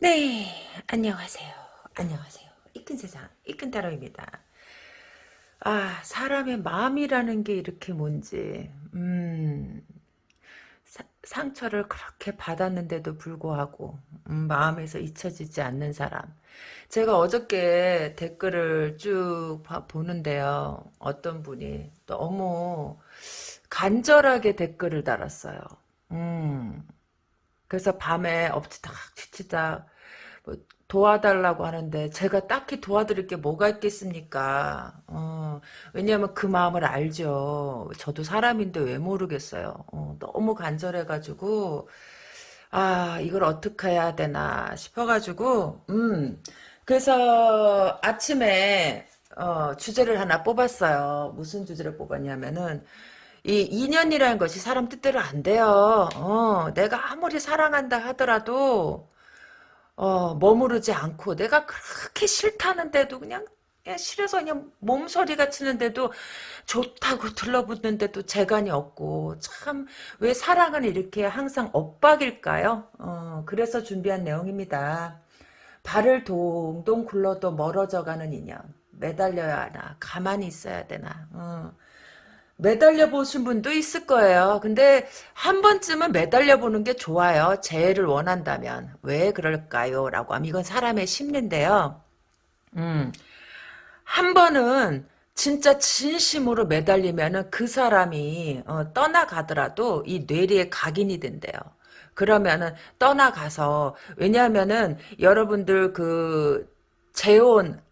네, 안녕하세요. 안녕하세요. 이끈 세상, 이끈 타로입니다. 아, 사람의 마음이라는 게 이렇게 뭔지, 음, 사- 상처를 그렇게 받았는데도 불구하고, 음, 마음에서 잊혀지지 않는 사람. 제가 어저께 댓글을 쭉 봐- 보는데요. 어떤 분이 너무 간절하게 댓글을 달았어요. 음, 그래서 밤에 엎치다 뒤치다 뭐 도와달라고 하는데 제가 딱히 도와드릴 게 뭐가 있겠습니까? 어, 왜냐하면 그 마음을 알죠. 저도 사람인데 왜 모르겠어요. 어, 너무 간절해가지고 아 이걸 어떻게 해야 되나 싶어가지고 음 그래서 아침에 어, 주제를 하나 뽑았어요. 무슨 주제를 뽑았냐면은 이 인연이라는 것이 사람 뜻대로 안 돼요. 어, 내가 아무리 사랑한다 하더라도 어, 머무르지 않고 내가 그렇게 싫다는데도 그냥 그냥 싫어서 그냥 몸서리가 치는데도 좋다고 들러붙는데도 재간이 없고 참 왜 사랑은 이렇게 항상 엇박일까요? 어, 그래서 준비한 내용입니다. 발을 동동 굴러도 멀어져가는 인연 매달려야 하나 가만히 있어야 되나 어. 매달려 보신 분도 있을 거예요. 근데 한 번쯤은 매달려 보는 게 좋아요. 재해를 원한다면. 왜 그럴까요? 라고 하면 이건 사람의 심리인데요. 음, 한 번은 진짜 진심으로 매달리면은 그 사람이 어, 떠나가더라도 이 뇌리에 각인이 된대요. 그러면은 떠나가서 왜냐하면은 여러분들 그 재혼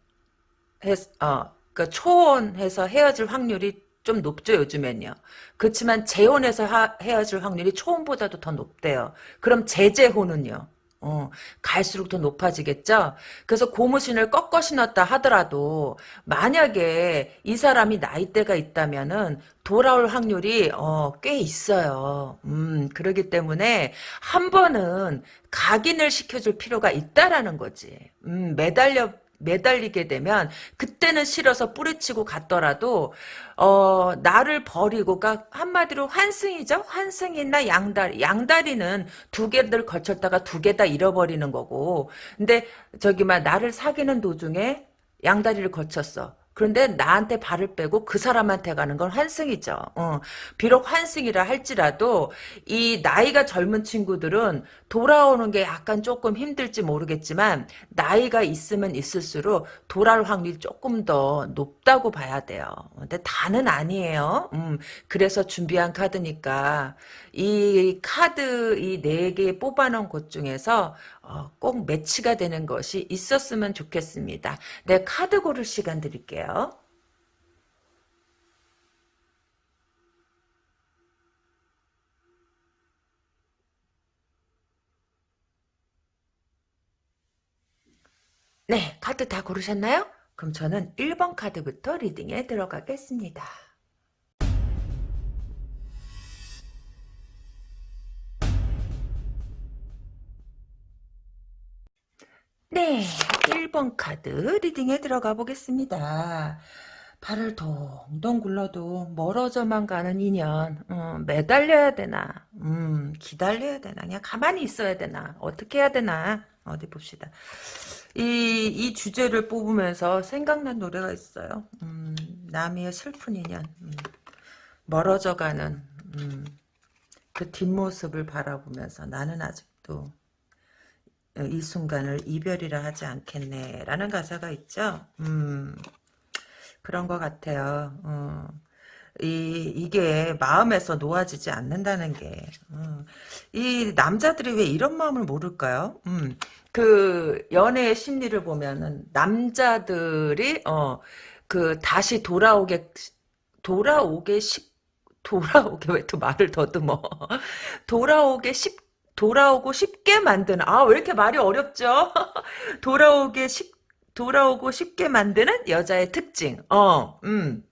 했, 어, 그 초혼해서 헤어질 확률이 좀 높죠, 요즘엔요. 그렇지만 재혼해서 하- 헤어질 확률이 초혼보다도 더 높대요. 그럼 재재혼은요? 어, 갈수록 더 높아지겠죠? 그래서 고무신을 꺾어 신었다 하더라도, 만약에 이 사람이 나이대가 있다면은, 돌아올 확률이, 어, 꽤 있어요. 음, 그러기 때문에, 한 번은 각인을 시켜줄 필요가 있다라는 거지. 음, 매달려 매달리게 되면 그때는 싫어서 뿌리치고 갔더라도 어 나를 버리고 가 한마디로 환승이죠? 환승이나 양다리. 양다리는 두 개를 걸쳤다가 두 개 다 잃어버리는 거고. 근데 저기 막 나를 사귀는 도중에 양다리를 거쳤어 그런데 나한테 발을 빼고 그 사람한테 가는 건 환승이죠. 어, 비록 환승이라 할지라도 이 나이가 젊은 친구들은 돌아오는 게 약간 조금 힘들지 모르겠지만 나이가 있으면 있을수록 돌아올 확률이 조금 더 높다고 봐야 돼요. 근데 다는 아니에요. 음, 그래서 준비한 카드니까 이 카드 이 네 개 뽑아놓은 곳 중에서 어, 꼭 매치가 되는 것이 있었으면 좋겠습니다. 네, 카드 고를 시간 드릴게요. 네, 카드 다 고르셨나요? 그럼 저는 1번 카드부터 리딩에 들어가겠습니다. 네, 1번 카드 리딩에 들어가 보겠습니다. 발을 동동 굴러도 멀어져만 가는 인연. 어, 매달려야 되나? 음, 기다려야 되나? 그냥 가만히 있어야 되나? 어떻게 해야 되나? 어디 봅시다. 이, 이 주제를 뽑으면서 생각난 노래가 있어요. 음, 남이의 슬픈 인연. 음, 멀어져가는 음, 그 뒷모습을 바라보면서 나는 아직도 이 순간을 이별이라 하지 않겠네 라는 가사가 있죠 음, 그런 것 같아요. 어. 이, 이게 마음에서 놓아지지 않는다는 게, 어. 이 남자들이 왜 이런 마음을 모를까요? 음, 그, 연애의 심리를 보면은, 남자들이, 어, 그, 다시 돌아오게, 돌아오게 쉽, 돌아오게 왜 또 말을 더듬어. 돌아오게 쉽, 돌아오고 쉽게 만드는, 아, 왜 이렇게 말이 어렵죠? 돌아오게 쉽, 돌아오고 쉽게 만드는 여자의 특징. 어, 음.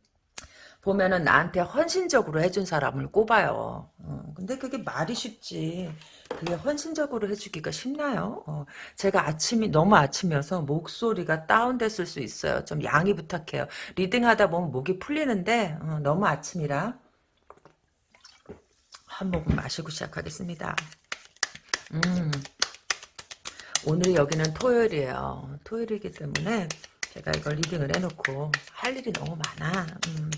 보면은 나한테 헌신적으로 해준 사람을 꼽아요. 어, 근데 그게 말이 쉽지. 그게 헌신적으로 해주기가 쉽나요? 어, 제가 아침이 너무 아침이어서 목소리가 다운됐을 수 있어요. 좀 양해 부탁해요. 리딩하다 보면 목이 풀리는데 어, 너무 아침이라 한 모금 마시고 시작하겠습니다. 음. 오늘이 여기는 토요일이에요. 토요일이기 때문에 제가 이걸 리딩을 해놓고 할 일이 너무 많아. 음.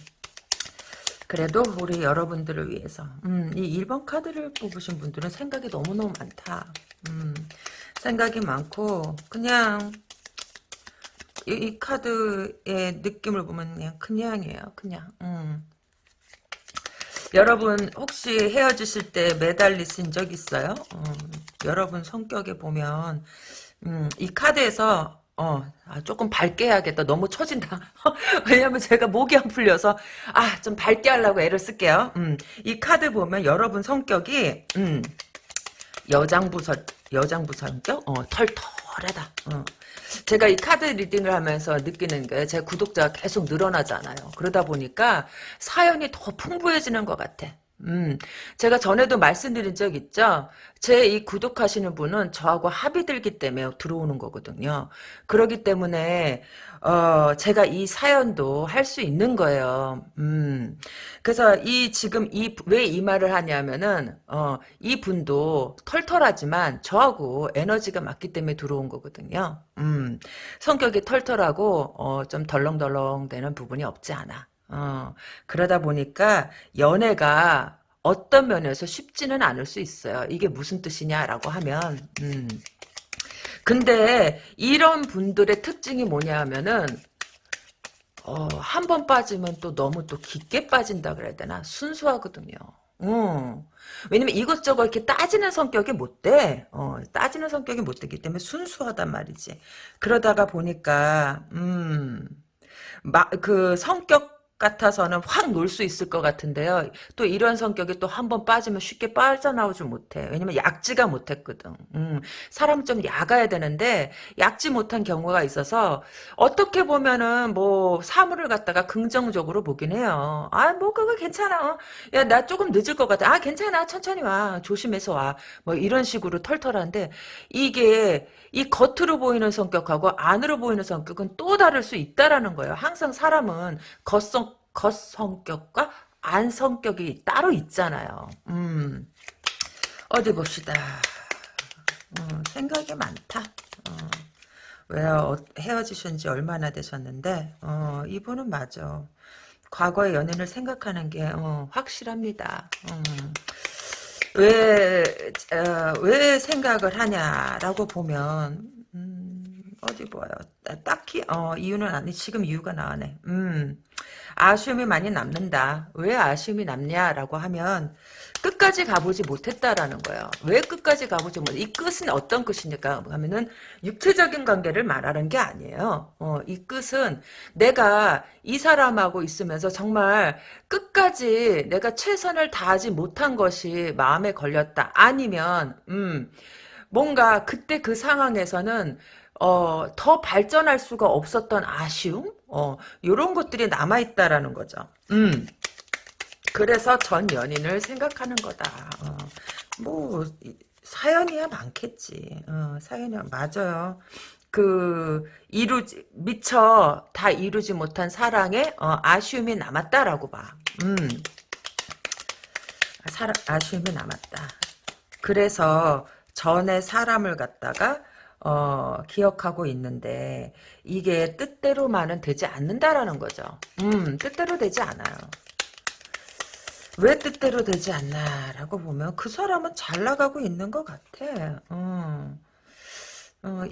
그래도 우리 여러분들을 위해서 음, 이 1번 카드를 뽑으신 분들은 생각이 너무너무 많다. 음, 생각이 많고 그냥 이, 이, 카드의 느낌을 보면 그냥 그냥이에요. 그냥 음. 여러분 혹시 헤어지실 때 매달리신 적 있어요? 음, 여러분 성격에 보면 음, 이 카드에서 어, 아, 조금 밝게 해야겠다. 너무 처진다. 왜냐면 제가 목이 안 풀려서, 아, 좀 밝게 하려고 애를 쓸게요. 음, 이 카드 보면 여러분 성격이, 음, 여장부 설, 여장부 성격? 어, 털털하다. 어. 제가 이 카드 리딩을 하면서 느끼는 게 제 구독자가 계속 늘어나잖아요. 그러다 보니까 사연이 더 풍부해지는 것 같아. 음, 제가 전에도 말씀드린 적 있죠? 제 이 구독하시는 분은 저하고 합이 들기 때문에 들어오는 거거든요. 그러기 때문에, 어, 제가 이 사연도 할 수 있는 거예요. 음, 그래서 이, 지금 이, 왜 이 말을 하냐면은, 어, 이 분도 털털하지만 저하고 에너지가 맞기 때문에 들어온 거거든요. 음, 성격이 털털하고, 어, 좀 덜렁덜렁 되는 부분이 없지 않아. 어, 그러다 보니까 연애가 어떤 면에서 쉽지는 않을 수 있어요. 이게 무슨 뜻이냐라고 하면, 음. 근데 이런 분들의 특징이 뭐냐 하면은, 어, 한 번 빠지면 또 너무 또 깊게 빠진다 그래야 되나? 순수하거든요. 어. 왜냐면 이것저것 이렇게 따지는 성격이 못 돼. 어, 따지는 성격이 못 되기 때문에 순수하단 말이지. 그러다가 보니까, 음, 마, 그 성격 같아서는 확 놀 수 있을 것 같은데요. 또 이런 성격이 또 한 번 빠지면 쉽게 빠져나오지 못해. 왜냐면 약지가 못했거든. 음, 사람 좀 약아야 되는데 약지 못한 경우가 있어서 어떻게 보면은 뭐 사물을 갖다가 긍정적으로 보긴 해요. 아, 뭐 그거 괜찮아. 어. 야, 나 조금 늦을 것 같아. 아, 괜찮아. 천천히 와. 조심해서 와. 뭐 이런 식으로 털털한데 이게 이 겉으로 보이는 성격하고 안으로 보이는 성격은 또 다를 수 있다라는 거예요. 항상 사람은 겉성 겉성격과 안 성격이 따로 있잖아요. 음. 어디 봅시다. 어, 생각이 많다. 어, 왜요? 헤어지신 지 얼마나 되셨는데 어, 이분은 맞아. 과거의 연인을 생각하는 게 어, 확실합니다. 음. 왜, 어, 왜 생각을 하냐라고 보면, 음, 어디 봐요. 딱히, 어, 이유는 아니, 지금 이유가 나오네. 음, 아쉬움이 많이 남는다. 왜 아쉬움이 남냐라고 하면, 끝까지 가보지 못했다라는 거예요. 왜 끝까지 가보지 못? 이 끝은 어떤 끝이니까 하면은 육체적인 관계를 말하는 게 아니에요. 어, 이 끝은 내가 이 사람하고 있으면서 정말 끝까지 내가 최선을 다하지 못한 것이 마음에 걸렸다. 아니면 음 뭔가 그때 그 상황에서는 어, 더 발전할 수가 없었던 아쉬움? 어, 요런 것들이 남아있다라는 거죠. 음. 그래서 전 연인을 생각하는 거다. 어, 뭐 사연이야 많겠지. 어, 사연이야 맞아요. 그 이루지 미처 다 이루지 못한 사랑에 어, 아쉬움이 남았다라고 봐. 음. 사, 아쉬움이 남았다. 그래서 전에 사람을 갖다가 어, 기억하고 있는데 이게 뜻대로만은 되지 않는다라는 거죠. 음, 뜻대로 되지 않아요. 왜 뜻대로 되지 않나라고 보면 그 사람은 잘 나가고 있는 것 같아. 어. 어,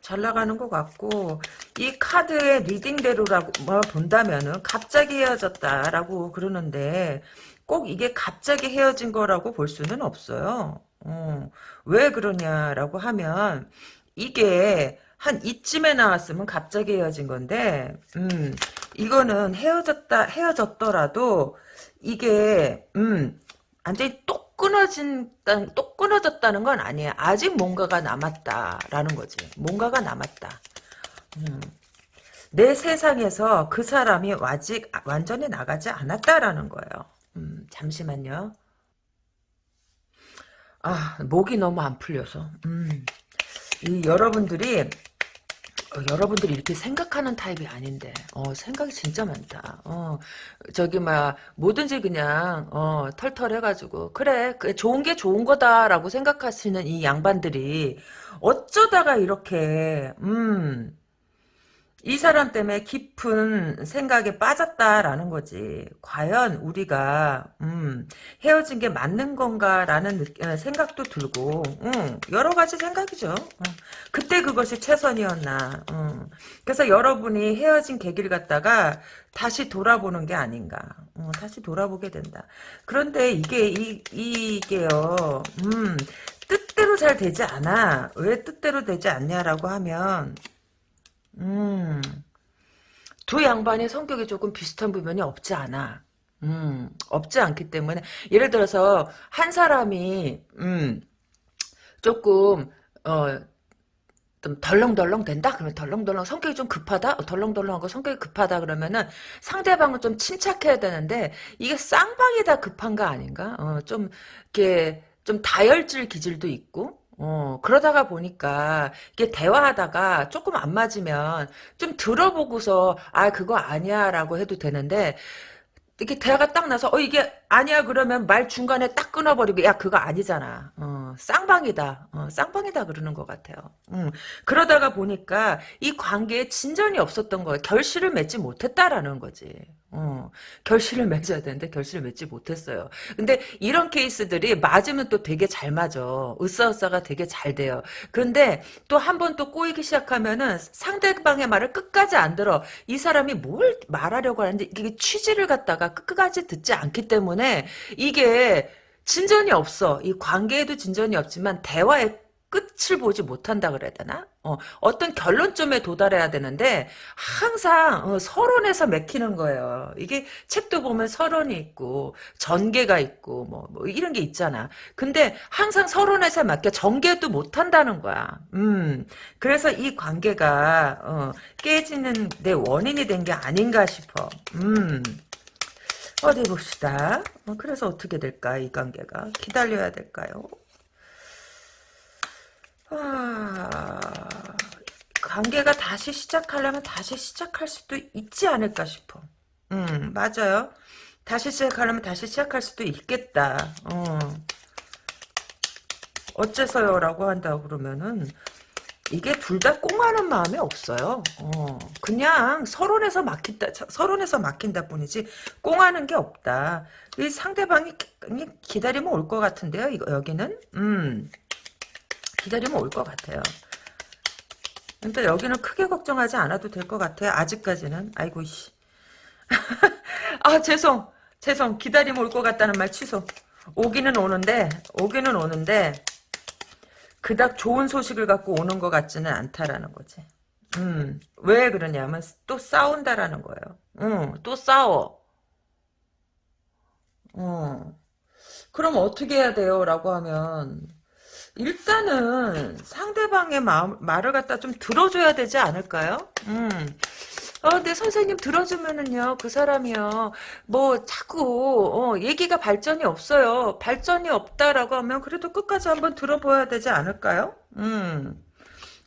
잘 나가는 것 같고 이 카드의 reading대로라고 뭐 본다면은 갑자기 헤어졌다라고 그러는데 꼭 이게 갑자기 헤어진 거라고 볼 수는 없어요. 어, 왜 그러냐라고 하면 이게 한 이쯤에 나왔으면 갑자기 헤어진 건데 음 이거는 헤어졌다 헤어졌더라도 이게 음 완전히 똑 끊어진 똑 끊어졌다는 건 아니에요. 아직 뭔가가 남았다라는 거지. 뭔가가 남았다. 음. 내 세상에서 그 사람이 아직 완전히 나가지 않았다라는 거예요. 음, 잠시만요. 아, 목이 너무 안 풀려서. 음. 이 여러분들이 어, 여러분들이 이렇게 생각하는 타입이 아닌데, 어, 생각이 진짜 많다. 어, 저기, 막, 뭐든지 그냥, 어, 털털 해가지고, 그래, 그 좋은 게 좋은 거다라고 생각하시는 이 양반들이, 어쩌다가 이렇게, 음, 이 사람 때문에 깊은 생각에 빠졌다라는 거지. 과연 우리가 음, 헤어진 게 맞는 건가라는 느- 어, 생각도 들고 음, 여러 가지 생각이죠. 음, 그때 그것이 최선이었나. 음. 그래서 여러분이 헤어진 계기를 갖다가 다시 돌아보는 게 아닌가. 어, 다시 돌아보게 된다. 그런데 이게 이, 이게요. 음, 뜻대로 잘 되지 않아. 왜 뜻대로 되지 않냐라고 하면 음, 두 양반의 성격이 조금 비슷한 부분이 없지 않아. 음, 없지 않기 때문에 예를 들어서 한 사람이 음, 조금 어, 좀 덜렁덜렁 된다? 그러면 덜렁덜렁 성격이 좀 급하다? 어, 덜렁덜렁하고 성격이 급하다 그러면은 상대방은 좀 침착해야 되는데 이게 쌍방이 다 급한 거 아닌가? 어, 좀 이렇게 좀 다혈질 기질도 있고 어, 그러다가 보니까 이게 대화하다가 조금 안 맞으면 좀 들어보고서 아 그거 아니야 라고 해도 되는데 이렇게 대화가 딱 나서 어 이게 아니야 그러면 말 중간에 딱 끊어버리고 야 그거 아니잖아. 어 쌍방이다. 어 쌍방이다 그러는 것 같아요. 음 그러다가 보니까 이 관계에 진전이 없었던 거예요. 결실을 맺지 못했다라는 거지. 어 결실을 맺어야 되는데 결실을 맺지 못했어요. 근데 이런 케이스들이 맞으면 또 되게 잘 맞아. 으쌰으쌰가 되게 잘 돼요. 그런데 또 한 번 또 꼬이기 시작하면은 상대방의 말을 끝까지 안 들어. 이 사람이 뭘 말하려고 하는데 이게 취지를 갖다가 끝까지 듣지 않기 때문에 이게 진전이 없어. 이 관계에도 진전이 없지만 대화의 끝을 보지 못한다 그래야 되나? 어, 어떤 결론점에 도달해야 되는데 항상 어, 서론에서 맥히는 거예요. 이게 책도 보면 서론이 있고 전개가 있고 뭐, 뭐 이런 게 있잖아. 근데 항상 서론에서 막혀 전개도 못 한다는 거야. 음, 그래서 이 관계가 어, 깨지는 내 원인이 된 게 아닌가 싶어. 음. 어디 봅시다. 어, 그래서 어떻게 될까 이 관계가 기다려야 될까요? 아, 관계가 다시 시작하려면 다시 시작할 수도 있지 않을까 싶어. 음, 맞아요. 다시 시작하려면 다시 시작할 수도 있겠다. 어. 어째서요 라고 한다 그러면은 이게 둘 다 꽁하는 마음이 없어요. 어, 그냥 서론에서 막힌다, 서론에서 막힌다 뿐이지 꽁하는 게 없다. 이 상대방이 기- 기다리면 올 것 같은데요. 이거 여기는 음 기다리면 올 것 같아요. 근데 여기는 크게 걱정하지 않아도 될 것 같아요. 아직까지는. 아이고 씨. 아 죄송 죄송 기다리면 올 것 같다는 말 취소. 오기는 오는데 오기는 오는데 그닥 좋은 소식을 갖고 오는 것 같지는 않다라는 거지. 음, 왜 그러냐면 또 싸운다라는 거예요. 음, 또 싸워. 어. 그럼 어떻게 해야 돼요? 라고 하면 일단은 상대방의 마음, 말을 갖다 좀 들어줘야 되지 않을까요? 음. 어, 네, 선생님 들어주면은요, 그 사람이요, 뭐, 자꾸, 어, 얘기가 발전이 없어요. 발전이 없다라고 하면 그래도 끝까지 한번 들어봐야 되지 않을까요? 음,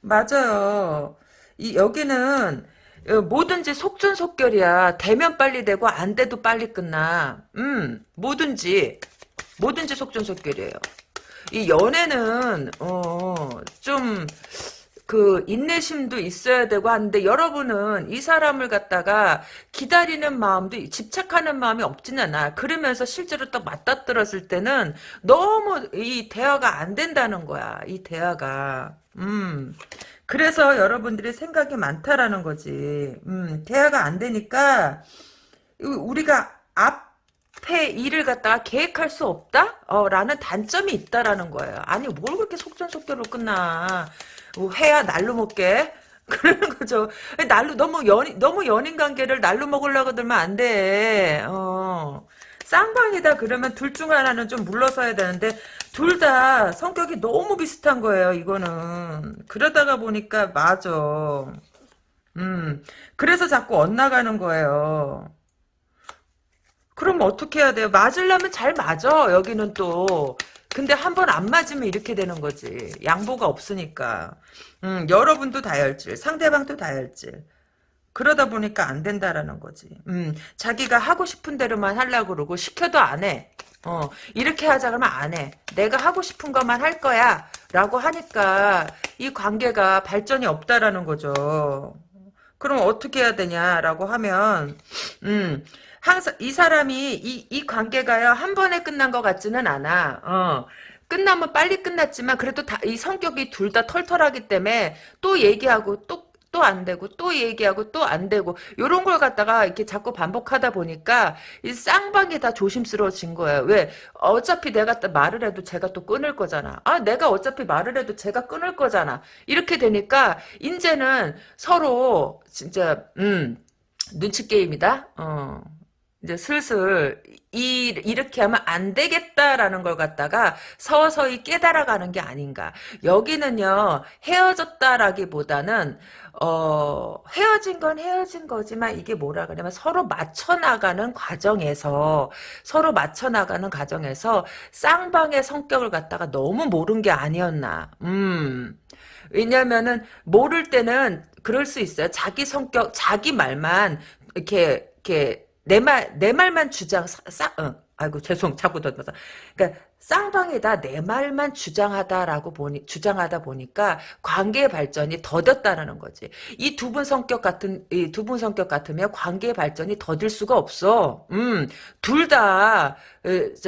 맞아요. 이, 여기는, 어, 뭐든지 속전속결이야. 되면 빨리 되고, 안 돼도 빨리 끝나. 음, 뭐든지, 뭐든지 속전속결이에요. 이 연애는, 어, 좀, 그 인내심도 있어야 되고 하는데 여러분은 이 사람을 갖다가 기다리는 마음도 집착하는 마음이 없진 않아. 그러면서 실제로 딱 맞닥뜨렸을 때는 너무 이 대화가 안 된다는 거야. 이 대화가. 음. 그래서 여러분들이 생각이 많다라는 거지. 음, 대화가 안 되니까 우리가 앞에 일을 갖다가 계획할 수 없다? 어, 라는 단점이 있다라는 거예요. 아니, 뭘 그렇게 속전속결로 끝나. 뭐 회야 날로 먹게. 그러는 거죠. 날로, 너무 연, 너무 연인 관계를 날로 먹으려고 들면 안 돼. 어. 쌍방이다 그러면 둘 중 하나는 좀 물러서야 되는데 둘 다 성격이 너무 비슷한 거예요 이거는 그러다가 보니까 맞아 음 그래서 자꾸 엇나가는 거예요 그럼 어떻게 해야 돼요? 맞으려면 잘 맞아. 여기는 또 근데 한 번 안 맞으면 이렇게 되는 거지. 양보가 없으니까. 음, 여러분도 다혈질, 상대방도 다혈질. 그러다 보니까 안 된다라는 거지. 음, 자기가 하고 싶은 대로만 하려고 그러고 시켜도 안 해. 어, 이렇게 하자 그러면 안 해. 내가 하고 싶은 것만 할 거야. 라고 하니까 이 관계가 발전이 없다라는 거죠. 그럼 어떻게 해야 되냐라고 하면 음, 항상 이 사람이 이, 이 관계가요 한 번에 끝난 것 같지는 않아. 어. 끝나면 빨리 끝났지만 그래도 다, 이 성격이 둘 다 털털하기 때문에 또 얘기하고 또 또 안 되고 또 얘기하고 또 안 되고 요런 걸 갖다가 이렇게 자꾸 반복하다 보니까 이 쌍방이 다 조심스러워진 거예요. 왜? 어차피 내가 또 말을 해도 제가 또 끊을 거잖아. 아 내가 어차피 말을 해도 제가 끊을 거잖아. 이렇게 되니까 이제는 서로 진짜 음 눈치 게임이다. 어. 이제 슬슬 이, 이렇게 하면 안 되겠다라는 걸 갖다가 서서히 깨달아가는 게 아닌가. 여기는요, 헤어졌다라기보다는, 어, 헤어진 건 헤어진 거지만 이게 뭐라 그러냐면 서로 맞춰 나가는 과정에서, 서로 맞춰 나가는 과정에서 쌍방의 성격을 갖다가 너무 모른 게 아니었나. 음. 왜냐면은, 모를 때는 그럴 수 있어요. 자기 성격, 자기 말만, 이렇게, 이렇게, 내 말, 내 말만 주장, 싸, 어, 아이고, 죄송, 자꾸 던져서. 그러니까, 쌍방에다 내 말만 주장하다라고 보니, 주장하다 보니까 관계의 발전이 더뎠다는 거지. 이 두 분 성격 같은, 이 두 분 성격 같으면 관계의 발전이 더딜 수가 없어. 음, 둘 다,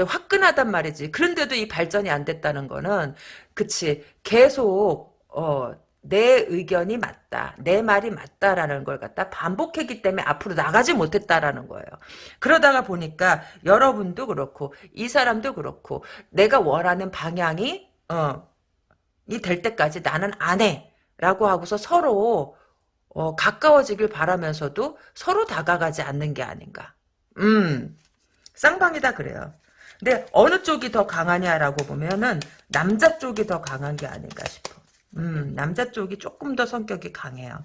화끈하단 말이지. 그런데도 이 발전이 안 됐다는 거는, 그치. 계속, 어, 내 의견이 맞다. 내 말이 맞다라는 걸 갖다 반복했기 때문에 앞으로 나가지 못했다라는 거예요. 그러다가 보니까 여러분도 그렇고 이 사람도 그렇고 내가 원하는 방향이 어, 이 될 때까지 나는 안 해. 라고 하고서 서로 어, 가까워지길 바라면서도 서로 다가가지 않는 게 아닌가. 음, 쌍방이다 그래요. 근데 어느 쪽이 더 강하냐라고 보면은 남자 쪽이 더 강한 게 아닌가 싶어. 음, 남자 쪽이 조금 더 성격이 강해요.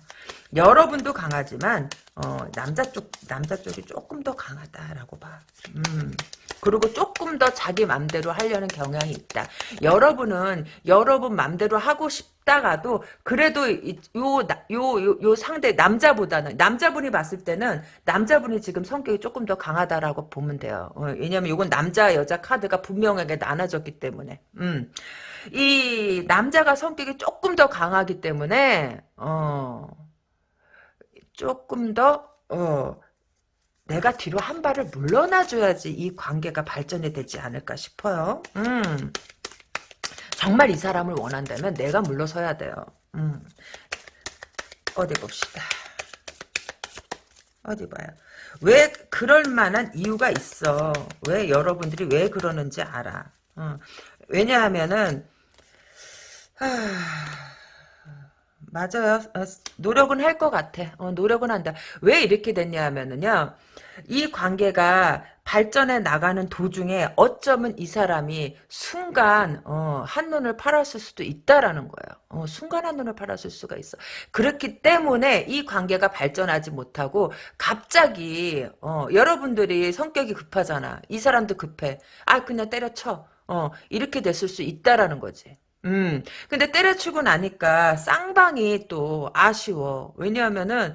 여러분도 강하지만 어, 남자 쪽 남자 쪽이 조금 더 강하다라고 봐. 음. 그리고 조금 더 자기 맘대로 하려는 경향이 있다. 여러분은 여러분 맘대로 하고 싶다가도 그래도 요, 요, 요, 요 상대 남자보다는 남자분이 봤을 때는 남자분이 지금 성격이 조금 더 강하다라고 보면 돼요. 어, 왜냐면 이건 남자 여자 카드가 분명하게 나눠졌기 때문에. 음. 이 남자가 성격이 조금 더 강하기 때문에 어 조금 더 어, 내가 뒤로 한 발을 물러나줘야지 이 관계가 발전이 되지 않을까 싶어요. 음. 정말 이 사람을 원한다면 내가 물러서야 돼요. 음. 어디 봅시다. 어디 봐요. 왜 그럴 만한 이유가 있어. 왜 여러분들이 왜 그러는지 알아. 어. 왜냐하면은 맞아요. 어, 노력은 할 것 같아. 어, 노력은 한다. 왜 이렇게 됐냐 하면은요. 이 관계가 발전해 나가는 도중에 어쩌면 이 사람이 순간 어, 한눈을 팔았을 수도 있다라는 거예요. 어, 순간 한눈을 팔았을 수가 있어. 그렇기 때문에 이 관계가 발전하지 못하고 갑자기 어, 여러분들이 성격이 급하잖아. 이 사람도 급해. 아 그냥 때려쳐. 어, 이렇게 됐을 수 있다라는 거지. 음, 근데 때려치고 나니까 쌍방이 또 아쉬워. 왜냐하면은,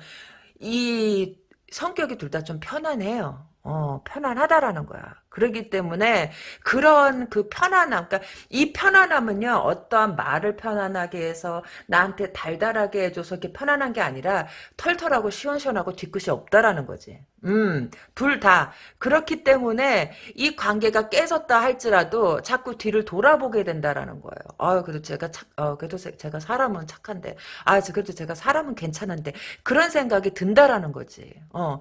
이 성격이 둘 다 좀 편안해요. 어, 편안하다라는 거야. 그러기 때문에 그런 그 편안함, 그러니까 이 편안함은요, 어떠한 말을 편안하게 해서 나한테 달달하게 해줘서 이렇게 편안한 게 아니라 털털하고 시원시원하고 뒤끝이 없다라는 거지. 음, 둘 다. 그렇기 때문에 이 관계가 깨졌다 할지라도 자꾸 뒤를 돌아보게 된다라는 거예요. 아 그래도 제가 착, 어, 그래도 제가 사람은 착한데, 아, 그래도 제가 사람은 괜찮은데, 그런 생각이 든다라는 거지. 어,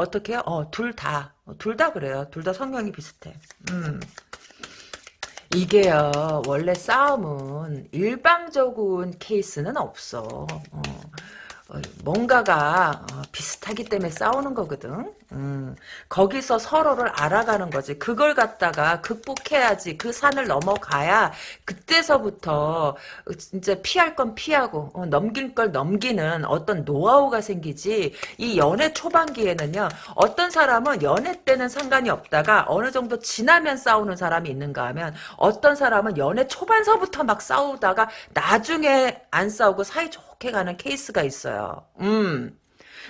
어떻게 요 어, 둘 다. 어, 둘다 그래요. 둘 다 성향이 비슷해. 음. 이게요, 원래 싸움은 일방적인 케이스는 없어. 어. 어, 뭔가가 어, 비슷하기 때문에 싸우는 거거든. 음, 거기서 서로를 알아가는 거지. 그걸 갖다가 극복해야지. 그 산을 넘어가야 그때서부터 진짜 피할 건 피하고 어, 넘길 걸 넘기는 어떤 노하우가 생기지. 이 연애 초반기에는요. 어떤 사람은 연애 때는 상관이 없다가 어느 정도 지나면 싸우는 사람이 있는가 하면 어떤 사람은 연애 초반서부터 막 싸우다가 나중에 안 싸우고 사이 좋 게 가는 케이스가 있어요. 음.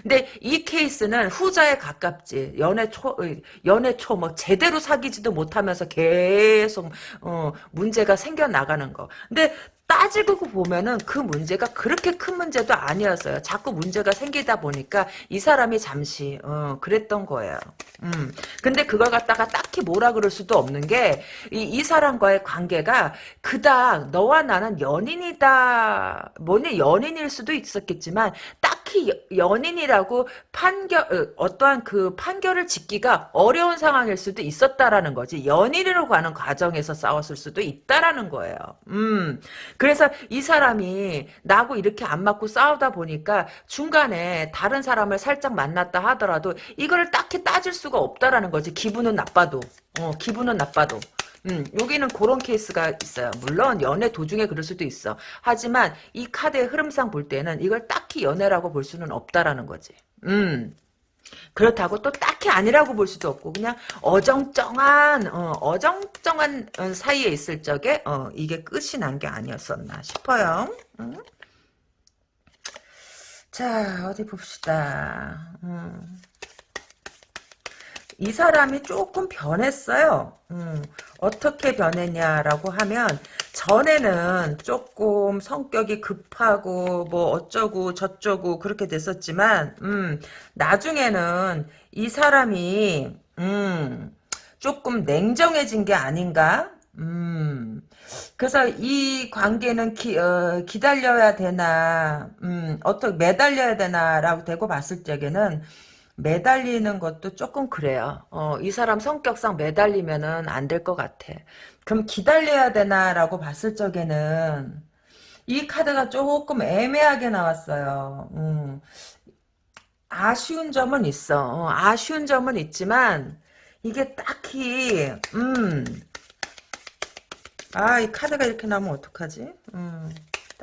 근데 이 케이스는 후자에 가깝지. 연애 초, 연애 초, 뭐, 제대로 사귀지도 못하면서 계속, 어, 문제가 생겨나가는 거. 근데 따지고 보면은 그 문제가 그렇게 큰 문제도 아니었어요. 자꾸 문제가 생기다 보니까 이 사람이 잠시 어, 그랬던 거예요. 음. 근데 그걸 갖다가 딱히 뭐라 그럴 수도 없는 게 이 이 사람과의 관계가 그닥 너와 나는 연인이다. 뭐니 연인일 수도 있었겠지만 딱히 연인이라고 판결 어, 어떠한 그 판결을 짓기가 어려운 상황일 수도 있었다라는 거지. 연인으로 가는 과정에서 싸웠을 수도 있다라는 거예요. 음. 그래서 이 사람이 나하고 이렇게 안 맞고 싸우다 보니까 중간에 다른 사람을 살짝 만났다 하더라도 이거를 딱히 따질 수가 없다라는 거지. 기분은 나빠도. 어, 기분은 나빠도. 음, 여기는 그런 케이스가 있어요. 물론 연애 도중에 그럴 수도 있어. 하지만 이 카드의 흐름상 볼 때는 이걸 딱히 연애라고 볼 수는 없다라는 거지. 음. 그렇다고 또 딱히 아니라고 볼 수도 없고 그냥 어정쩡한 어, 정쩡한 어, 사이에 있을 적에 어, 이게 끝이 난 게 아니었었나 싶어요. 음? 자 어디 봅시다. 음. 이 사람이 조금 변했어요. 음, 어떻게 변했냐라고 하면 전에는 조금 성격이 급하고 뭐 어쩌고 저쩌고 그렇게 됐었지만 음, 나중에는 이 사람이 음, 조금 냉정해진 게 아닌가? 음, 그래서 이 관계는 기, 어, 기다려야 되나, 음, 어떻게 매달려야 되나라고 되고 봤을 적에는 매달리는 것도 조금 그래요. 어, 이 사람 성격상 매달리면은 안 될 것 같아. 그럼 기다려야 되나라고 봤을 적에는 이 카드가 조금 애매하게 나왔어요. 음. 아쉬운 점은 있어. 어, 아쉬운 점은 있지만 이게 딱히 음. 아, 이 카드가 이렇게 나오면 어떡하지? 음.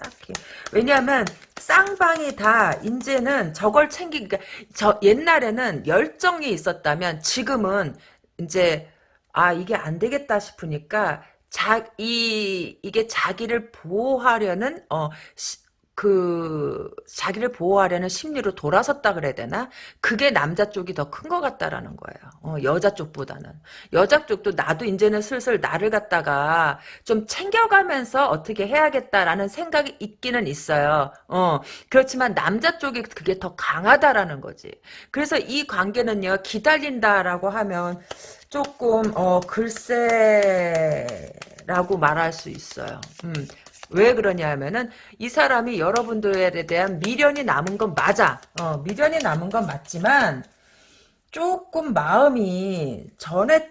딱히. 왜냐하면 쌍방이 다 이제는 저걸 챙기 그러니까 저 옛날에는 열정이 있었다면 지금은 이제 아 이게 안 되겠다 싶으니까 자 이 이게 자기를 보호하려는 어 시, 그 자기를 보호하려는 심리로 돌아섰다 그래야 되나? 그게 남자 쪽이 더 큰 것 같다라는 거예요. 어, 여자 쪽보다는 여자 쪽도 나도 이제는 슬슬 나를 갖다가 좀 챙겨가면서 어떻게 해야겠다라는 생각이 있기는 있어요. 어, 그렇지만 남자 쪽이 그게 더 강하다라는 거지. 그래서 이 관계는요 기다린다라고 하면 조금 어 글쎄 라고 말할 수 있어요. 음, 왜 그러냐 하면은 이 사람이 여러분들에 대한 미련이 남은 건 맞아. 어, 미련이 남은 건 맞지만 조금 마음이 전에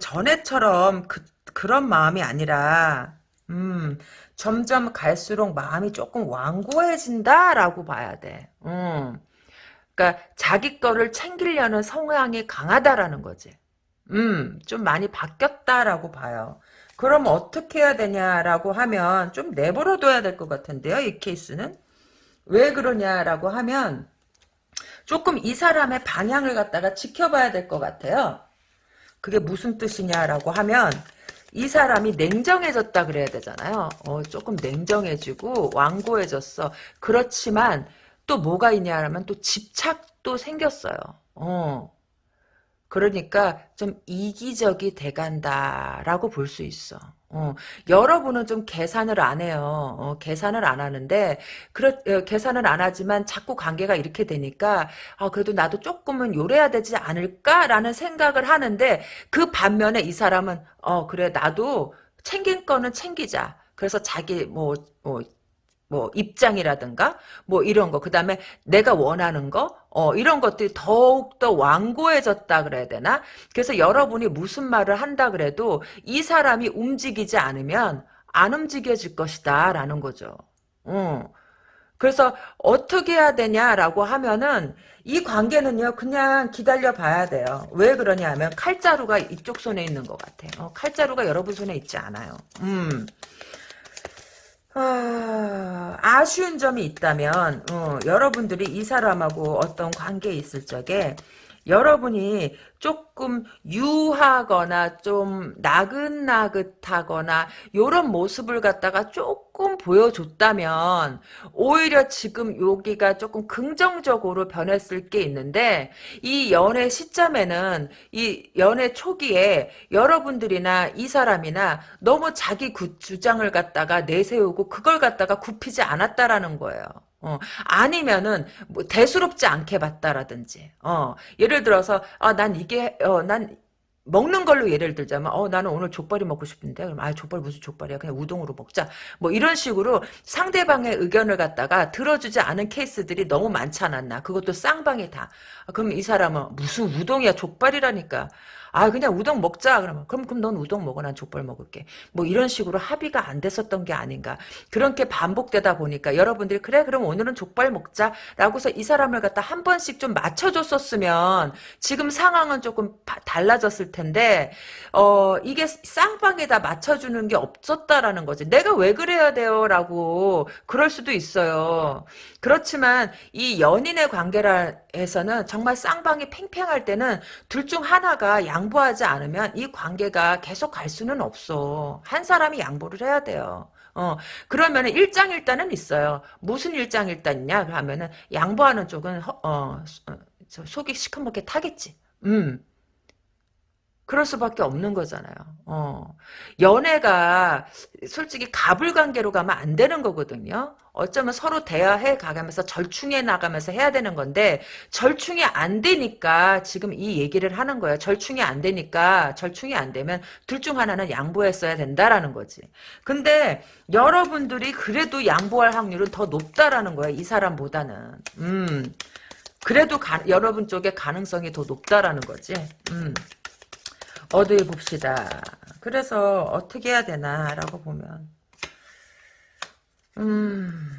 전에처럼 그, 그런 마음이 아니라 음, 점점 갈수록 마음이 조금 완고해진다라고 봐야 돼. 음. 그러니까 자기 거를 챙기려는 성향이 강하다라는 거지. 음, 좀 많이 바뀌었다라고 봐요. 그럼 어떻게 해야 되냐라고 하면 좀 내버려 둬야 될 것 같은데요. 이 케이스는. 왜 그러냐라고 하면 조금 이 사람의 방향을 갖다가 지켜봐야 될 것 같아요. 그게 무슨 뜻이냐라고 하면 이 사람이 냉정해졌다 그래야 되잖아요. 어, 조금 냉정해지고 완고해졌어. 그렇지만 또 뭐가 있냐라면 또 집착도 생겼어요. 어. 그러니까 좀 이기적이 돼간다라고 볼 수 있어. 어, 여러분은 좀 계산을 안 해요. 어, 계산을 안 하는데, 그렇, 어, 계산을 안 하지만 자꾸 관계가 이렇게 되니까, 아, 그래도 나도 조금은 요래야 되지 않을까라는 생각을 하는데, 그 반면에 이 사람은, 어, 그래, 나도 챙긴 거는 챙기자. 그래서 자기, 뭐, 뭐, 뭐 입장이라든가 뭐 이런 거 그다음에 내가 원하는 거 어, 이런 것들이 더욱더 완고해졌다 그래야 되나 그래서 여러분이 무슨 말을 한다 그래도 이 사람이 움직이지 않으면 안 움직여질 것이다 라는 거죠 어. 그래서 어떻게 해야 되냐라고 하면은 이 관계는요 그냥 기다려 봐야 돼요. 왜 그러냐 하면 칼자루가 이쪽 손에 있는 것 같아요. 어, 칼자루가 여러분 손에 있지 않아요. 음. 아, 아쉬운 점이 있다면 어, 여러분들이 이 사람하고 어떤 관계에 있을 적에 여러분이 조금 유하거나 좀 나긋나긋하거나 요런 모습을 갖다가 조금 보여줬다면 오히려 지금 여기가 조금 긍정적으로 변했을 게 있는데 이 연애 시점에는 이 연애 초기에 여러분들이나 이 사람이나 너무 자기 주장을 갖다가 내세우고 그걸 갖다가 굽히지 않았다라는 거예요. 어, 아니면은, 뭐, 대수롭지 않게 봤다라든지, 어, 예를 들어서, 아, 난 이게, 어, 난, 먹는 걸로 예를 들자면, 어, 나는 오늘 족발이 먹고 싶은데, 그럼, 아, 족발 무슨 족발이야. 그냥 우동으로 먹자. 뭐, 이런 식으로 상대방의 의견을 갖다가 들어주지 않은 케이스들이 너무 많지 않았나. 그것도 쌍방이 다. 아, 그럼 이 사람은, 무슨 우동이야, 족발이라니까. 아 그냥 우동 먹자. 그러면 그럼 그럼 넌 우동 먹어. 난 족발 먹을게. 뭐 이런 식으로 합의가 안 됐었던 게 아닌가. 그렇게 반복되다 보니까 여러분들이 그래 그럼 오늘은 족발 먹자 라고서 이 사람을 갖다 한 번씩 좀 맞춰줬었으면 지금 상황은 조금 달라졌을 텐데 어 이게 쌍방에다 맞춰주는 게 없었다라는 거지. 내가 왜 그래야 돼요 라고 그럴 수도 있어요. 그렇지만 이 연인의 관계라 해서는 정말 쌍방이 팽팽할 때는 둘 중 하나가 양 보하지 않으면 이 관계가 계속 갈 수는 없어. 한 사람이 양보를 해야 돼요. 어, 그러면 일장일단은 있어요. 무슨 일장일단이냐? 그러면은 양보하는 쪽은 허, 어, 어 속이 시커멓게 타겠지. 음. 그럴 수밖에 없는 거잖아요. 어. 연애가 솔직히 가불관계로 가면 안 되는 거거든요. 어쩌면 서로 대화해 가면서 절충해 나가면서 해야 되는 건데 절충이 안 되니까 지금 이 얘기를 하는 거예요. 절충이 안 되니까 절충이 안 되면 둘 중 하나는 양보했어야 된다라는 거지. 근데 여러분들이 그래도 양보할 확률은 더 높다라는 거예요. 이 사람보다는. 음. 그래도 가, 여러분 쪽에 가능성이 더 높다라는 거지. 음. 어디 봅시다. 그래서 어떻게 해야 되나라고 보면 음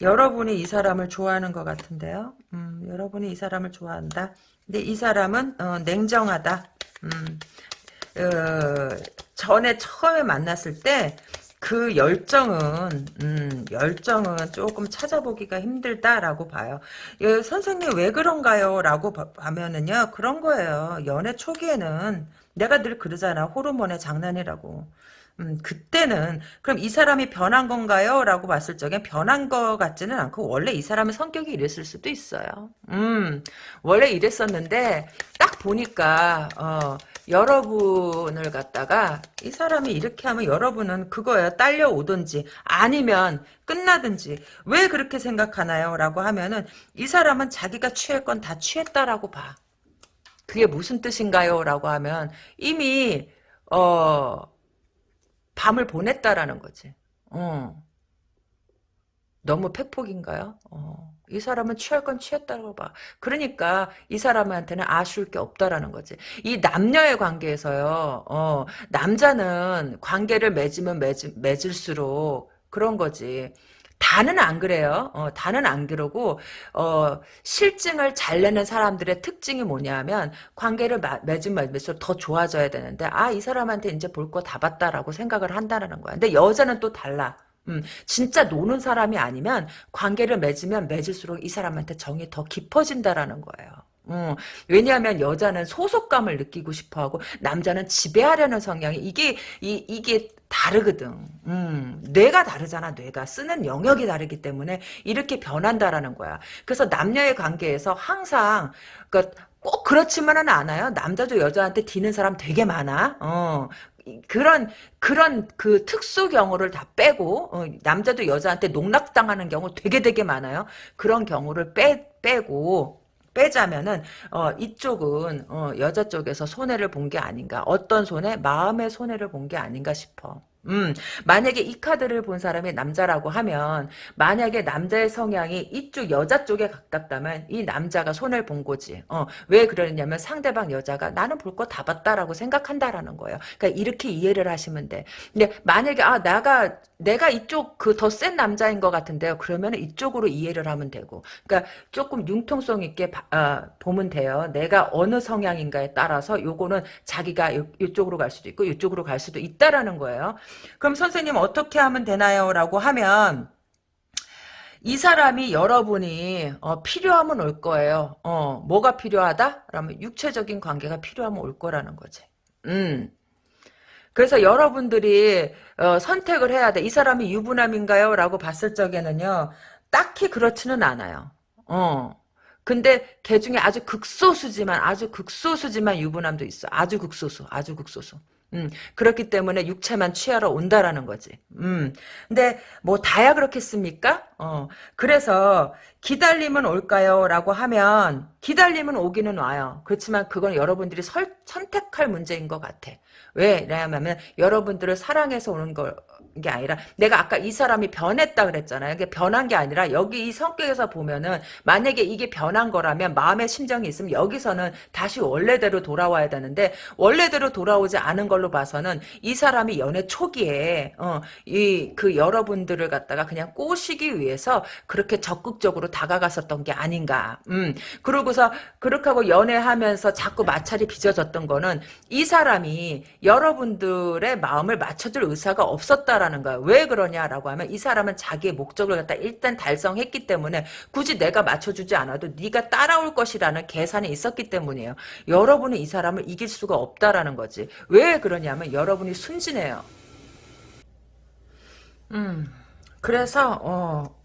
여러분이 이 사람을 좋아하는 것 같은데요. 음, 여러분이 이 사람을 좋아한다. 근데 이 사람은 어, 냉정하다. 음, 어, 전에 처음에 만났을 때 그 열정은 음, 열정은 조금 찾아보기가 힘들다라고 봐요. 예, 선생님 왜 그런가요? 라고 하면은요 그런 거예요. 연애 초기에는 내가 늘 그러잖아 호르몬의 장난이라고. 음, 그때는 그럼 이 사람이 변한 건가요? 라고 봤을 적엔 변한 것 같지는 않고 원래 이 사람의 성격이 이랬을 수도 있어요. 음, 원래 이랬었는데 딱 보니까 어, 여러분을 갖다가 이 사람이 이렇게 하면 여러분은 그거예요. 딸려오든지 아니면 끝나든지 왜 그렇게 생각하나요? 라고 하면은 이 사람은 자기가 취할 건 다 취했다라고 봐. 그게 무슨 뜻인가요? 라고 하면 이미 어 밤을 보냈다라는 거지. 어. 너무 팩폭인가요? 어. 이 사람은 취할 건 취했다고 봐. 그러니까 이 사람한테는 아쉬울 게 없다라는 거지. 이 남녀의 관계에서요. 어, 남자는 관계를 맺으면 맺, 맺을수록 그런 거지. 다는 안 그래요. 어, 다는 안 그러고 어, 실증을 잘 내는 사람들의 특징이 뭐냐면 관계를 마, 맺으면 맺을수록 더 좋아져야 되는데 아 이 사람한테 이제 볼 거 다 봤다라고 생각을 한다는 거야. 근데 여자는 또 달라. 음, 진짜 노는 사람이 아니면 관계를 맺으면 맺을수록 이 사람한테 정이 더 깊어진다라는 거예요. 음, 왜냐하면 여자는 소속감을 느끼고 싶어하고 남자는 지배하려는 성향이 이게 이, 이게 다르거든. 음, 뇌가 다르잖아. 뇌가 쓰는 영역이 다르기 때문에 이렇게 변한다라는 거야. 그래서 남녀의 관계에서 항상 그러니까 꼭 그렇지만은 않아요. 남자도 여자한테 뒤는 사람 되게 많아. 어, 그런 그런 그 특수 경우를 다 빼고 어, 남자도 여자한테 농락당하는 경우 되게 되게 많아요. 그런 경우를 빼 빼고 빼자면은 어, 이쪽은 어, 여자 쪽에서 손해를 본 게 아닌가. 어떤 손해? 마음의 손해를 본 게 아닌가 싶어. 음, 만약에 이 카드를 본 사람이 남자라고 하면, 만약에 남자의 성향이 이쪽 여자 쪽에 가깝다면, 이 남자가 손해를 본 거지. 어, 왜 그러냐면 상대방 여자가 나는 볼 거 다 봤다라고 생각한다라는 거예요. 그러니까 이렇게 이해를 하시면 돼. 근데 만약에, 아, 나가, 내가 이쪽 그 더 센 남자인 것 같은데요. 그러면 이쪽으로 이해를 하면 되고. 그러니까 조금 융통성 있게 바, 아, 보면 돼요. 내가 어느 성향인가에 따라서 요거는 자기가 요, 이쪽으로 갈 수도 있고, 이쪽으로 갈 수도 있다라는 거예요. 그럼 선생님 어떻게 하면 되나요? 라고 하면 이 사람이 여러분이 어, 필요하면 올 거예요. 어, 뭐가 필요하다? 그러면 육체적인 관계가 필요하면 올 거라는 거지. 음. 그래서 여러분들이 어, 선택을 해야 돼. 이 사람이 유부남인가요? 라고 봤을 적에는요. 딱히 그렇지는 않아요. 어. 근데 걔 중에 아주 극소수지만 아주 극소수지만 유부남도 있어. 아주 극소수. 아주 극소수. 음, 그렇기 때문에 육체만 취하러 온다라는 거지. 음, 근데 뭐 다야 그렇겠습니까? 어, 그래서 기다림은 올까요? 라고 하면 기다림은 오기는 와요. 그렇지만 그건 여러분들이 설, 선택할 문제인 것 같아. 왜? 왜냐하면 여러분들을 사랑해서 오는 걸 게 아니라 내가 아까 이 사람이 변했다 그랬잖아요. 이게 변한 게 아니라 여기 이 성격에서 보면은 만약에 이게 변한 거라면 마음의 심정이 있으면 여기서는 다시 원래대로 돌아와야 되는데 원래대로 돌아오지 않은 걸로 봐서는 이 사람이 연애 초기에 어, 이 그 여러분들을 갖다가 그냥 꼬시기 위해서 그렇게 적극적으로 다가갔었던 게 아닌가. 음. 그러고서 그렇게 하고 연애하면서 자꾸 마찰이 빚어졌던 거는 이 사람이 여러분들의 마음을 맞춰줄 의사가 없었다라 는 하는 거야. 왜 그러냐라고 하면 이 사람은 자기의 목적을 갖다 일단 달성했기 때문에 굳이 내가 맞춰주지 않아도 네가 따라올 것이라는 계산이 있었기 때문이에요. 여러분은 이 사람을 이길 수가 없다라는 거지. 왜 그러냐면 여러분이 순진해요. 음, 그래서 어,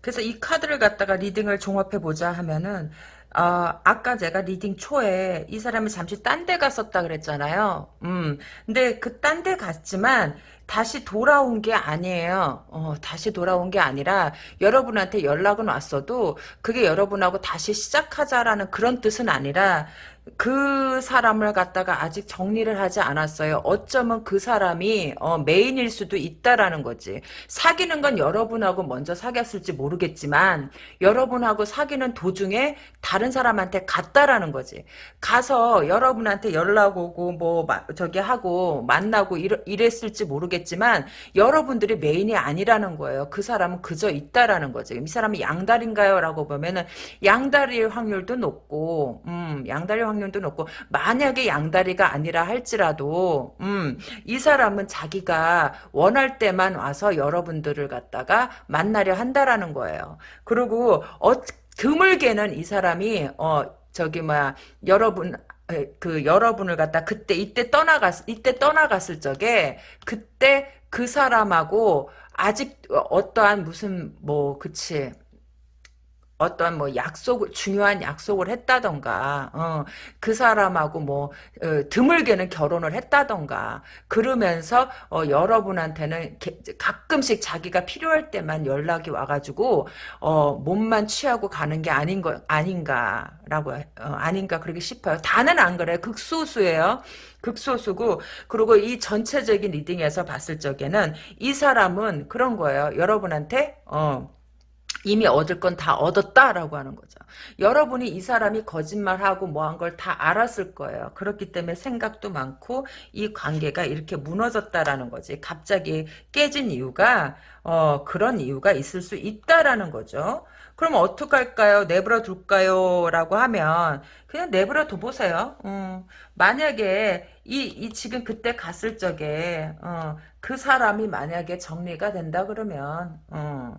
그래서 이 카드를 갖다가 reading을 종합해 보자 하면은 어, 아까 제가 reading 초에 이 사람이 잠시 딴 데 갔었다 그랬잖아요. 음, 근데 그 딴 데 갔지만 다시 돌아온 게 아니에요. 어, 다시 돌아온 게 아니라 여러분한테 연락은 왔어도 그게 여러분하고 다시 시작하자라는 그런 뜻은 아니라 그 사람을 갖다가 아직 정리를 하지 않았어요. 어쩌면 그 사람이 어, 메인일 수도 있다라는 거지. 사귀는 건 여러분하고 먼저 사귀었을지 모르겠지만 여러분하고 사귀는 도중에 다른 사람한테 갔다라는 거지. 가서 여러분한테 연락 오고 뭐 저기 하고 만나고 이러, 이랬을지 모르겠지만 여러분들이 메인이 아니라는 거예요. 그 사람은 그저 있다라는 거지. 이 사람이 양다리인가요? 라고 보면은 양다리일 확률도 높고 음, 양다리 확률 도 높고 만약에 양다리가 아니라 할지라도 음, 이 사람은 자기가 원할 때만 와서 여러분들을 갖다가 만나려 한다라는 거예요. 그리고 어, 드물게는 이 사람이 어 저기 뭐야 여러분 그 여러분을 갖다 그때 이때 떠나갔 이때 떠나갔을 적에 그때 그 사람하고 아직 어떠한 무슨 뭐 그치 어떤 뭐 약속을 중요한 약속을 했다던가 어, 그 사람하고 뭐 어, 드물게는 결혼을 했다던가 그러면서 어, 여러분한테는 게, 가끔씩 자기가 필요할 때만 연락이 와가지고 어, 몸만 취하고 가는 게 아닌 거 아닌가라고 어, 아닌가 그렇게 싶어요. 다는 안 그래 극소수예요. 극소수고 그리고 이 전체적인 리딩에서 봤을 적에는 이 사람은 그런 거예요. 여러분한테 어. 이미 얻을 건 다 얻었다라고 하는 거죠. 여러분이 이 사람이 거짓말하고 뭐 한 걸 다 알았을 거예요. 그렇기 때문에 생각도 많고 이 관계가 이렇게 무너졌다라는 거지. 갑자기 깨진 이유가 어, 그런 이유가 있을 수 있다라는 거죠. 그럼 어떡할까요? 내버려 둘까요? 라고 하면 그냥 내버려 둬보세요. 어, 만약에 이, 이 지금 그때 갔을 적에 어, 그 사람이 만약에 정리가 된다 그러면 어,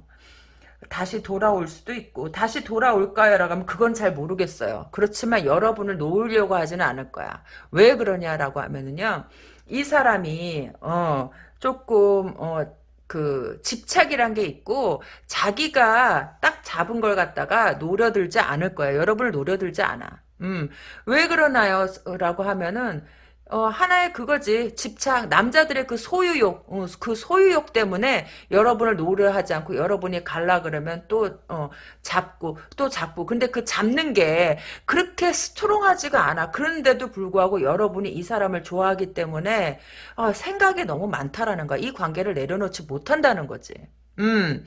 다시 돌아올 수도 있고 다시 돌아올까요? 라고 하면 그건 잘 모르겠어요. 그렇지만 여러분을 놓으려고 하지는 않을 거야. 왜 그러냐라고 하면은요. 이 사람이 어 조금 어그 집착이란 게 있고 자기가 딱 잡은 걸 갖다가 노려들지 않을 거예요. 여러분을 노려들지 않아. 음, 왜 그러나요? 라고 하면은 어, 하나의 그거지. 집착, 남자들의 그 소유욕, 어, 그 소유욕 때문에 여러분을 노려하지 않고 여러분이 갈라 그러면 또, 어, 잡고, 또 잡고. 근데 그 잡는 게 그렇게 스트롱하지가 않아. 그런데도 불구하고 여러분이 이 사람을 좋아하기 때문에, 어, 생각이 너무 많다라는 거야. 이 관계를 내려놓지 못한다는 거지. 음.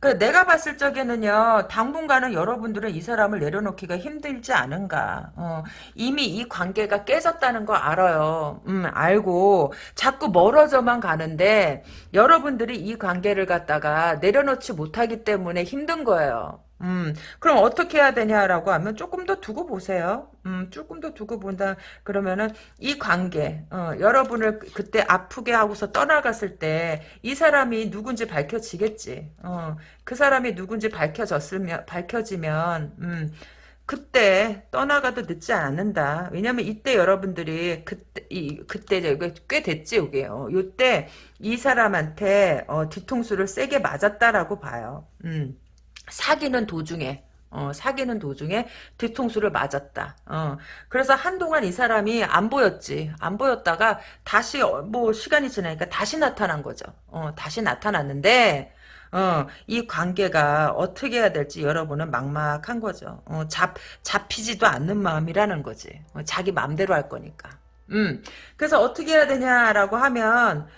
그 내가 봤을 적에는요 당분간은 여러분들은 이 사람을 내려놓기가 힘들지 않은가. 어, 이미 이 관계가 깨졌다는 거 알아요. 음 알고 자꾸 멀어져만 가는데 여러분들이 이 관계를 갖다가 내려놓지 못하기 때문에 힘든 거예요 음, 그럼 어떻게 해야 되냐라고 하면 조금 더 두고 보세요. 음, 조금 더 두고 본다. 그러면은 이 관계, 어, 여러분을 그- 그때 아프게 하고서 떠나갔을 때 이 사람이 누군지 밝혀지겠지. 어, 그 사람이 누군지 밝혀졌으면, 밝혀지면, 음, 그때 떠나가도 늦지 않는다. 왜냐면 이때 여러분들이 그때 이 그때 꽤 됐지 이게. 어, 요때 이 사람한테 어, 뒤통수를 세게 맞았다라고 봐요. 음. 사귀는 도중에 어, 사귀는 도중에 뒤통수를 맞았다. 어, 그래서 한동안 이 사람이 안 보였지. 안 보였다가 다시 어, 뭐 시간이 지나니까 다시 나타난 거죠. 어, 다시 나타났는데 어, 이 관계가 어떻게 해야 될지 여러분은 막막한 거죠. 어, 잡 잡히지도 않는 마음이라는 거지. 어, 자기 마음대로 할 거니까. 음. 그래서 어떻게 해야 되냐라고 하면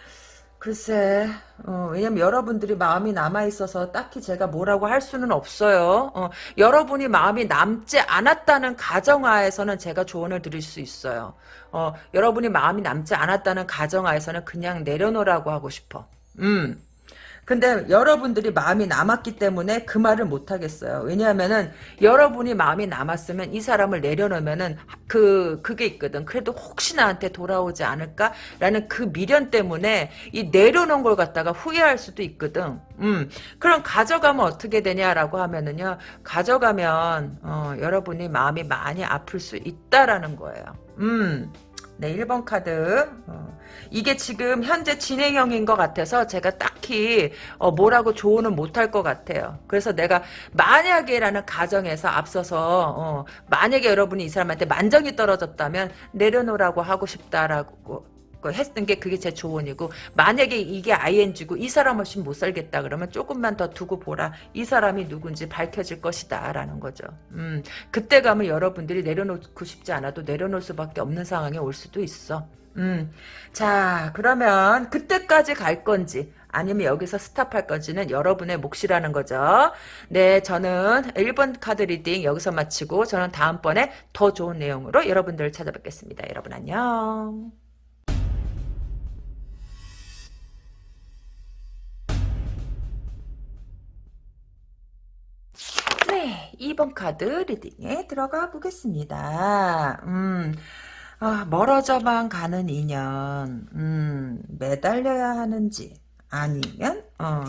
글쎄, 어, 왜냐면 여러분들이 마음이 남아있어서 딱히 제가 뭐라고 할 수는 없어요. 어, 여러분이 마음이 남지 않았다는 가정하에서는 제가 조언을 드릴 수 있어요. 어, 여러분이 마음이 남지 않았다는 가정하에서는 그냥 내려놓으라고 하고 싶어. 음. 근데 여러분들이 마음이 남았기 때문에 그 말을 못 하겠어요. 왜냐하면은 여러분이 마음이 남았으면 이 사람을 내려놓으면은 그 그게 있거든. 그래도 혹시 나한테 돌아오지 않을까라는 그 미련 때문에 이 내려놓은 걸 갖다가 후회할 수도 있거든. 음. 그럼 가져가면 어떻게 되냐라고 하면은요. 가져가면 어, 여러분이 마음이 많이 아플 수 있다라는 거예요. 음. 네, 1번 카드. 어, 이게 지금 현재 진행형인 것 같아서 제가 딱히 어, 뭐라고 조언은 못할 것 같아요. 그래서 내가 만약에라는 가정에서 앞서서 어, 만약에 여러분이 이 사람한테 만정이 떨어졌다면 내려놓으라고 하고 싶다라고 했던 게 그게 제 조언이고 만약에 이게 ING고 이 사람 없이 못 살겠다 그러면 조금만 더 두고 보라 이 사람이 누군지 밝혀질 것이다 라는 거죠 음, 그때 가면 여러분들이 내려놓고 싶지 않아도 내려놓을 수밖에 없는 상황이 올 수도 있어 음, 자 그러면 그때까지 갈 건지 아니면 여기서 스탑할 건지는 여러분의 몫이라는 거죠. 네, 저는 1번 카드 reading 여기서 마치고 저는 다음번에 더 좋은 내용으로 여러분들을 찾아뵙겠습니다. 여러분 안녕. 2번 카드 reading에 들어가 보겠습니다. 음, 아, 멀어져만 가는 인연, 음, 매달려야 하는지, 아니면, 어,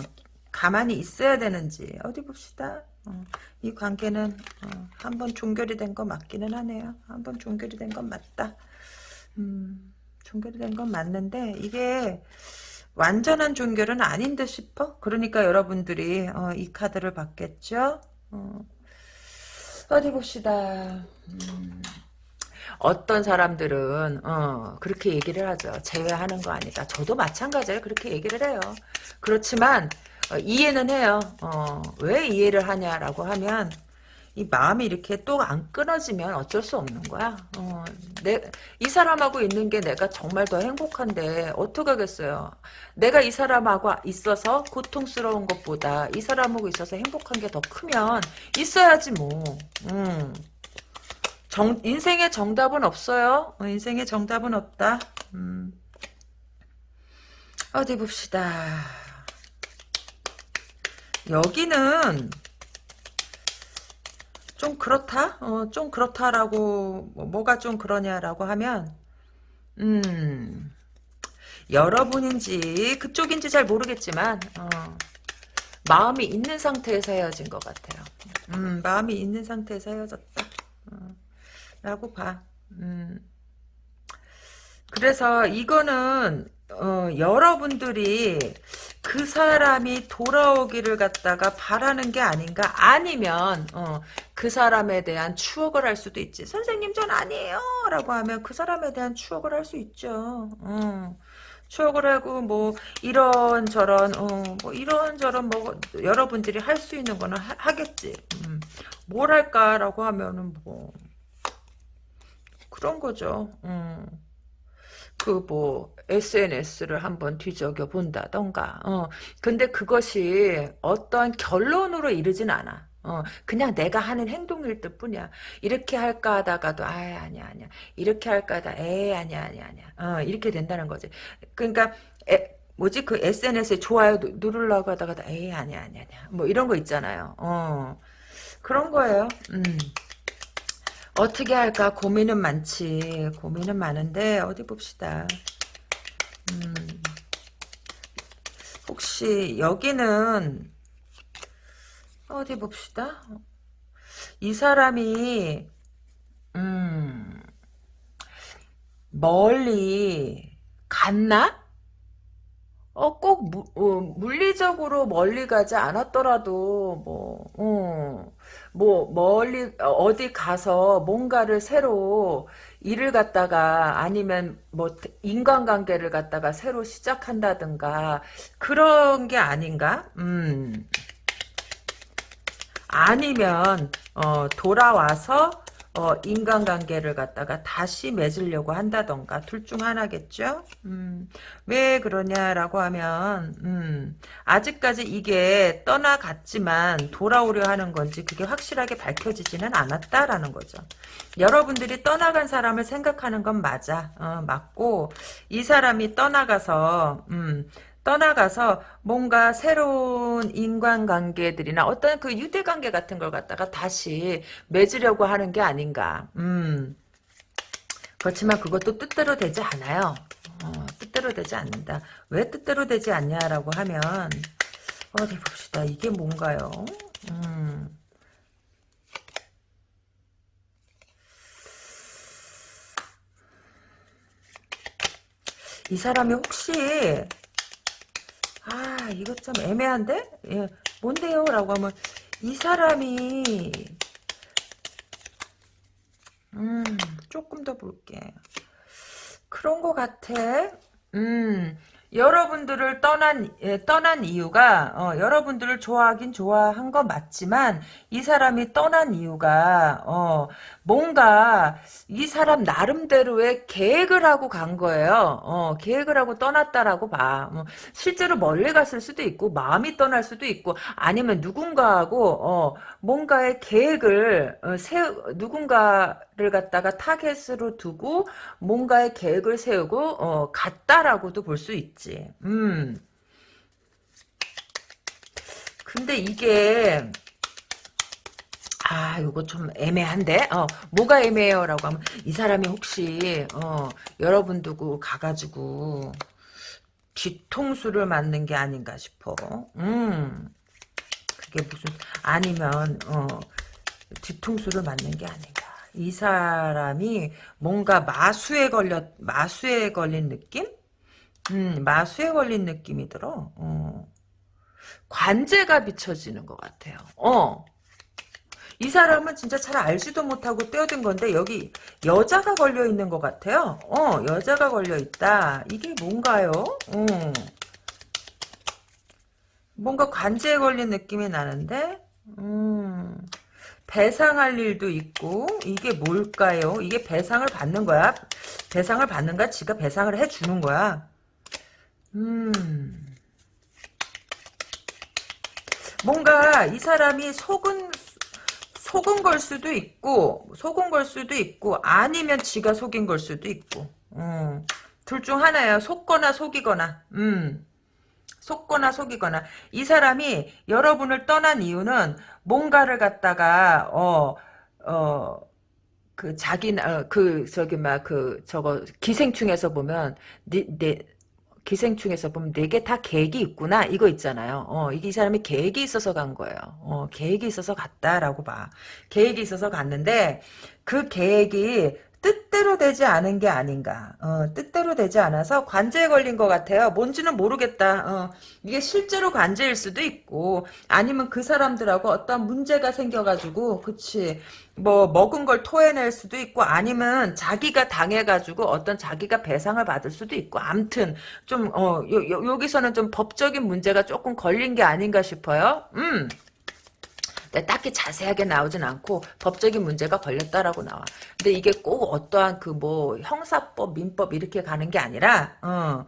가만히 있어야 되는지, 어디 봅시다. 어, 이 관계는, 어, 한번 종결이 된 거 맞기는 하네요. 한번 종결이 된 건 맞다. 음, 종결이 된 건 맞는데, 이게, 완전한 종결은 아닌 듯 싶어? 그러니까 여러분들이, 어, 이 카드를 받겠죠? 어, 어디 봅시다. 음, 어떤 사람들은 어, 그렇게 얘기를 하죠. 제외하는 거 아니다. 저도 마찬가지예요. 그렇게 얘기를 해요. 그렇지만 어, 이해는 해요. 어, 왜 이해를 하냐라고 하면 이 마음이 이렇게 또 안 끊어지면 어쩔 수 없는 거야. 어, 내, 이 사람하고 있는 게 내가 정말 더 행복한데 어떡하겠어요. 내가 이 사람하고 있어서 고통스러운 것보다 이 사람하고 있어서 행복한 게 더 크면 있어야지 뭐. 음. 정, 인생의 정답은 없어요. 어, 인생의 정답은 없다. 음. 어디 봅시다. 여기는 좀 그렇다? 어, 좀 그렇다라고, 뭐, 뭐가 좀 그러냐라고 하면, 음, 여러분인지, 그쪽인지 잘 모르겠지만, 어, 마음이 있는 상태에서 헤어진 것 같아요. 음, 마음이 있는 상태에서 헤어졌다. 어, 라고 봐. 음, 그래서 이거는 어, 여러분들이 그 사람이 돌아오기를 갖다가 바라는 게 아닌가 아니면 어, 그 사람에 대한 추억을 할 수도 있지 선생님 전 아니에요 라고 하면 그 사람에 대한 추억을 할 수 있죠 어. 추억을 하고 뭐 이런 저런 어, 뭐 이런 저런 뭐 여러분들이 할 수 있는 거는 하, 겠지 음. 뭘 할까라고 하면은 뭐 그런 거죠 음. 그뭐 SNS를 한번 뒤적여 본다던가. 어 근데 그것이 어떠한 결론으로 이르진 않아. 어 그냥 내가 하는 행동일 뿐이야. 이렇게 할까 하다가도 아 아니야 아니야. 이렇게 할까 하다 에 아니야 아니야 아니야. 어 이렇게 된다는 거지. 그러니까 에, 뭐지? 그 SNS에 좋아요 누, 르려고 하다가 에이 아니야 아니야 아니야. 뭐 이런 거 있잖아요. 어 그런 거예요. 음. 어떻게 할까? 고민은 많지. 고민은 많은데 어디 봅시다 음, 혹시 여기는 어디 봅시다 이 사람이 음, 멀리 갔나? 어, 꼭, 무, 어, 물리적으로 멀리 가지 않았더라도, 뭐, 어, 뭐, 멀리, 어디 가서 뭔가를 새로 일을 갖다가 아니면 뭐, 인간관계를 갖다가 새로 시작한다든가, 그런 게 아닌가? 음. 아니면, 어, 돌아와서, 어, 인간관계를 갖다가 다시 맺으려고 한다던가 둘 중 하나겠죠. 음, 왜 그러냐라고 하면 음, 아직까지 이게 떠나갔지만 돌아오려 하는 건지 그게 확실하게 밝혀지지는 않았다라는 거죠. 여러분들이 떠나간 사람을 생각하는 건 맞아. 어, 맞고 이 사람이 떠나가서 음, 떠나가서 뭔가 새로운 인간관계들이나 어떤 그 유대관계 같은 걸 갖다가 다시 맺으려고 하는 게 아닌가. 음. 그렇지만 그것도 뜻대로 되지 않아요. 어, 뜻대로 되지 않는다. 왜 뜻대로 되지 않냐라고 하면 어디 봅시다. 이게 뭔가요? 음. 이 사람이 혹시 아 이거 좀 애매한데? 예, 뭔데요? 라고 하면 이 사람이 음 조금 더 볼게 그런 거 같아 음 여러분들을 떠난 예, 떠난 이유가 어, 여러분들을 좋아하긴 좋아한 건 맞지만 이 사람이 떠난 이유가 어, 뭔가 이 사람 나름대로의 계획을 하고 간 거예요. 어, 계획을 하고 떠났다라고 봐. 어, 실제로 멀리 갔을 수도 있고 마음이 떠날 수도 있고 아니면 누군가하고 어, 뭔가의 계획을 어, 세 누군가를 갖다가 타겟으로 두고 뭔가의 계획을 세우고 어, 갔다라고도 볼 수 있지. 음. 근데 이게 아, 이거 좀 애매한데? 어, 뭐가 애매해요? 라고 하면, 이 사람이 혹시, 어, 여러분 두고 가가지고, 뒤통수를 맞는 게 아닌가 싶어. 음. 그게 무슨, 아니면, 어, 뒤통수를 맞는 게 아닌가. 이 사람이 뭔가 마수에 걸렸, 마수에 걸린 느낌? 음, 마수에 걸린 느낌이 들어. 어. 관제가 비춰지는 것 같아요. 어. 이 사람은 진짜 잘 알지도 못하고 떼어든 건데 여기 여자가 걸려 있는 것 같아요. 어, 여자가 걸려 있다. 이게 뭔가요? 어. 뭔가 관제에 걸린 느낌이 나는데, 음, 배상할 일도 있고, 이게 뭘까요? 이게 배상을 받는 거야? 배상을 받는가? 지가 배상을 해주는 거야? 음, 뭔가 이 사람이 속은 속은 걸 수도 있고 속은 걸 수도 있고 아니면 지가 속인 걸 수도 있고 음. 둘중 하나예요. 속거나 속이거나 음. 속거나 속이거나 이 사람이 여러분을 떠난 이유는 뭔가를 갖다가 어 어, 그 자기 어, 그 저기 막 그 저거 기생충에서 보면 내, 내 기생충에서 보면 네개 다 계획이 있구나 이거 있잖아요. 어, 이 사람이 계획이 있어서 간 거예요. 어, 계획이 있어서 갔다라고 봐. 계획이 있어서 갔는데 그 계획이 뜻대로 되지 않은 게 아닌가. 어, 뜻대로 되지 않아서 관제에 걸린 것 같아요. 뭔지는 모르겠다. 어, 이게 실제로 관제일 수도 있고 아니면 그 사람들하고 어떤 문제가 생겨가지고 그치 뭐 먹은 걸 토해낼 수도 있고 아니면 자기가 당해가지고 어떤 자기가 배상을 받을 수도 있고 암튼 좀 어, 요, 요, 여기서는 좀 법적인 문제가 조금 걸린 게 아닌가 싶어요. 음. 딱히 자세하게 나오진 않고 법적인 문제가 걸렸다라고 나와. 근데 이게 꼭 어떠한 그 뭐 형사법, 민법 이렇게 가는 게 아니라 어.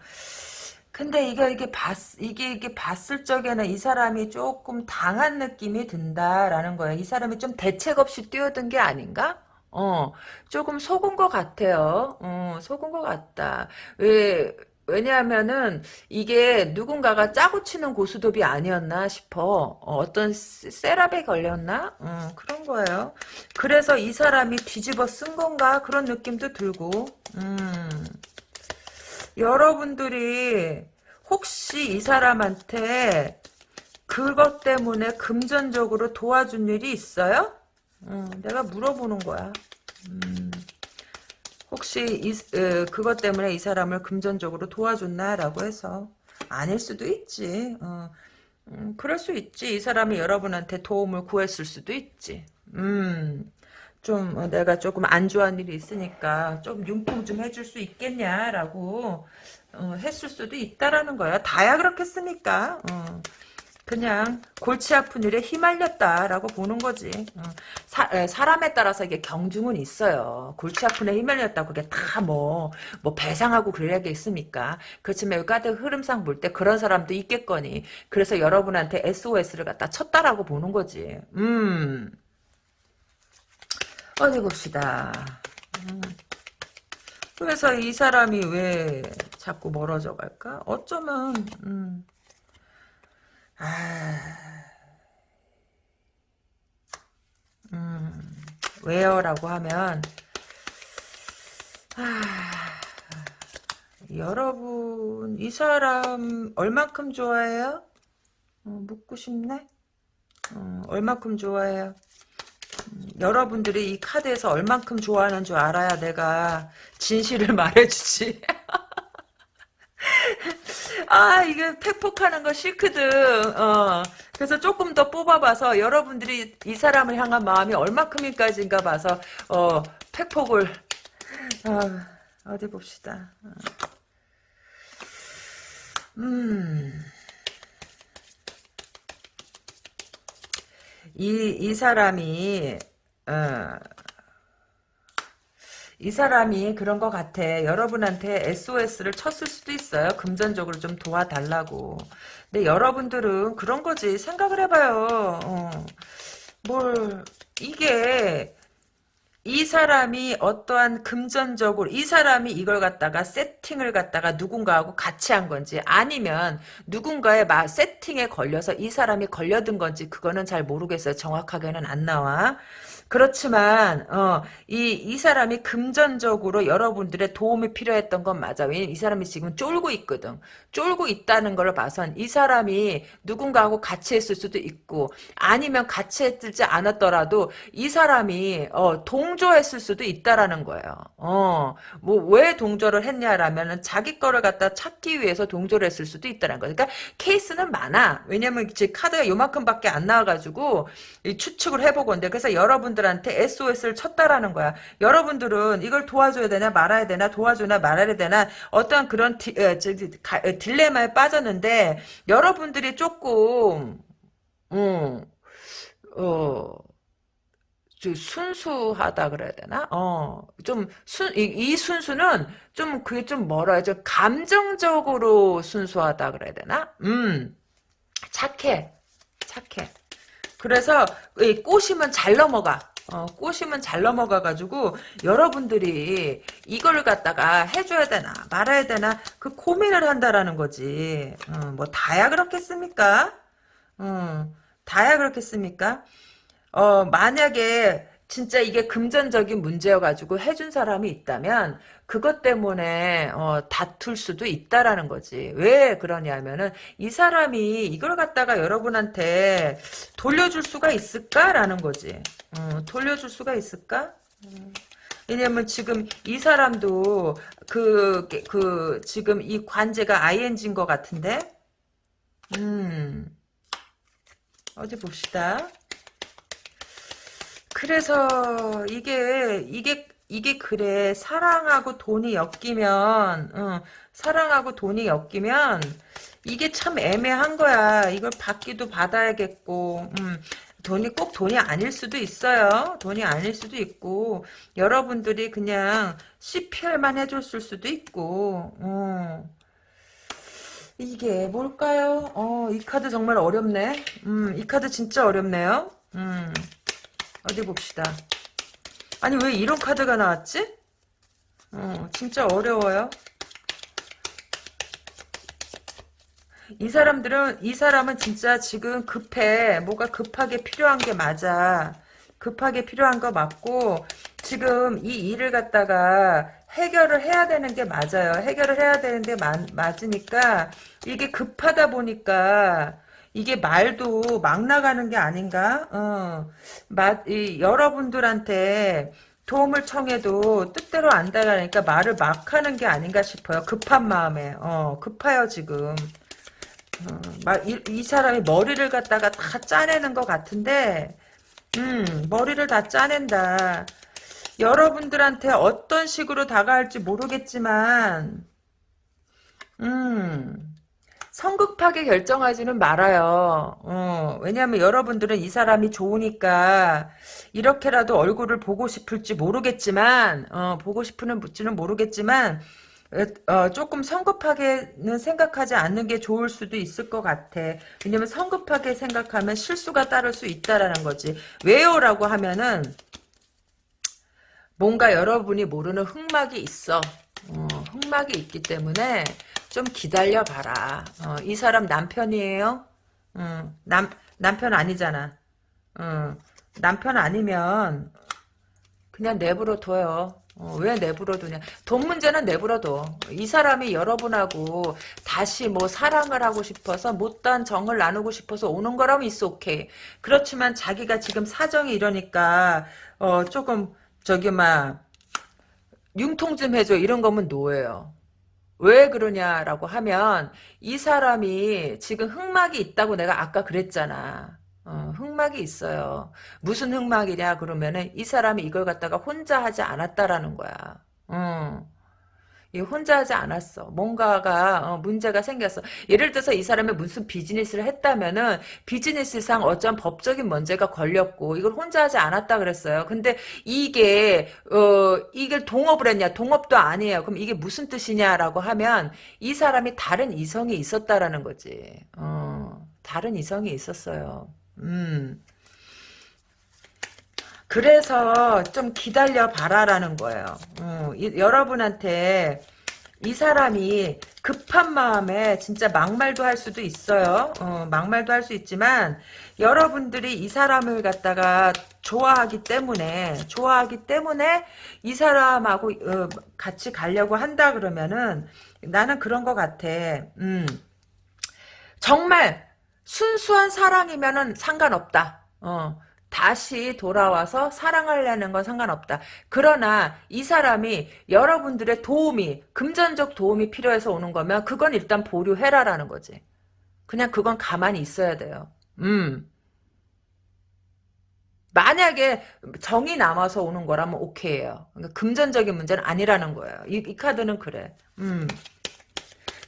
근데 이게 이게 봤 이게 이게 봤을 적에는 이 사람이 조금 당한 느낌이 든다라는 거예요. 이 사람이 좀 대책 없이 뛰어든 게 아닌가? 어, 조금 속은 것 같아요. 어, 속은 것 같다. 왜 왜냐하면은 이게 누군가가 짜고 치는 고스톱이 아니었나 싶어. 어, 떤 세랍에 걸렸나? 음, 그런 거예요. 그래서 이 사람이 뒤집어 쓴 건가? 그런 느낌도 들고. 음. 여러분들이 혹시 이 사람한테 그것 때문에 금전적으로 도와준 일이 있어요? 음, 내가 물어보는 거야. 음. 혹시 이, 에, 그것 때문에 이 사람을 금전적으로 도와줬나라고 해서 아닐 수도 있지. 어, 음, 그럴 수 있지. 이 사람이 여러분한테 도움을 구했을 수도 있지. 음, 좀 어, 내가 조금 안 좋아하는 일이 있으니까 좀 융통 좀 해줄 수 있겠냐라고 어, 했을 수도 있다라는 거야. 다야 그렇겠습니까? 어. 그냥 골치 아픈 일에 휘말렸다라고 보는 거지. 어. 사, 람에 따라서 이게 경중은 있어요. 골치 아픈 일에 휘말렸다고 그게 다 뭐, 뭐 배상하고 그래야겠습니까? 그렇지만 까드 흐름상 볼 때 그런 사람도 있겠거니. 그래서 여러분한테 SOS를 갖다 쳤다라고 보는 거지. 음. 어디 봅시다. 음. 그래서 이 사람이 왜 자꾸 멀어져 갈까? 어쩌면, 음. 아, 음, 왜요라고 하면, 아, 여러분, 이 사람 얼만큼 좋아해요? 어, 묻고 싶네? 어, 얼만큼 좋아해요? 음, 여러분들이 이 카드에서 얼만큼 좋아하는 줄 알아야 내가 진실을 말해주지. 아 이게 팩폭하는 거 싫거든. 어. 그래서 조금 더 뽑아봐서 여러분들이 이 사람을 향한 마음이 얼마큼인까지인가 봐서 어 팩폭을 어, 어디 봅시다. 어. 음. 이, 이 사람이, 어, 이 사람이 그런 것 같아. 여러분한테 SOS를 쳤을 수도 있어요. 금전적으로 좀 도와달라고. 근데 여러분들은 그런 거지. 생각을 해봐요. 어. 뭘 이게 이 사람이 어떠한 금전적으로 이 사람이 이걸 갖다가 세팅을 갖다가 누군가하고 같이 한 건지 아니면 누군가의 마, 세팅에 걸려서 이 사람이 걸려든 건지 그거는 잘 모르겠어요. 정확하게는 안 나와. 그렇지만 어, 이, 이 사람이 금전적으로 여러분들의 도움이 필요했던 건 맞아. 왜냐면 이 사람이 지금 쫄고 있거든. 쫄고 있다는 걸 봐선 이 사람이 누군가하고 같이 했을 수도 있고 아니면 같이 했지 않았더라도 이 사람이 어, 동조했을 수도 있다라는 거예요. 어, 뭐 왜 동조를 했냐라면은 자기 거를 갖다 찾기 위해서 동조를 했을 수도 있다는 거예요. 그러니까 케이스는 많아. 왜냐면 지 카드가 요만큼밖에 안 나와가지고 추측을 해보건데 그래서 여러분 여러분들한테 SOS를 쳤다라는 거야. 여러분들은 이걸 도와줘야 되나 말아야 되나 도와주나 말아야 되나 어떤 그런 디, 어, 저, 가, 어, 딜레마에 빠졌는데 여러분들이 조금 음, 어, 순수하다 그래야 되나? 어, 좀, 순, 이, 이 순수는 좀, 그게 좀 멀어요. 좀 감정적으로 순수하다 그래야 되나? 음, 착해. 착해. 그래서 꼬시면 잘 넘어가. 어, 꼬시면 잘 넘어가가지고 여러분들이 이걸 갖다가 해줘야 되나 말아야 되나 그 고민을 한다라는 거지. 어, 뭐 다야 그렇겠습니까? 어, 다야 그렇겠습니까? 어, 만약에 진짜 이게 금전적인 문제여가지고 해준 사람이 있다면 그것 때문에 어, 다툴 수도 있다라는 거지. 왜 그러냐면은 이 사람이 이걸 갖다가 여러분한테 돌려줄 수가 있을까라는 거지. 어, 돌려줄 수가 있을까? 음. 왜냐면 지금 이 사람도 그, 그, 지금 이 관제가 ing인 것 같은데? 음. 어디 봅시다. 그래서 이게, 이게, 이게 그래. 사랑하고 돈이 엮이면, 어, 사랑하고 돈이 엮이면, 이게 참 애매한 거야. 이걸 받기도 받아야겠고, 음, 돈이 꼭 돈이 아닐 수도 있어요. 돈이 아닐 수도 있고 여러분들이 그냥 CPR만 해줬을 수도 있고 어. 이게 뭘까요? 어, 이 카드 정말 어렵네. 음, 이 카드 진짜 어렵네요. 음, 어디 봅시다. 아니 왜 이런 카드가 나왔지? 어, 진짜 어려워요. 이 사람들은 이 사람은 진짜 지금 급해 뭐가 급하게 필요한 게 맞아 급하게 필요한 거 맞고 지금 이 일을 갖다가 해결을 해야 되는 게 맞아요 해결을 해야 되는데 마, 맞으니까 이게 급하다 보니까 이게 말도 막 나가는 게 아닌가? 어, 마, 이, 여러분들한테 도움을 청해도 뜻대로 안 나가니까 말을 막 하는 게 아닌가 싶어요. 급한 마음에. 어, 급해요 지금. 어, 막, 이, 이, 사람이 머리를 갖다가 다 짜내는 것 같은데, 음, 머리를 다 짜낸다. 여러분들한테 어떤 식으로 다가갈지 모르겠지만, 음, 성급하게 결정하지는 말아요. 어, 왜냐하면 여러분들은 이 사람이 좋으니까 이렇게라도 얼굴을 보고 싶을지 모르겠지만, 어, 보고 싶은지는 모르겠지만, 어, 조금 성급하게는 생각하지 않는 게 좋을 수도 있을 것 같아. 왜냐면 성급하게 생각하면 실수가 따를 수 있다라는 거지. 왜요? 라고 하면은 뭔가 여러분이 모르는 흑막이 있어. 어, 흑막이 있기 때문에 좀 기다려봐라. 어, 이 사람 남편이에요? 음, 남, 남편 아니잖아. 음, 남편 아니면 그냥 내버려 둬요. 어, 왜 내버려 두냐. 돈 문제는 내버려 둬. 이 사람이 여러분하고 다시 뭐 사랑을 하고 싶어서 못다한 정을 나누고 싶어서 오는 거라면 있어 오케이. 그렇지만 자기가 지금 사정이 이러니까 어 조금 저기 막 융통 좀 해줘 이런 거면 노예요. 왜 그러냐라고 하면 이 사람이 지금 흑막이 있다고 내가 아까 그랬잖아. 어, 흑막이 있어요. 무슨 흑막이냐 그러면은 이 사람이 이걸 갖다가 혼자 하지 않았다라는 거야. 어. 이 혼자 하지 않았어. 뭔가가 어, 문제가 생겼어. 예를 들어서 이 사람이 무슨 비즈니스를 했다면은 비즈니스상 어떤 법적인 문제가 걸렸고 이걸 혼자 하지 않았다 그랬어요. 근데 이게 어 이걸 동업을 했냐? 동업도 아니에요. 그럼 이게 무슨 뜻이냐라고 하면 이 사람이 다른 이성이 있었다라는 거지. 어 다른 이성이 있었어요. 음. 그래서 좀 기다려 봐라라는 거예요. 어, 이, 여러분한테 이 사람이 급한 마음에 진짜 막말도 할 수도 있어요. 어, 막말도 할 수 있지만 여러분들이 이 사람을 갖다가 좋아하기 때문에 좋아하기 때문에 이 사람하고 어, 같이 가려고 한다 그러면은 나는 그런 것 같아. 음. 정말 순수한 사랑이면은 상관없다. 어. 다시 돌아와서 사랑하려는 건 상관없다. 그러나 이 사람이 여러분들의 도움이 금전적 도움이 필요해서 오는 거면 그건 일단 보류해라라는 거지. 그냥 그건 가만히 있어야 돼요. 음. 만약에 정이 남아서 오는 거라면 오케이예요. 그러니까 금전적인 문제는 아니라는 거예요. 이, 이 카드는 그래. 음.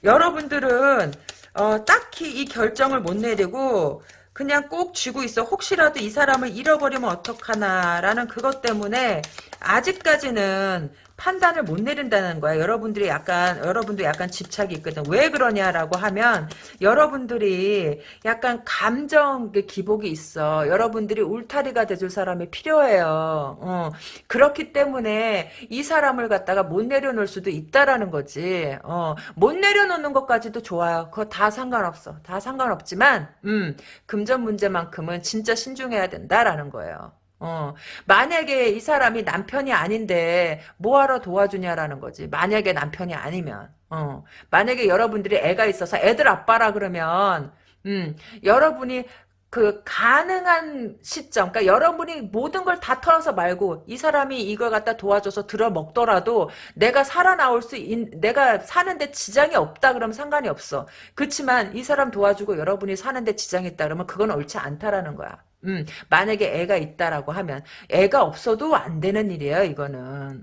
여러분들은 어, 딱히 이 결정을 못 내리고 그냥 꼭 쥐고 있어. 혹시라도 이 사람을 잃어버리면 어떡하나라는 그것 때문에 아직까지는 판단을 못 내린다는 거야. 여러분들이 약간 여러분도 약간 집착이 있거든. 왜 그러냐라고 하면 여러분들이 약간 감정 기복이 있어. 여러분들이 울타리가 돼줄 사람이 필요해요. 어. 그렇기 때문에 이 사람을 갖다가 못 내려놓을 수도 있다라는 거지. 어. 못 내려놓는 것까지도 좋아요. 그거 다 상관없어. 다 상관없지만 음, 금전 문제만큼은 진짜 신중해야 된다라는 거예요. 어, 만약에 이 사람이 남편이 아닌데 뭐하러 도와주냐라는 거지. 만약에 남편이 아니면. 어, 만약에 여러분들이 애가 있어서 애들 아빠라 그러면 음, 여러분이 그 가능한 시점, 그러니까 여러분이 모든 걸 다 털어서 말고 이 사람이 이걸 갖다 도와줘서 들어 먹더라도 내가 살아나올 수, 있, 내가 사는데 지장이 없다 그러면 상관이 없어. 그렇지만 이 사람 도와주고 여러분이 사는데 지장이 있다 그러면 그건 옳지 않다라는 거야. 음, 만약에 애가 있다라고 하면 애가 없어도 안 되는 일이에요, 이거는.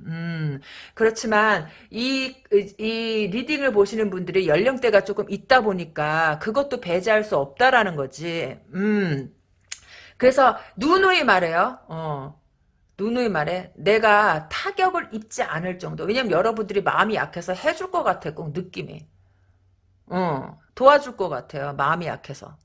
음, 그렇지만 이, 이 리딩을 보시는 분들이 연령대가 조금 있다 보니까 그것도 배제할 수 없다라는 거지. 음. 그래서 누누이 말해요. 어. 누누이 말해. 내가 타격을 입지 않을 정도. 왜냐면 여러분들이 마음이 약해서 해줄 것 같아, 꼭 느낌이. 어. 도와줄 것 같아요, 마음이 약해서.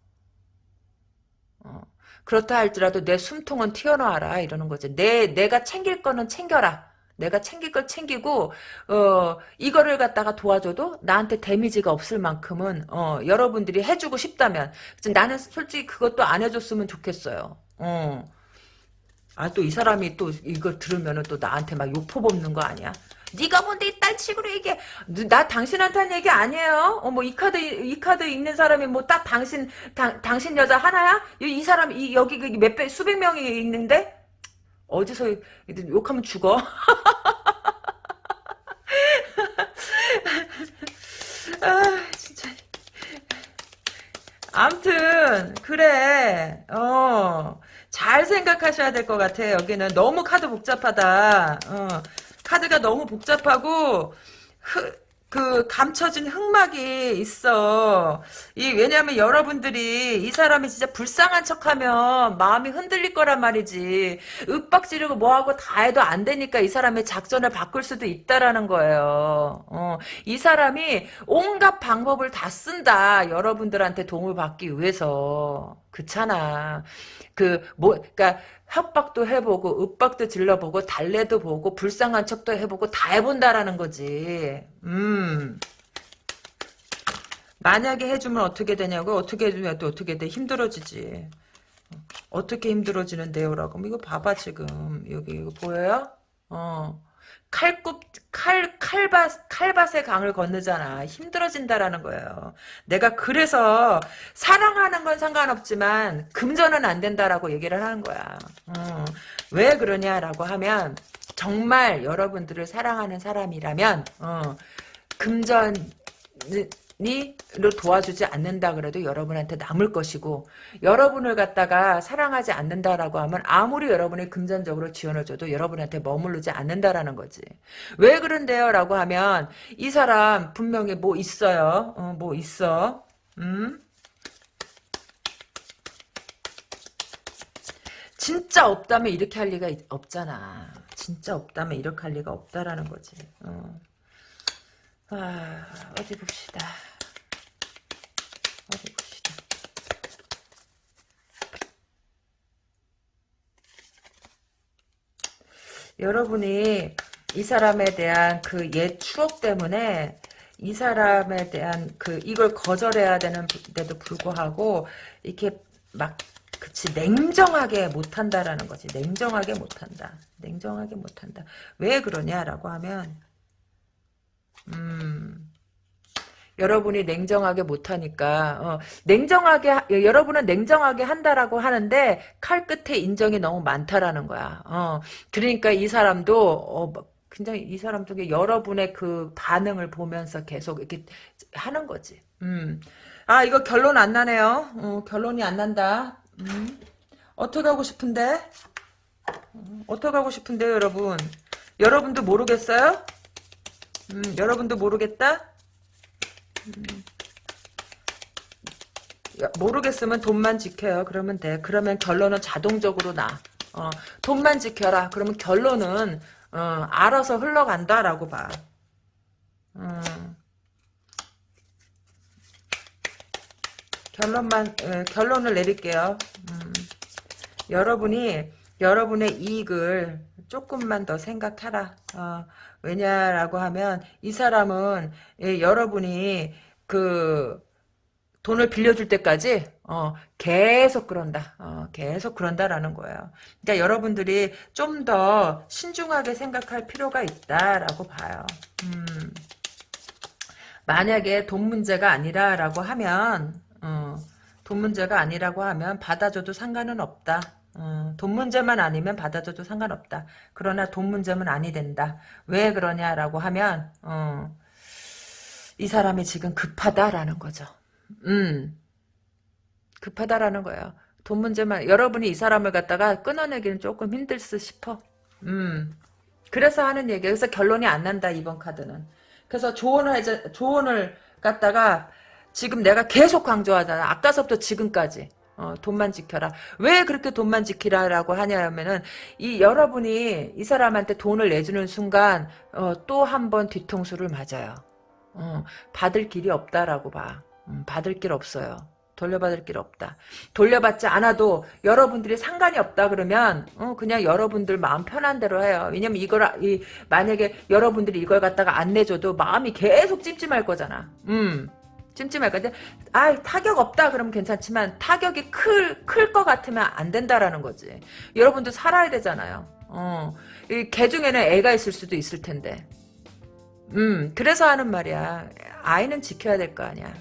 어. 그렇다 할지라도 내 숨통은 튀어나와라 이러는 거지. 내 내가 챙길 거는 챙겨라. 내가 챙길 걸 챙기고 어 이거를 갖다가 도와줘도 나한테 데미지가 없을 만큼은 어 여러분들이 해주고 싶다면 나는 솔직히 그것도 안 해줬으면 좋겠어요. 어. 아 또 이 사람이 또 이거 들으면은 또 나한테 막 욕포 뽑는 거 아니야? 네가 뭔데 이딴 식으로 얘기해. 나 당신한테 한 얘기 아니에요. 어, 뭐, 이 카드, 이 카드 있는 사람이 뭐, 딱 당신, 당, 당신 여자 하나야? 이, 이 사람, 이, 여기, 그몇 배, 수백 명이 있는데? 어디서 욕하면 죽어? 아, 진짜. 암튼, 그래. 어. 잘 생각하셔야 될 것 같아. 여기는 너무 카드 복잡하다. 어. 카드가 너무 복잡하고 흐, 그 감춰진 흑막이 있어. 이 왜냐하면 여러분들이 이 사람이 진짜 불쌍한 척하면 마음이 흔들릴 거란 말이지. 윽박지르고 뭐하고 다 해도 안 되니까 이 사람의 작전을 바꿀 수도 있다라는 거예요. 어, 이 사람이 온갖 방법을 다 쓴다. 여러분들한테 도움을 받기 위해서. 그렇잖아. 그 뭐 그러니까 협박도 해보고 윽박도 질러보고 달래도 보고 불쌍한 척도 해보고 다 해본다라는 거지. 음. 만약에 해주면 어떻게 되냐고 어떻게 해주면 또 어떻게 돼 힘들어지지. 어떻게 힘들어지는데요? 라고 이거 봐봐 지금 여기 이거 보여요? 어. 칼굽 칼 칼밭 칼밭의 강을 건너잖아 힘들어진다라는 거예요. 내가 그래서 사랑하는 건 상관없지만 금전은 안 된다라고 얘기를 하는 거야. 어, 왜 그러냐라고 하면 정말 여러분들을 사랑하는 사람이라면 어, 금전 를 도와주지 않는다 그래도 여러분한테 남을 것이고 여러분을 갖다가 사랑하지 않는다라고 하면 아무리 여러분이 금전적으로 지원을 줘도 여러분한테 머무르지 않는다라는 거지. 왜 그런데요? 라고 하면 이 사람 분명히 뭐 있어요. 어, 뭐 있어. 음? 진짜 없다면 이렇게 할 리가 없잖아. 진짜 없다면 이렇게 할 리가 없다라는 거지. 어. 아, 어디 봅시다. 어디 봅시다. 여러분이 이 사람에 대한 그 옛 추억 때문에 이 사람에 대한 그 이걸 거절해야 되는데도 불구하고 이렇게 막 그치 냉정하게 못한다라는 거지. 냉정하게 못한다. 냉정하게 못한다. 왜 그러냐라고 하면 음, 여러분이 냉정하게 못하니까 어, 냉정하게 여러분은 냉정하게 한다라고 하는데 칼 끝에 인정이 너무 많다라는 거야. 어, 그러니까 이 사람도 어, 굉장히 이 사람도 여러분의 그 반응을 보면서 계속 이렇게 하는 거지. 음. 아 이거 결론 안 나네요. 어, 결론이 안 난다. 음. 어떻게 하고 싶은데? 어, 어떻게 하고 싶은데요, 여러분? 여러분도 모르겠어요? 음, 여러분도 모르겠다? 음. 모르겠으면 돈만 지켜요. 그러면 돼. 그러면 결론은 자동적으로 나. 어, 돈만 지켜라. 그러면 결론은 어, 알아서 흘러간다라고 봐. 어. 결론만 에, 결론을 내릴게요. 음. 여러분이 여러분의 이익을 조금만 더 생각하라. 어, 왜냐라고 하면 이 사람은 예, 여러분이 그 돈을 빌려줄 때까지 어, 계속 그런다. 어, 계속 그런다라는 거예요. 그러니까 여러분들이 좀 더 신중하게 생각할 필요가 있다라고 봐요. 음, 만약에 돈 문제가 아니라라고 하면 어, 돈 문제가 아니라고 하면 받아줘도 상관은 없다. 어, 돈 문제만 아니면 받아줘도 상관없다. 그러나 돈 문제면 아니 된다. 왜 그러냐라고 하면 어, 이 사람이 지금 급하다라는 거죠. 음, 급하다라는 거예요. 돈 문제만 여러분이 이 사람을 갖다가 끊어내기는 조금 힘들 듯 싶어. 음, 그래서 하는 얘기. 그래서 결론이 안 난다 이번 카드는. 그래서 조언을 해줘, 조언을 갖다가 지금 내가 계속 강조하잖아. 아까서부터 지금까지. 어, 돈만 지켜라. 왜 그렇게 돈만 지키라라고 하냐면은 이 여러분이 이 사람한테 돈을 내주는 순간 어, 또 한 번 뒤통수를 맞아요. 어, 받을 길이 없다라고 봐. 음, 받을 길 없어요. 돌려받을 길 없다. 돌려받지 않아도 여러분들이 상관이 없다 그러면 어, 그냥 여러분들 마음 편한 대로 해요. 왜냐면 이걸 이, 만약에 여러분들이 이걸 갖다가 안 내줘도 마음이 계속 찜찜할 거잖아. 음. 찜찜할 건데 아 타격 없다 그러면 괜찮지만 타격이 클 클 것 같으면 안 된다라는 거지. 여러분도 살아야 되잖아요. 어. 이개 중에는 애가 있을 수도 있을 텐데. 음, 그래서 하는 말이야. 아이는 지켜야 될 거 아니야.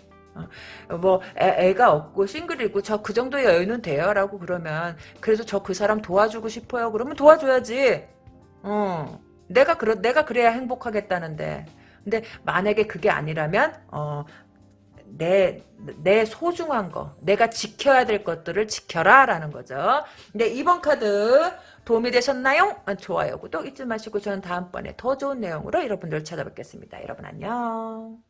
어, 뭐 애, 가 없고 싱글이고 저 그 정도 여유는 돼요라고 그러면 그래도 저그 사람 도와주고 싶어요. 그러면 도와줘야지. 어. 내가 그러 내가 그래야 행복하겠다는데. 근데 만약에 그게 아니라면 어 내, 내 소중한 거, 내가 지켜야 될 것들을 지켜라, 라는 거죠. 근데 이번 카드 도움이 되셨나요? 아, 좋아요, 구독 잊지 마시고 저는 다음번에 더 좋은 내용으로 여러분들 찾아뵙겠습니다. 여러분 안녕.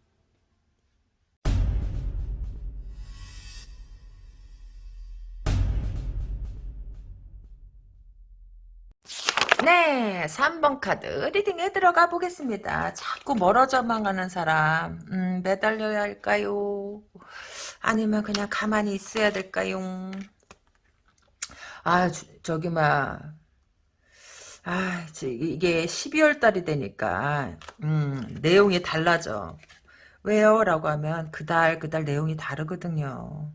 네, 3번 카드 리딩에 들어가 보겠습니다. 자꾸 멀어져만 가는 사람 음, 매달려야 할까요? 아니면 그냥 가만히 있어야 될까요? 아, 저 기 막 아, 이게 12월 달이 되니까 음, 내용이 달라져. 왜요? 라고 하면 그달 그달 내용이 다르거든요.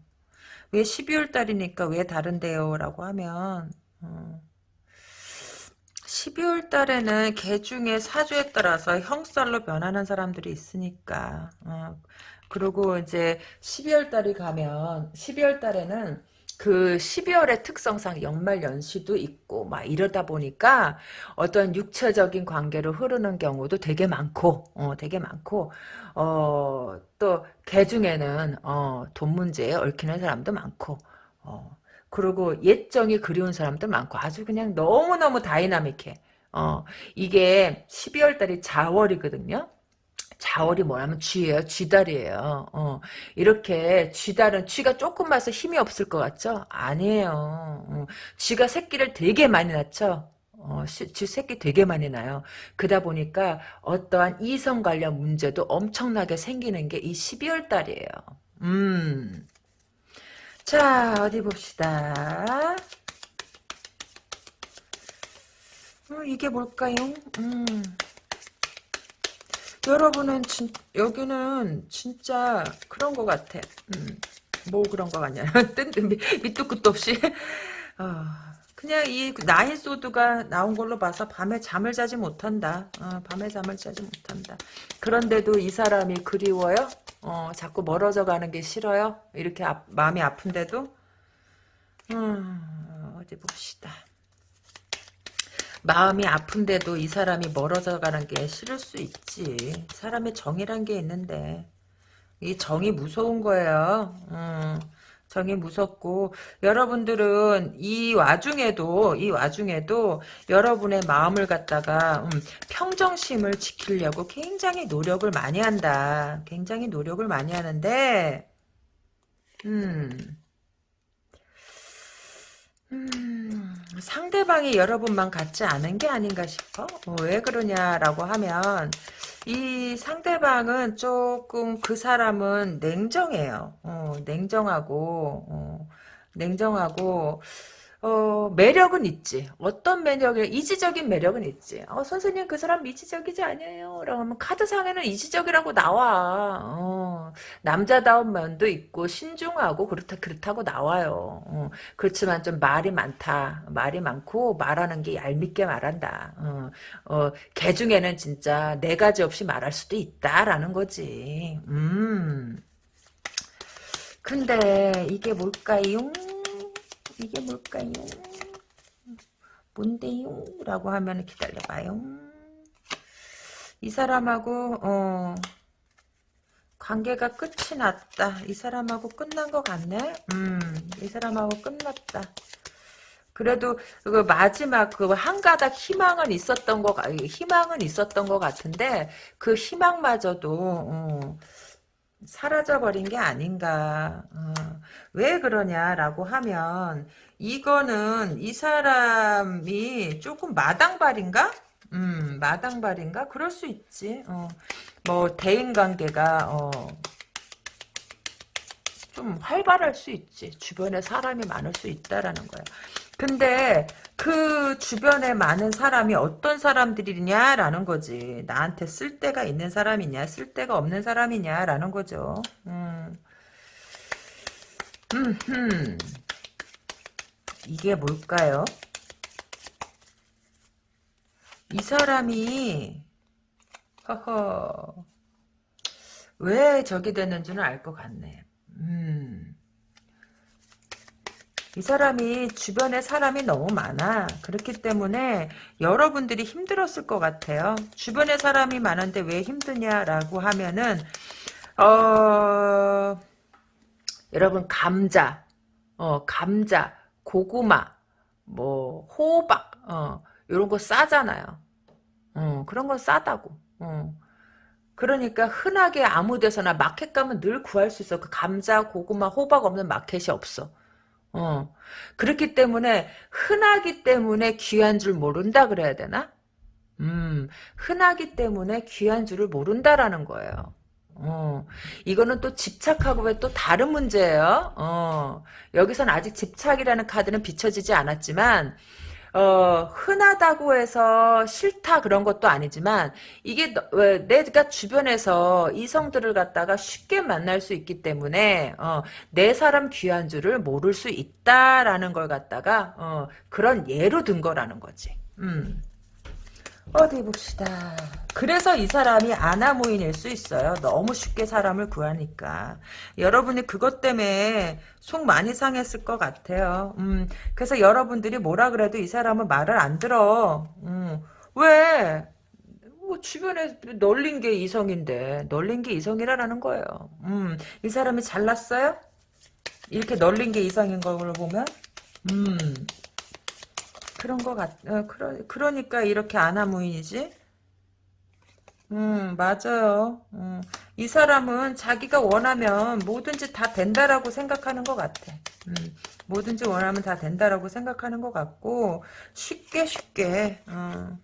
왜 12월 달이니까 왜 다른데요? 라고 하면 어, 12월 달에는 개 중에 사주에 따라서 형살로 변하는 사람들이 있으니까. 어, 그리고 이제 12월 달이 가면 12월 달에는 그 12월의 특성상 연말 연시도 있고 막 이러다 보니까 어떤 육체적인 관계로 흐르는 경우도 되게 많고 어 되게 많고 어 또 개 중에는 어 돈 문제에 얽히는 사람도 많고 어 그리고 옛정이 그리운 사람도 많고 아주 그냥 너무너무 다이나믹해. 어, 이게 12월 달이 자월이거든요. 자월이 뭐냐면 쥐예요. 쥐달이에요. 어, 이렇게 쥐달은 쥐가 조금 마서 힘이 없을 것 같죠? 아니에요. 어, 쥐가 새끼를 되게 많이 낳죠. 어, 쥐 새끼 되게 많이 나요. 그러다 보니까 어떠한 이성 관련 문제도 엄청나게 생기는 게 이 12월 달이에요. 음. 자, 어디 봅시다. 어, 이게 뭘까요? 음. 여러분은 진, 여기는 진짜 그런 것 같아. 음. 뭐 그런 거 같냐. 밑도 끝도 없이. 어, 그냥 이 나인 소드가 나온 걸로 봐서 밤에 잠을 자지 못한다. 어, 밤에 잠을 자지 못한다. 그런데도 이 사람이 그리워요? 어, 자꾸 멀어져 가는 게 싫어요? 이렇게 아, 마음이 아픈데도? 음, 어디 봅시다. 마음이 아픈데도 이 사람이 멀어져 가는 게 싫을 수 있지. 사람의 정이란 게 있는데. 이 정이 무서운 거예요. 음. 정이 무섭고 여러분들은 이 와중에도 이 와중에도 여러분의 마음을 갖다가 음, 평정심을 지키려고 굉장히 노력을 많이 한다. 굉장히 노력을 많이 하는데 음, 음 상대방이 여러분만 같지 않은 게 아닌가 싶어. 어, 왜 그러냐라고 하면 이 상대방은 조금 그 사람은 냉정해요. 어, 냉정하고 어, 냉정하고 어, 매력은 있지. 어떤 매력이, 이지적인 매력은 있지. 어, 선생님, 그 사람 이지적이지 않아요. 라고 하면 카드상에는 이지적이라고 나와. 어, 남자다운 면도 있고, 신중하고, 그렇다, 그렇다고 나와요. 어, 그렇지만 좀 말이 많다. 말이 많고, 말하는 게 얄밉게 말한다. 어, 어, 개 중에는 진짜 네 가지 없이 말할 수도 있다라는 거지. 음. 근데 이게 뭘까요? 이게 뭘까요? 뭔데요? 라고 하면 기다려봐요. 이 사람하고 어 관계가 끝이 났다. 이 사람하고 끝난 것 같네. 음, 이 사람하고 끝났다. 그래도 그 마지막 그 한 가닥 희망은 있었던 거 희망은 있었던 것 같은데 그 희망마저도 어, 사라져 버린 게 아닌가. 어, 왜 그러냐라고 하면 이거는 이 사람이 조금 마당발인가? 음, 마당발인가? 그럴 수 있지. 어, 뭐 대인 관계가 어, 좀 활발할 수 있지. 주변에 사람이 많을 수 있다라는 거야. 근데 그 주변에 많은 사람이 어떤 사람들이냐라는 거지. 나한테 쓸데가 있는 사람이냐, 쓸데가 없는 사람이냐라는 거죠. 음. 음, 이게 뭘까요? 이 사람이 허허 왜 저기 됐는지는 알 것 같네. 음. 이 사람이 주변에 사람이 너무 많아. 그렇기 때문에 여러분들이 힘들었을 것 같아요. 주변에 사람이 많은데 왜 힘드냐라고 하면은 어 여러분 감자, 어 감자, 고구마, 뭐 호박, 어 이런 거 싸잖아요. 어 그런 건 싸다고. 어. 그러니까 흔하게 아무 데서나 마켓 가면 늘 구할 수 있어. 그 감자, 고구마, 호박 없는 마켓이 없어. 어. 그렇기 때문에 흔하기 때문에 귀한 줄 모른다 그래야 되나? 음, 흔하기 때문에 귀한 줄을 모른다라는 거예요. 어, 이거는 또 집착하고 왜 또 다른 문제예요. 어, 여기선 아직 집착이라는 카드는 비춰지지 않았지만, 어, 흔하다고 해서 싫다 그런 것도 아니지만 이게 왜 내가 주변에서 이성들을 갖다가 쉽게 만날 수 있기 때문에 어, 내 사람 귀한 줄을 모를 수 있다라는 걸 갖다가 어, 그런 예로 든 거라는 거지. 음. 어디 봅시다. 그래서 이 사람이 아나무인일 수 있어요. 너무 쉽게 사람을 구하니까. 여러분이 그것 때문에 속 많이 상했을 것 같아요. 음, 그래서 여러분들이 뭐라 그래도 이 사람은 말을 안 들어. 음, 왜? 뭐 주변에 널린 게 이성인데 널린 게 이성이라는 거예요. 음, 이 사람이 잘났어요? 이렇게 널린 게 이성인 걸로 보면 음, 그런 거 같, 어, 그러, 그러니까 이렇게 아나무인이지? 음, 맞아요. 음, 이 사람은 자기가 원하면 뭐든지 다 된다라고 생각하는 것 같아. 음, 뭐든지 원하면 다 된다라고 생각하는 것 같고, 쉽게 쉽게, 어,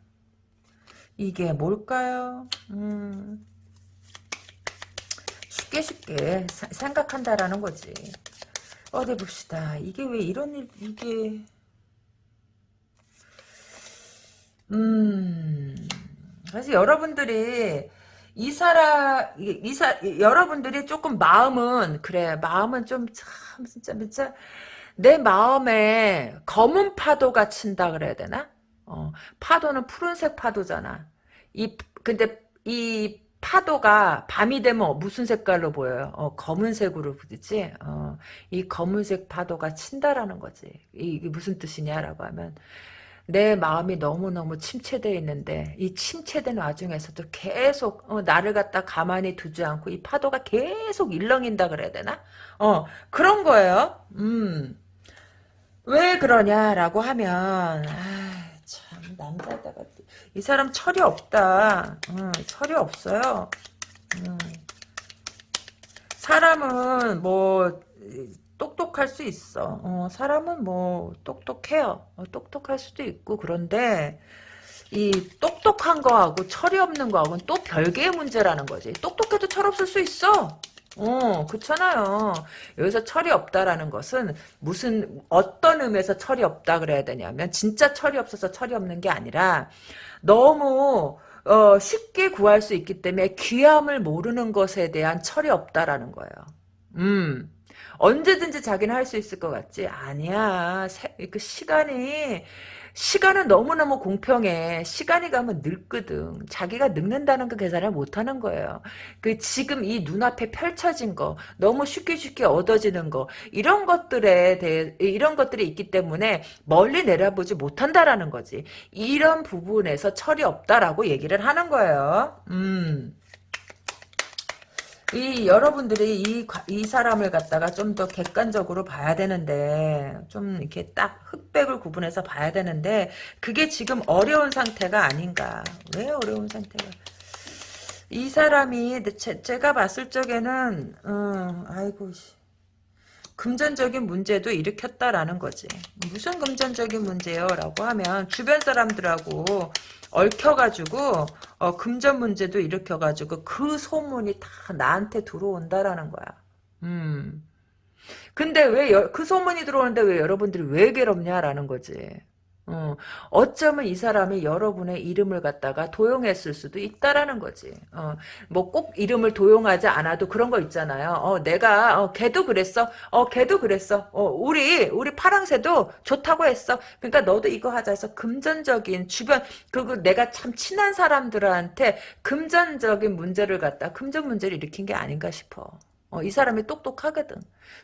이게 뭘까요? 음, 쉽게 쉽게 사, 생각한다라는 거지. 어디 봅시다. 이게 왜 이런 일, 이게, 음. 그래서 여러분들이 이 사람 이사 여러분들이 조금 마음은 그래 마음은 좀 참 진짜 진짜 내 마음에 검은 파도가 친다 그래야 되나? 어, 파도는 푸른색 파도잖아. 이 근데 이 파도가 밤이 되면 무슨 색깔로 보여요? 어, 검은색으로 부딪지? 어, 이 검은색 파도가 친다라는 거지. 이게 무슨 뜻이냐라고 하면 내 마음이 너무너무 침체되어 있는데 이 침체된 와중에서도 계속 어, 나를 갖다 가만히 두지 않고 이 파도가 계속 일렁인다 그래야 되나? 어 그런 거예요. 음. 왜 그러냐라고 하면 아, 참 남자다가 이 사람 철이 없다. 음, 철이 없어요. 음. 사람은 뭐 똑똑할 수 있어. 어, 사람은 뭐 똑똑해요. 어, 똑똑할 수도 있고 그런데 이 똑똑한 거하고 철이 없는 거하고는 또 별개의 문제라는 거지. 똑똑해도 철 없을 수 있어. 어, 그렇잖아요. 여기서 철이 없다라는 것은 무슨 어떤 의미에서 철이 없다 그래야 되냐면 진짜 철이 없어서 철이 없는 게 아니라 너무 어, 쉽게 구할 수 있기 때문에 귀함을 모르는 것에 대한 철이 없다라는 거예요. 음. 언제든지 자기는 할 수 있을 것 같지? 아니야. 세, 그 시간이 시간은 너무너무 공평해. 시간이 가면 늙거든. 자기가 늙는다는 그 계산을 못하는 거예요. 그 지금 이 눈앞에 펼쳐진 거, 너무 쉽게 쉽게 얻어지는 거, 이런 것들에 대해, 이런 것들이 있기 때문에 멀리 내려보지 못한다라는 거지. 이런 부분에서 철이 없다라고 얘기를 하는 거예요. 음. 이 여러분들이 이, 이 사람을 갖다가 좀 더 객관적으로 봐야 되는데 좀 이렇게 딱 흑백을 구분해서 봐야 되는데 그게 지금 어려운 상태가 아닌가. 왜 어려운 상태가? 이 사람이 제, 제가 봤을 적에는 어, 아이고 금전적인 문제도 일으켰다라는 거지. 무슨 금전적인 문제요? 라고 하면 주변 사람들하고 얽혀가지고 어, 금전 문제도 일으켜가지고 그 소문이 다 나한테 들어온다라는 거야. 음. 근데 왜 그 소문이 들어오는데 왜 여러분들이 왜 괴롭냐라는 거지. 어, 어쩌면 이 사람이 여러분의 이름을 갖다가 도용했을 수도 있다라는 거지. 어, 뭐 꼭 이름을 도용하지 않아도 그런 거 있잖아요. 어, 내가 어, 걔도 그랬어. 어, 걔도 그랬어. 어, 우리 우리 파랑새도 좋다고 했어. 그러니까 너도 이거 하자 해서 금전적인 주변 그리고 내가 참 친한 사람들한테 금전적인 문제를 갖다 금전 문제를 일으킨 게 아닌가 싶어. 어, 이 사람이 똑똑하거든.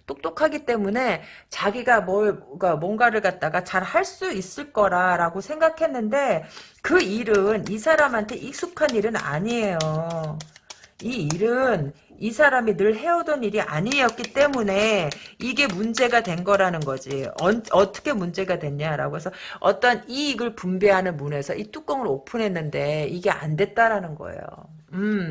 똑똑하기 때문에 자기가 뭘, 뭔가를 갖다가 잘 할 수 있을 거라라고 생각했는데 그 일은 이 사람한테 익숙한 일은 아니에요. 이 일은 이 사람이 늘 해오던 일이 아니었기 때문에 이게 문제가 된 거라는 거지. 어, 떻게 문제가 됐냐라고 해서 어떤 이익을 분배하는 문에서 이 뚜껑을 오픈했는데 이게 안 됐다라는 거예요. 음.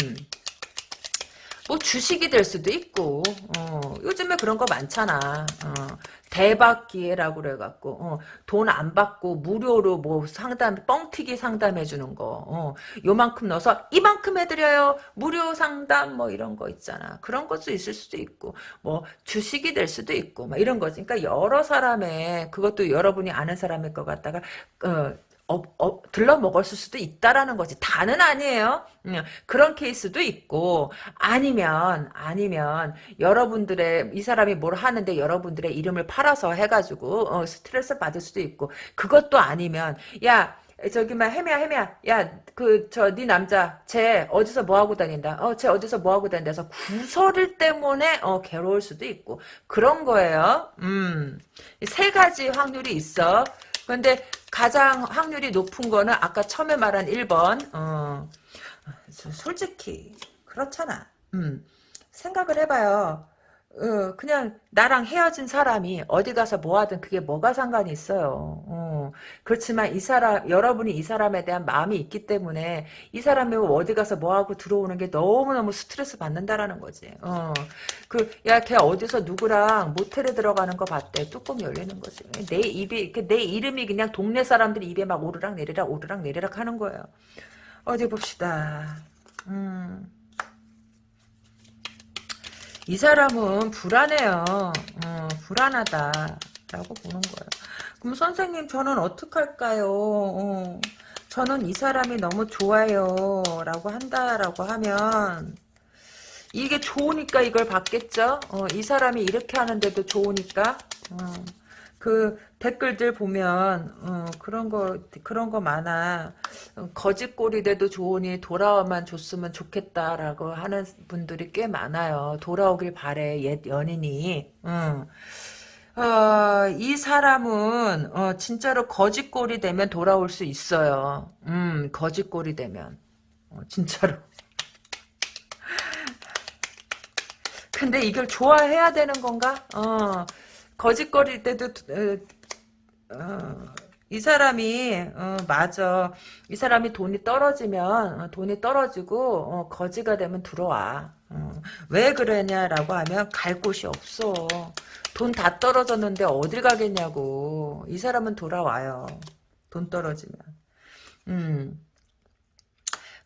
뭐 주식이 될 수도 있고 어, 요즘에 그런 거 많잖아. 어, 대박 기회라고 그래갖고 어, 돈 안 받고 무료로 뭐 상담 뻥튀기 상담해 주는 거 어, 요만큼 넣어서 이만큼 해드려요. 무료 상담 뭐 이런 거 있잖아. 그런 것도 있을 수도 있고 뭐 주식이 될 수도 있고 막 이런 거지. 그러니까 여러 사람의 그것도 여러분이 아는 사람일 것 같다가 어, 어, 어, 들러 먹었을 수도 있다라는 거지. 다는 아니에요. 음, 그런 케이스도 있고 아니면 아니면 여러분들의 이 사람이 뭘 하는데 여러분들의 이름을 팔아서 해가지고 어, 스트레스 받을 수도 있고 그것도 아니면 야 저기 막 해미야 해미야 야그 저 네 남자 쟤 어디서 뭐 하고 다닌다 어쟤 어디서 뭐 하고 다닌다 해서 구설일 때문에 어 괴로울 수도 있고 그런 거예요 음세 가지 확률이 있어 근데 가장 확률이 높은 거는 아까 처음에 말한 1번. 어, 솔직히 그렇잖아. 음, 생각을 해봐요. 어, 그냥 나랑 헤어진 사람이 어디 가서 뭐 하든 그게 뭐가 상관이 있어요. 어, 그렇지만 이 사람 여러분이 이 사람에 대한 마음이 있기 때문에 이 사람이 어디 가서 뭐 하고 들어오는 게 너무너무 스트레스 받는다라는 거지. 어, 그야 걔 어디서 누구랑 모텔에 들어가는 거 봤대. 뚜껑 열리는 거지. 내 입이 내 이름이 그냥 동네 사람들이 입에 막 오르락 내리락 오르락 내리락 하는 거예요. 어디 봅시다. 음. 이 사람은 불안해요. 어, 불안하다라고 보는 거예요. 그럼 선생님 저는 어떡할까요? 어, 저는 이 사람이 너무 좋아요 라고 한다라고 하면 이게 좋으니까 이걸 받겠죠? 어, 이 사람이 이렇게 하는데도 좋으니까 어. 그 댓글들 보면 어, 그런 거 그런 거 많아. 거짓골이 돼도 좋으니 돌아와만 줬으면 좋겠다라고 하는 분들이 꽤 많아요. 돌아오길 바래 옛 연인이. 응. 어, 이 사람은 어, 진짜로 거짓골이 되면 돌아올 수 있어요. 음 거짓골이 되면. 어, 진짜로. 근데 이걸 좋아해야 되는 건가? 어, 거짓거릴 때도 어, 어, 이 사람이 어, 맞아. 이 사람이 돈이 떨어지면 어, 돈이 떨어지고 어, 거지가 되면 들어와. 어, 왜 그러냐라고 하면 갈 곳이 없어. 돈 다 떨어졌는데 어딜 가겠냐고. 이 사람은 돌아와요. 돈 떨어지면. 음.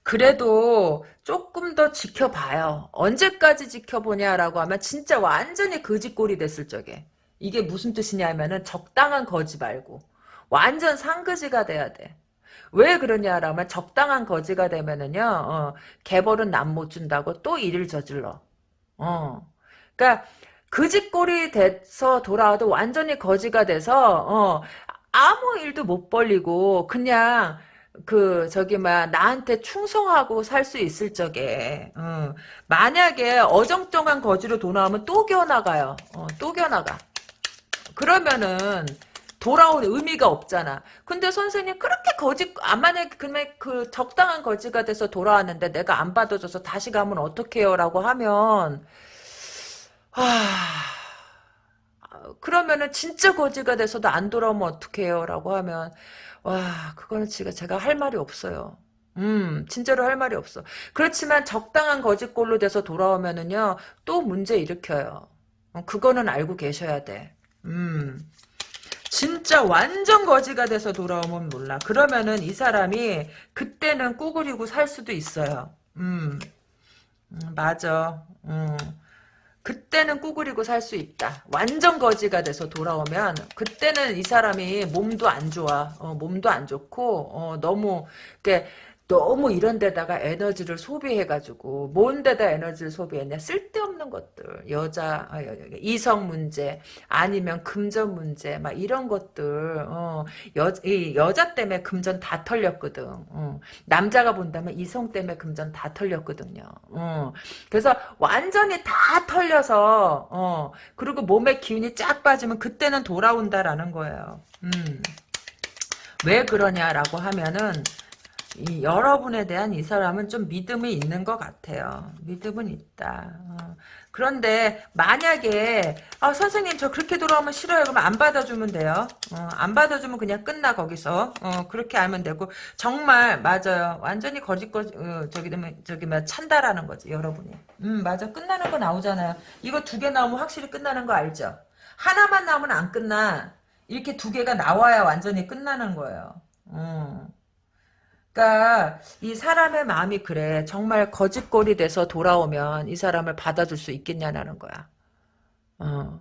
그래도 조금 더 지켜봐요. 언제까지 지켜보냐라고 하면 진짜 완전히 거짓골이 됐을 적에 이게 무슨 뜻이냐면은 적당한 거지 말고 완전 상거지가 돼야 돼. 왜 그러냐라면 적당한 거지가 되면은요 어, 개벌은 남 못 준다고 또 일을 저질러. 어, 그러니까 거짓골이 돼서 돌아와도 완전히 거지가 돼서 어, 아무 일도 못 벌리고 그냥 그 저기 막 나한테 충성하고 살 수 있을 적에 어, 만약에 어정쩡한 거지로 돌아오면 또 겨나가요. 어, 또 겨나가. 그러면은 돌아온 의미가 없잖아. 근데 선생님 그렇게 거지 만약에 그 적당한 거지가 돼서 돌아왔는데 내가 안 받아줘서 다시 가면 어떡해요라고 하면 아 그러면은 진짜 거지가 돼서도 안 돌아오면 어떡해요라고 하면 와 그거는 제가 제가 할 말이 없어요. 음, 진짜로 할 말이 없어. 그렇지만 적당한 거짓골로 돼서 돌아오면은요, 또 문제 일으켜요. 어, 그거는 알고 계셔야 돼. 음. 진짜 완전 거지가 돼서 돌아오면 몰라. 그러면은 이 사람이 그때는 꾸그리고 살 수도 있어요. 음, 음 맞아. 음. 그때는 꾸그리고 살 수 있다. 완전 거지가 돼서 돌아오면 그때는 이 사람이 몸도 안 좋아. 어, 몸도 안 좋고 어, 너무 이렇게 너무 이런 데다가 에너지를 소비해가지고 뭔 데다 에너지를 소비했냐 쓸데없는 것들 여자 아, 이성 문제 아니면 금전 문제 막 이런 것들 어, 여, 이 여자 때문에 금전 다 털렸거든 어. 남자가 본다면 이성 때문에 금전 다 털렸거든요 어. 그래서 완전히 다 털려서 어. 그리고 몸에 기운이 쫙 빠지면 그때는 돌아온다라는 거예요 음. 왜 그러냐라고 하면은 이 여러분에 대한 이 사람은 좀 믿음이 있는 것 같아요. 믿음은 있다. 어. 그런데 만약에 아, 선생님 저 그렇게 돌아오면 싫어요. 그러면 안 받아주면 돼요. 어, 안 받아주면 그냥 끝나 거기서. 어, 그렇게 알면 되고 정말 맞아요. 완전히 거짓 거 어, 저기 되면 저기 막 찬다라는 거지 여러분이. 음 맞아 끝나는 거 나오잖아요. 이거 두 개 나오면 확실히 끝나는 거 알죠? 하나만 나오면 안 끝나. 이렇게 두 개가 나와야 완전히 끝나는 거예요. 어. 그러니까 이 사람의 마음이 그래. 정말 거짓골이 돼서 돌아오면 이 사람을 받아줄 수 있겠냐라는 거야. 어.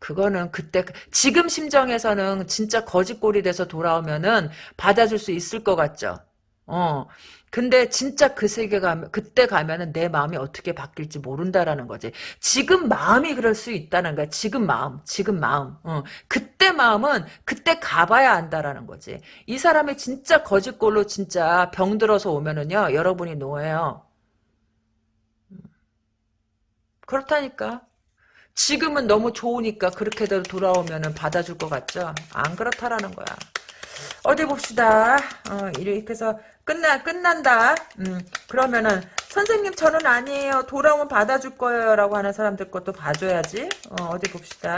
그거는 그때 지금 심정에서는 진짜 거짓골이 돼서 돌아오면은 받아줄 수 있을 것 같죠. 어. 근데 진짜 그 세계 가면 그때 가면은 내 마음이 어떻게 바뀔지 모른다라는 거지. 지금 마음이 그럴 수 있다는 거야. 지금 마음, 지금 마음. 어. 그때 마음은 그때 가봐야 안다라는 거지. 이 사람이 진짜 거짓골로 진짜 병 들어서 오면은요, 여러분이 노예요. 그렇다니까. 지금은 너무 좋으니까 그렇게도 돌아오면은 받아줄 것 같죠? 안 그렇다라는 거야. 어디 봅시다. 어, 이렇게 해서 끝나 끝난다. 음, 그러면은 선생님 저는 아니에요. 돌아오면 받아줄 거예요라고 하는 사람들 것도 봐줘야지. 어, 디 봅시다.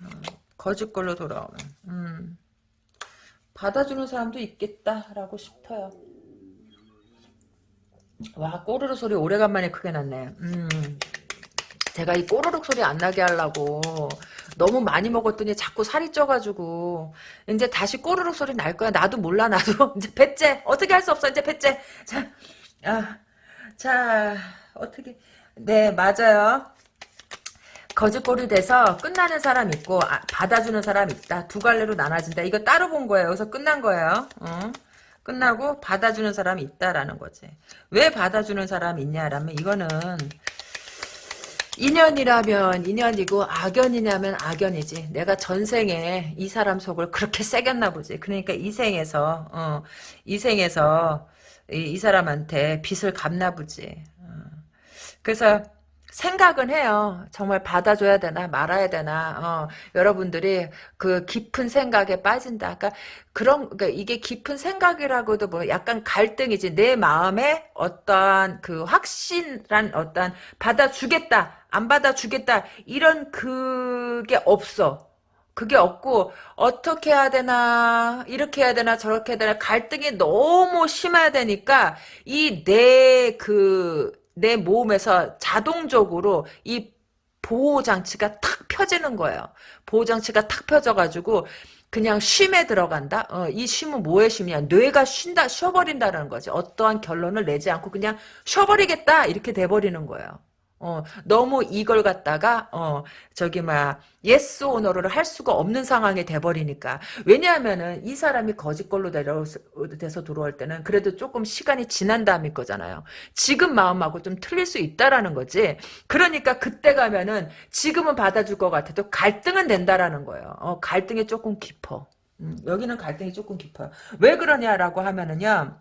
어, 거짓 걸로 돌아오면 음, 받아주는 사람도 있겠다라고 싶어요. 와 꼬르르 소리 오래간만에 크게 났네. 음. 제가 이 꼬르륵 소리 안 나게 하려고 너무 많이 먹었더니 자꾸 살이 쪄가지고 이제 다시 꼬르륵 소리 날 거야. 나도 몰라 나도 이제 배째 어떻게 할 수 없어 이제 배째 자, 아, 자 어떻게 네 맞아요. 거짓골이 돼서 끝나는 사람 있고 아, 받아주는 사람 있다. 두 갈래로 나눠진다. 이거 따로 본 거예요. 여기서 끝난 거예요. 어? 끝나고 받아주는 사람이 있다라는 거지. 왜 받아주는 사람이 있냐라면 이거는 인연이라면 인연이고 악연이냐면 악연이지. 내가 전생에 이 사람 속을 그렇게 새겼나 보지. 그러니까 이 생에서 어, 이 생에서 이, 이, 사람한테 빚을 갚나 보지. 어. 그래서 생각은 해요. 정말 받아줘야 되나 말아야 되나. 어, 여러분들이 그 깊은 생각에 빠진다. 그러니까 그런 그러니까 이게 깊은 생각이라고도 뭐 약간 갈등이지. 내 마음에 어떠한 그 확신한 어떠한 받아주겠다. 안 받아주겠다 이런 그게 없어. 그게 없고 어떻게 해야 되나 이렇게 해야 되나 저렇게 해야 되나 갈등이 너무 심해야 되니까 이 내 그 내 몸에서 자동적으로 이 보호 장치가 탁 펴지는 거예요. 보호 장치가 탁 펴져가지고 그냥 쉼에 들어간다. 어, 이 쉼은 뭐의 쉼이냐? 뇌가 쉰다, 쉬어버린다는 거지. 어떠한 결론을 내지 않고 그냥 쉬어버리겠다 이렇게 돼버리는 거예요. 어, 너무 이걸 갖다가, 어, 저기, 막, yes or no를 할 수가 없는 상황이 돼버리니까. 왜냐하면은, 이 사람이 거지꼴로 내려돼서 들어올 때는 그래도 조금 시간이 지난 다음일 거잖아요. 지금 마음하고 좀 틀릴 수 있다라는 거지. 그러니까 그때 가면은, 지금은 받아줄 것 같아도 갈등은 된다라는 거예요. 어, 갈등이 조금 깊어. 음, 여기는 갈등이 조금 깊어요. 왜 그러냐라고 하면은요,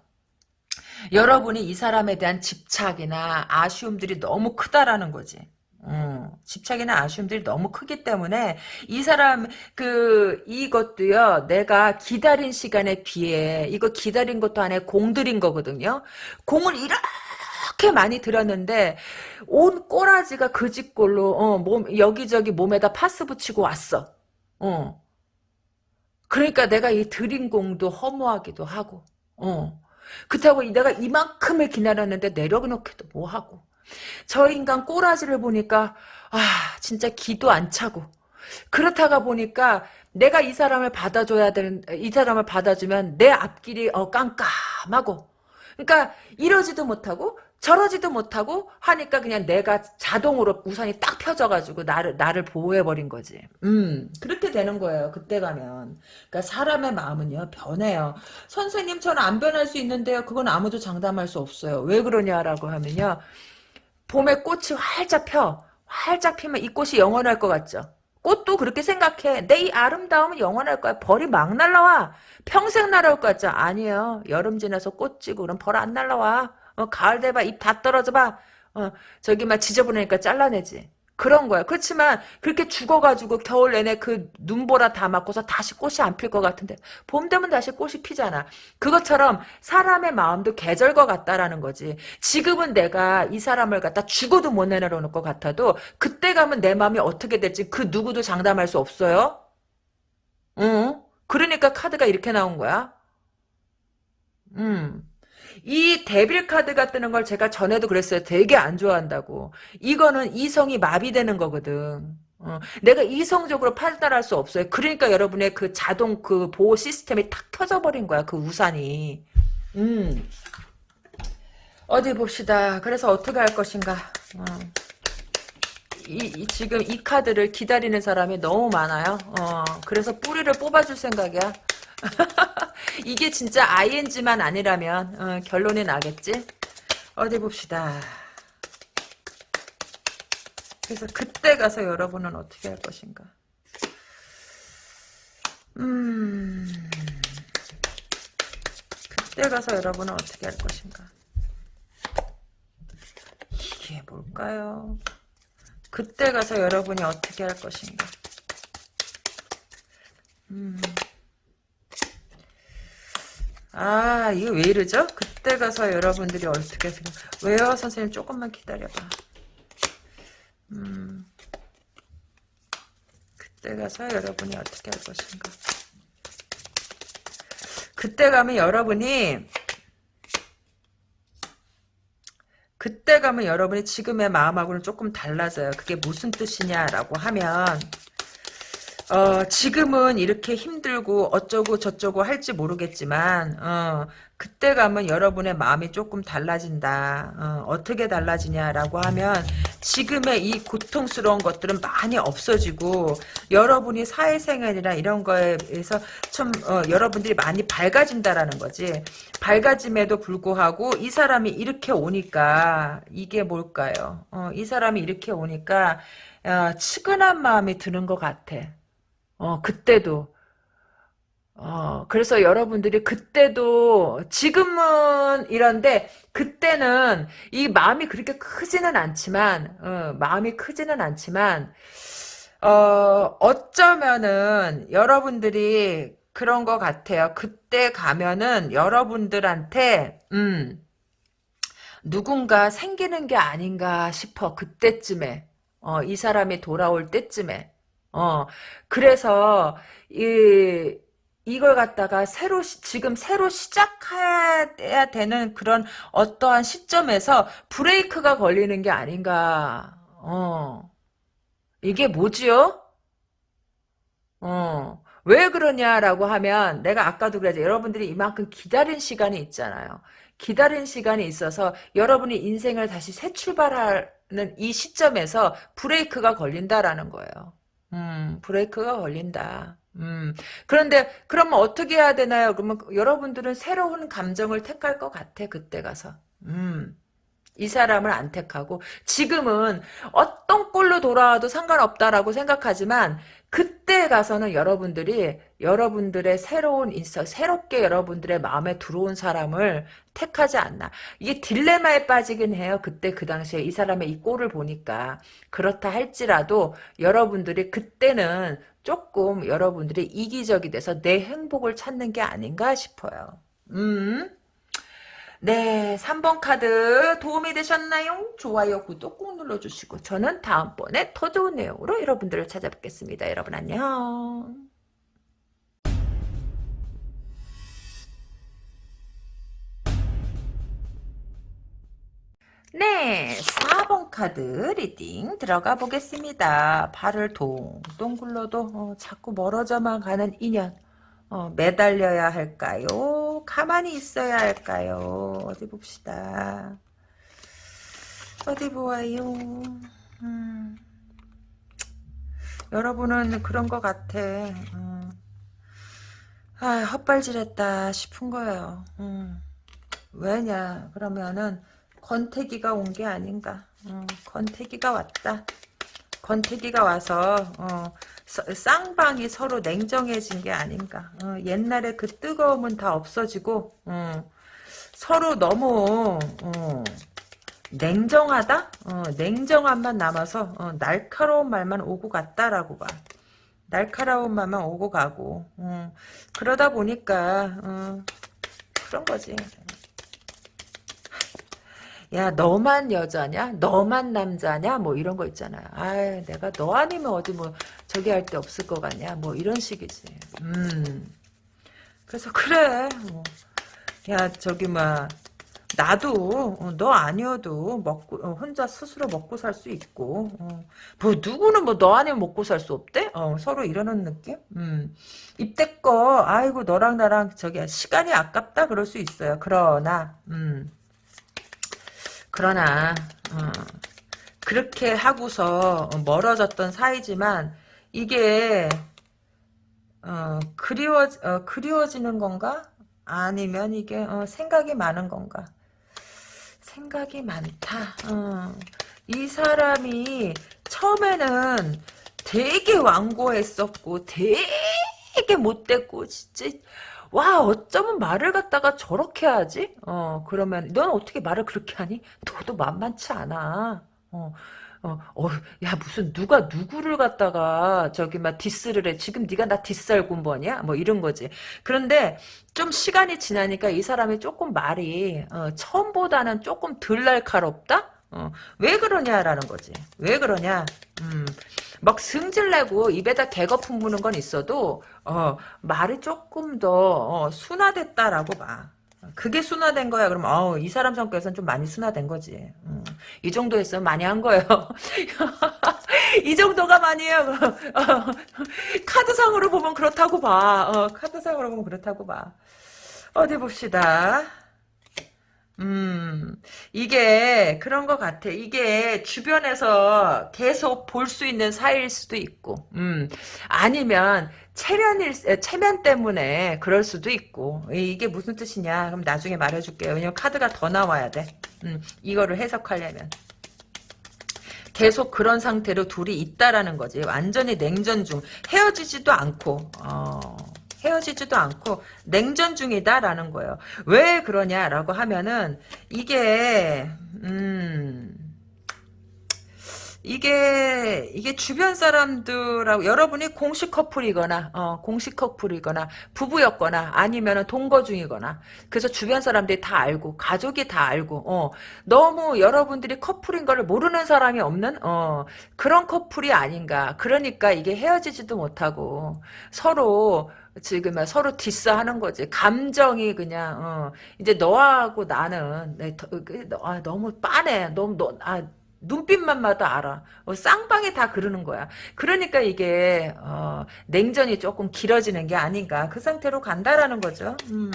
여러분이 이 사람에 대한 집착이나 아쉬움들이 너무 크다라는 거지. 음, 집착이나 아쉬움들이 너무 크기 때문에 이 사람 그 이것도요 내가 기다린 시간에 비해 이거 기다린 것도 안에 공들인 거거든요. 공을 이렇게 많이 들었는데 온 꼬라지가 그 집골로 어, 몸 여기저기 몸에다 파스 붙이고 왔어. 어. 그러니까 내가 이 들인 공도 허무하기도 하고 어 그렇다고 내가 이만큼을 기다렸는데 내려놓기도 뭐하고. 저 인간 꼬라지를 보니까 아 진짜 기도 안 차고. 그렇다가 보니까 내가 이 사람을 받아줘야 되는 이 사람을 받아주면 내 앞길이 어 깜깜하고. 그러니까 이러지도 못하고 저러지도 못하고 하니까 그냥 내가 자동으로 우산이 딱 펴져가지고 나를 나를 보호해버린 거지. 음 그렇게 되는 거예요. 그때 가면. 그러니까 사람의 마음은요 변해요. 선생님 저는 안 변할 수 있는데요. 그건 아무도 장담할 수 없어요. 왜 그러냐라고 하면요. 봄에 꽃이 활짝 펴. 활짝 피면 이 꽃이 영원할 것 같죠. 꽃도 그렇게 생각해. 내 이 아름다움은 영원할 거야. 벌이 막 날라와. 평생 날아올 것 같죠? 아니에요. 여름 지나서 꽃 지고 그럼 벌 안 날라와. 어, 가을 돼봐 입 다 떨어져 봐. 어, 저기 막 지저분하니까 잘라내지. 그런 거야. 그렇지만 그렇게 죽어가지고 겨울 내내 그 눈보라 다 맞고서 다시 꽃이 안 필 것 같은데 봄 되면 다시 꽃이 피잖아. 그것처럼 사람의 마음도 계절과 같다라는 거지. 지금은 내가 이 사람을 갖다 죽어도 못 내려놓을 것 같아도 그때 가면 내 마음이 어떻게 될지 그 누구도 장담할 수 없어요. 응? 그러니까 카드가 이렇게 나온 거야. 음. 이 데빌 카드가 뜨는 걸 제가 전에도 그랬어요. 되게 안 좋아한다고. 이거는 이성이 마비되는 거거든. 어, 내가 이성적으로 판단할 수 없어요. 그러니까 여러분의 그 자동 그 보호 시스템이 탁 켜져 버린 거야. 그 우산이. 음. 어디 봅시다. 그래서 어떻게 할 것인가. 어. 이, 이, 지금 이 카드를 기다리는 사람이 너무 많아요. 어, 그래서 뿌리를 뽑아줄 생각이야. 이게 진짜 ing만 아니라면 어, 결론이 나겠지? 어디 봅시다. 그래서 그때 가서 여러분은 어떻게 할 것인가? 음... 그때 가서 여러분은 어떻게 할 것인가? 이게 뭘까요? 그때 가서 여러분이 어떻게 할 것인가? 음... 아 이거 왜 이러죠? 그때 가서 여러분들이 어떻게 생각 왜요? 선생님 조금만 기다려봐. 음. 그때 가서 여러분이 어떻게 할 것인가. 그때 가면 여러분이 그때 가면 여러분이 지금의 마음하고는 조금 달라져요. 그게 무슨 뜻이냐라고 하면 어, 지금은 이렇게 힘들고 어쩌고 저쩌고 할지 모르겠지만 어, 그때 가면 여러분의 마음이 조금 달라진다. 어, 떻게 달라지냐라고 하면 지금의 이 고통스러운 것들은 많이 없어지고 여러분이 사회생활이나 이런 거에서 좀 어, 여러분들이 많이 밝아진다라는 거지. 밝아짐에도 불구하고 이 사람이 이렇게 오니까 이게 뭘까요? 어, 이 사람이 이렇게 오니까 어, 측은한 마음이 드는 것 같아. 어, 그때도. 어, 그래서 여러분들이 그때도, 지금은 이런데, 그때는 이 마음이 그렇게 크지는 않지만, 어, 마음이 크지는 않지만, 어, 어쩌면은 여러분들이 그런 것 같아요. 그때 가면은 여러분들한테, 음, 누군가 생기는 게 아닌가 싶어. 그때쯤에. 어, 이 사람이 돌아올 때쯤에. 어, 그래서, 이, 이걸 갖다가 새로, 지금 새로 시작해야 되는 그런 어떠한 시점에서 브레이크가 걸리는 게 아닌가. 어. 이게 뭐지요? 어. 왜 그러냐라고 하면 내가 아까도 그랬지 여러분들이 이만큼 기다린 시간이 있잖아요. 기다린 시간이 있어서 여러분이 인생을 다시 새 출발할 이 시점에서 브레이크가 걸린다라는 거예요. 음, 브레이크가 걸린다. 음, 그런데 그러면 어떻게 해야 되나요? 그러면 여러분들은 새로운 감정을 택할 것 같아 그때 가서. 음. 이 사람을 안 택하고 지금은 어떤 꼴로 돌아와도 상관없다라고 생각하지만 그때 가서는 여러분들이 여러분들의 새로운 인서 새롭게 여러분들의 마음에 들어온 사람을 택하지 않나. 이게 딜레마에 빠지긴 해요. 그때 그 당시에 이 사람의 이 꼴을 보니까. 그렇다 할지라도 여러분들이 그때는 조금 여러분들이 이기적이 돼서 내 행복을 찾는 게 아닌가 싶어요. 음 네, 3번 카드 도움이 되셨나요? 좋아요, 구독 꼭 눌러주시고 저는 다음번에 더 좋은 내용으로 여러분들을 찾아뵙겠습니다. 여러분 안녕. 네, 4번 카드 reading 들어가 보겠습니다. 발을 동동 굴러도 어, 자꾸 멀어져만 가는 인연. 어, 매달려야 할까요? 가만히 있어야 할까요? 어디 봅시다. 어디 보아요. 음. 여러분은 그런 것 같아. 음. 아, 헛발질했다 싶은 거예요. 음. 왜냐? 그러면은 권태기가 온 게 아닌가. 음, 권태기가 왔다. 권태기가 와서 어, 쌍방이 서로 냉정해진 게 아닌가. 어, 옛날에 그 뜨거움은 다 없어지고 어, 서로 너무 어, 냉정하다? 어, 냉정함만 남아서 어, 날카로운 말만 오고 갔다라고 봐. 날카로운 말만 오고 가고 어, 그러다 보니까 그런 거지. 야 너만 여자냐? 너만 남자냐? 뭐 이런 거 있잖아요. 아 내가 너 아니면 어디 뭐 저기 할 데 없을 것 같냐? 뭐 이런 식이지. 음. 그래서 그래. 뭐. 야 저기 막 나도 어, 너 아니어도 먹고 어, 혼자 스스로 먹고 살 수 있고 어. 뭐 누구는 뭐 너 아니면 먹고 살 수 없대? 어, 서로 이러는 느낌? 음. 이때껏 아이고 너랑 나랑 저기 시간이 아깝다 그럴 수 있어요. 그러나 음. 그러나 어, 그렇게 하고서 멀어졌던 사이지만 이게 어, 그리워 어, 그리워지는 건가? 아니면 이게 어, 생각이 많은 건가? 생각이 많다. 어. 이 사람이 처음에는 되게 완고했었고 되게 못됐고 진짜 와 어쩌면 말을 갖다가 저렇게 하지? 어 그러면 넌 어떻게 말을 그렇게 하니? 너도 만만치 않아. 어. 어, 어, 야 무슨 누가 누구를 갖다가 저기 막 디스를 해. 지금 네가 나 디스할 군번이야? 뭐 이런 거지. 그런데 좀 시간이 지나니까 이 사람이 조금 말이 어, 처음보다는 조금 덜 날카롭다? 어, 왜 그러냐라는 거지. 왜 그러냐? 음, 막 승질내고 입에다 개거 품무는 건 있어도 어, 말이 조금 더 어, 순화됐다라고 봐. 그게 순화된 거야. 그럼 어, 이 사람 성격에서는 좀 많이 순화된 거지. 음, 이 정도 했으면 많이 한 거예요. 이 정도가 많이에요. 어, 카드상으로 보면 그렇다고 봐. 어, 카드상으로 보면 그렇다고 봐. 어디 봅시다. 음, 이게 그런 것 같아. 이게 주변에서 계속 볼 수 있는 사이일 수도 있고, 음, 아니면 체면일, 체면 때문에 그럴 수도 있고, 이게 무슨 뜻이냐? 그럼 나중에 말해줄게요. 왜냐면 카드가 더 나와야 돼. 음, 이거를 해석하려면. 계속 그런 상태로 둘이 있다라는 거지. 완전히 냉전 중. 헤어지지도 않고, 어, 헤어지지도 않고 냉전 중이다라는 거예요. 왜 그러냐라고 하면은 이게 음 이게 이게 주변 사람들하고 여러분이 공식 커플이거나 어, 공식 커플이거나 부부였거나 아니면은 동거 중이거나 그래서 주변 사람들이 다 알고 가족이 다 알고 어, 너무 여러분들이 커플인 걸 모르는 사람이 없는 어, 그런 커플이 아닌가 그러니까 이게 헤어지지도 못하고 서로 지금 서로 디스하는 거지. 감정이 그냥 어, 이제 너하고 나는 네, 더, 그, 아, 너무 빠네. 너무 너, 아, 눈빛만 봐도 알아. 어, 쌍방이 다 그러는 거야. 그러니까 이게 어, 냉전이 조금 길어지는 게 아닌가. 그 상태로 간다라는 거죠. 음.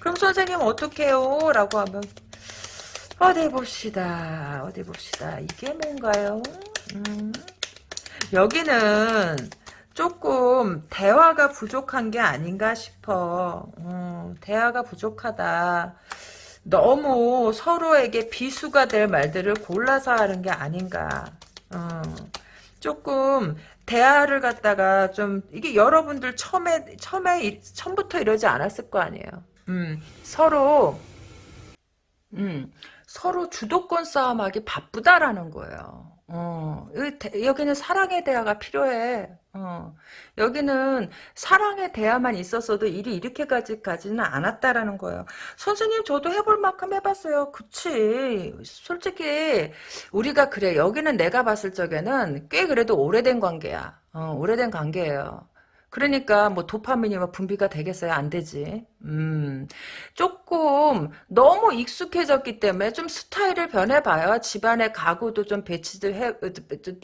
그럼 선생님 어떻게 해요? 라고 하면 어디 봅시다. 어디 봅시다. 이게 뭔가요? 음. 여기는 조금 대화가 부족한 게 아닌가 싶어. 음, 대화가 부족하다. 너무 서로에게 비수가 될 말들을 골라서 하는 게 아닌가. 어, 조금 대화를 갖다가 좀 이게 여러분들 처음에 처음에 처음부터 이러지 않았을 거 아니에요. 음, 서로 음, 서로 주도권 싸움하기 바쁘다라는 거예요. 어, 여기, 는 사랑의 대화가 필요해. 어, 여기는 사랑의 대화만 있었어도 일이 이렇게까지까지는 않았다라는 거예요. 선생님 저도 해볼 만큼 해봤어요. 그치. 솔직히 우리가 그래. 여기는 내가 봤을 적에는 꽤 그래도 오래된 관계야. 어, 오래된 관계예요. 그러니까 뭐 도파민이 뭐 분비가 되겠어요? 안 되지. 음, 조금 너무 익숙해졌기 때문에 좀 스타일을 변해봐요. 집안의 가구도 좀 배치도 해,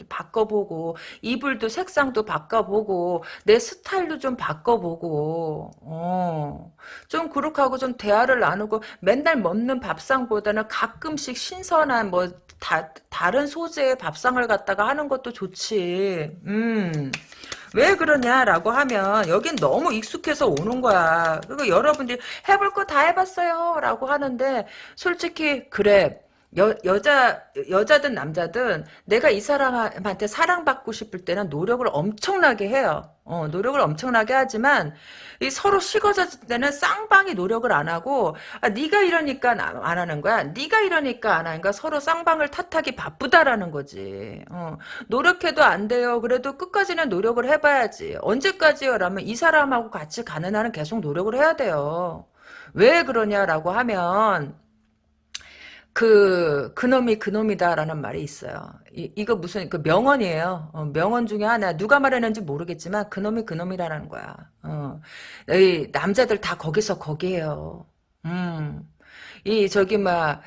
바꿔보고 이불도 색상도 바꿔보고 내 스타일도 좀 바꿔보고 어, 좀 그렇게 하고 좀 대화를 나누고 맨날 먹는 밥상보다는 가끔씩 신선한 뭐 다, 다른 소재의 밥상을 갖다가 하는 것도 좋지. 음. 왜 그러냐라고 하면 여긴 너무 익숙해서 오는 거야. 그리고 여러분들이 해볼 거 다 해봤어요 라고 하는데 솔직히 그래 여, 여자, 여자든 남자든 내가 이 사람한테 사랑받고 싶을 때는 노력을 엄청나게 해요. 어, 노력을 엄청나게 하지만 이 서로 식어졌을 때는 쌍방이 노력을 안 하고 아, 네가 이러니까 안 하는 거야. 네가 이러니까 안 하는 거야. 서로 쌍방을 탓하기 바쁘다라는 거지. 어, 노력해도 안 돼요. 그래도 끝까지는 노력을 해봐야지. 언제까지요? 라면 이 사람하고 같이 가는 한은 계속 노력을 해야 돼요. 왜 그러냐라고 하면 그 그놈이 그놈이다라는 말이 있어요. 이, 이거 무슨 그 명언이에요. 어, 명언 중에 하나 누가 말했는지 모르겠지만 그놈이 그놈이라는 거야. 어, 이 남자들 다 거기서 거기에요. 음, 이 저기 막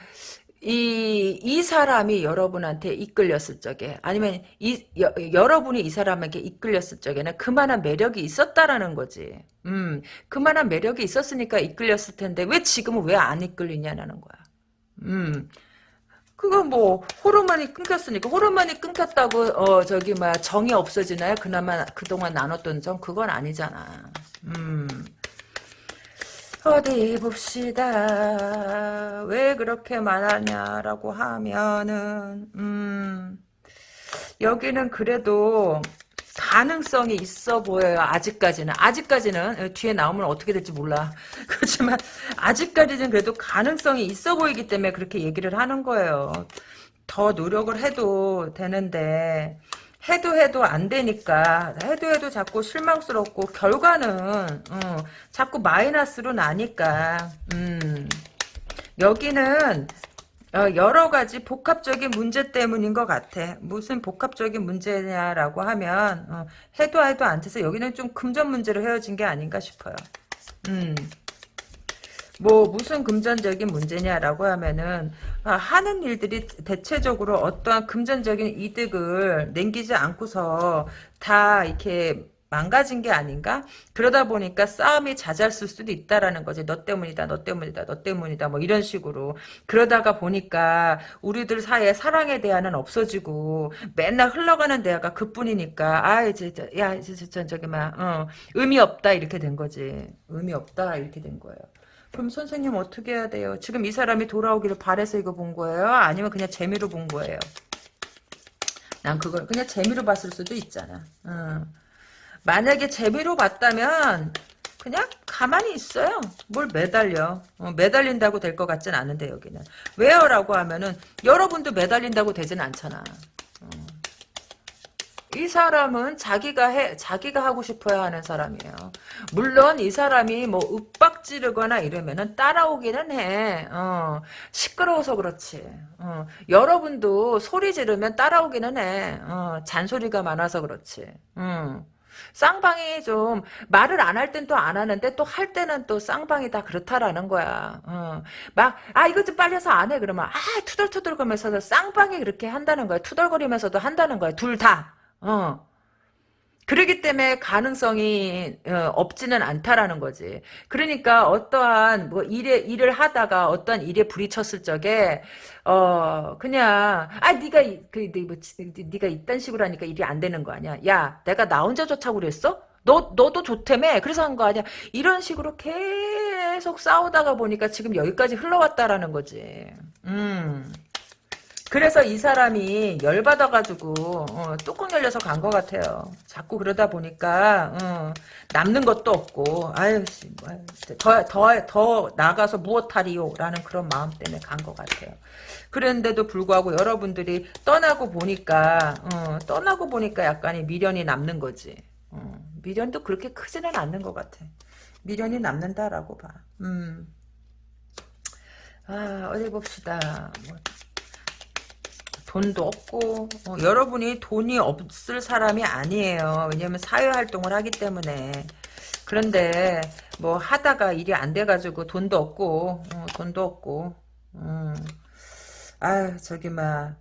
이, 이 사람이 여러분한테 이끌렸을 적에, 아니면 이, 여, 여러분이 이 사람에게 이끌렸을 적에는 그만한 매력이 있었다라는 거지. 음, 그만한 매력이 있었으니까 이끌렸을 텐데, 왜 지금은 왜 안 이끌리냐는 거야. 음. 그거 뭐 호르몬이 끊겼으니까 호르몬이 끊겼다고 어 저기 막 정이 없어지나요? 그나마 그동안 나눴던 정 그건 아니잖아. 음. 어디 봅시다. 왜 그렇게 말하냐라고 하면은 음. 여기는 그래도 가능성이 있어 보여요. 아직까지는. 아직까지는 어, 뒤에 나오면 어떻게 될지 몰라. 그렇지만 아직까지는 그래도 가능성이 있어 보이기 때문에 그렇게 얘기를 하는 거예요. 더 노력을 해도 되는데 해도 해도 안 되니까 해도 해도 자꾸 실망스럽고 결과는 어, 자꾸 마이너스로 나니까 음, 여기는 어, 여러 가지 복합적인 문제 때문인 것 같아. 무슨 복합적인 문제냐라고 하면 어, 해도 해도 안 돼서 여기는 좀 금전 문제로 헤어진 게 아닌가 싶어요. 음. 뭐 무슨 금전적인 문제냐라고 하면은 아, 하는 일들이 대체적으로 어떠한 금전적인 이득을 남기지 않고서 다 이렇게 망가진 게 아닌가? 그러다 보니까 싸움이 잦았을 수도 있다라는 거지. 너 때문이다, 너 때문이다, 너 때문이다, 뭐 이런 식으로. 그러다가 보니까 우리들 사이에 사랑에 대한은 없어지고 맨날 흘러가는 대화가 그뿐이니까 아 이제 야 이제 저, 저기 막 어, 의미 없다 이렇게 된 거지. 의미 없다 이렇게 된 거예요. 그럼 선생님 어떻게 해야 돼요? 지금 이 사람이 돌아오기를 바래서 이거 본 거예요? 아니면 그냥 재미로 본 거예요? 난 그걸 그냥 재미로 봤을 수도 있잖아. 어. 만약에 재미로 봤다면 그냥 가만히 있어요. 뭘 매달려. 어, 매달린다고 될 것 같진 않은데 여기는. 왜요? 라고 하면은 여러분도 매달린다고 되진 않잖아. 어. 이 사람은 자기가 해, 자기가 하고 싶어야 하는 사람이에요. 물론 이 사람이 뭐 윽박 지르거나 이러면은 따라오기는 해. 어, 시끄러워서 그렇지. 어, 여러분도 소리 지르면 따라오기는 해. 어, 잔소리가 많아서 그렇지. 음. 쌍방이 좀 말을 안 할 땐 또 안 하는데 또 할 때는 또 쌍방이 다 그렇다라는 거야. 어. 막, 아, 이거 좀 빨리 해서 안 해. 그러면, 아, 투덜투덜 거면서도 쌍방이 그렇게 한다는 거야. 투덜거리면서도 한다는 거야. 둘 다. 어. 그러기 때문에 가능성이 어, 없지는 않다라는 거지. 그러니까 어떠한 뭐 일에 일을 하다가 어떠한 일에 부딪혔을 적에 어 그냥 아 네가 이- 그 네, 뭐, 네가 이딴 식으로 하니까 일이 안 되는 거 아니야. 야 내가 나 혼자 좋다고 그랬어? 너 너도 좋다며 그래서 한 거 아니야. 이런 식으로 계속 싸우다가 보니까 지금 여기까지 흘러왔다라는 거지. 음. 그래서 이 사람이 열받아가지고 어, 뚜껑 열려서 간 것 같아요. 자꾸 그러다 보니까 어, 남는 것도 없고 아유 더더 더 나가서 무엇하리요라는 그런 마음 때문에 간 것 같아요. 그런데도 불구하고 여러분들이 떠나고 보니까 어, 떠나고 보니까 약간의 미련이 남는 거지. 어, 미련도 그렇게 크지는 않는 것 같아. 미련이 남는다라고 봐. 음. 아 어디 봅시다. 뭐, 돈도 없고 어, 여러분이 돈이 없을 사람이 아니에요. 왜냐면 사회활동을 하기 때문에 그런데 뭐 하다가 일이 안 돼가지고 돈도 없고 어, 돈도 없고 음. 아 저기 막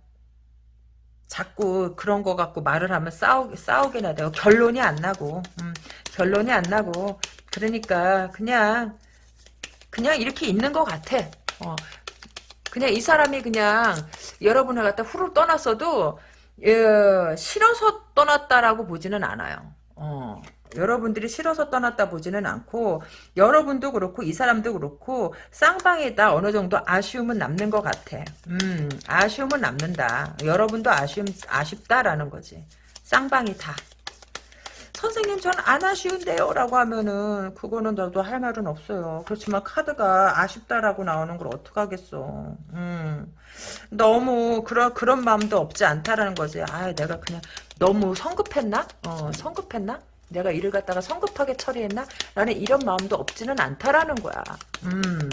자꾸 그런 거 갖고 말을 하면 싸우, 싸우게나 돼요. 결론이 안 나고 음, 결론이 안 나고 그러니까 그냥 그냥 이렇게 있는 것 같아. 어, 그냥 이 사람이 그냥 여러분을 갖다 후루 떠났어도 예, 싫어서 떠났다라고 보지는 않아요. 어, 여러분들이 싫어서 떠났다 보지는 않고 여러분도 그렇고 이 사람도 그렇고 쌍방에다 어느 정도 아쉬움은 남는 것 같아. 음, 아쉬움은 남는다. 여러분도 아쉬움 아쉽다라는 거지. 쌍방이 다. 선생님 전안 아쉬운데요? 라고 하면은 그거는 나도 할 말은 없어요. 그렇지만 카드가 아쉽다라고 나오는 걸 어떡하겠어. 음. 너무 그런 그런 마음도 없지 않다라는 거지. 아 내가 그냥 너무 성급했나? 어 성급했나? 내가 일을 갖다가 성급하게 처리했나? 라는 이런 마음도 없지는 않다라는 거야. 음.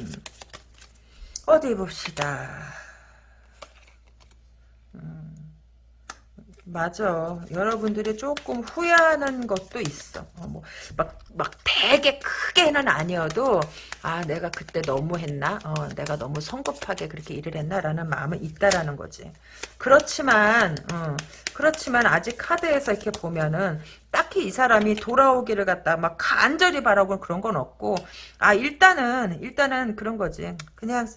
어디 봅시다 맞아. 여러분들이 조금 후회하는 것도 있어. 어, 뭐, 막, 막 되게 크게는 아니어도, 아, 내가 그때 너무 했나? 어, 내가 너무 성급하게 그렇게 일을 했나? 라는 마음은 있다라는 거지. 그렇지만, 어, 그렇지만 아직 카드에서 이렇게 보면은, 딱히 이 사람이 돌아오기를 갖다 막 간절히 바라고 그런 건 없고, 아, 일단은, 일단은 그런 거지. 그냥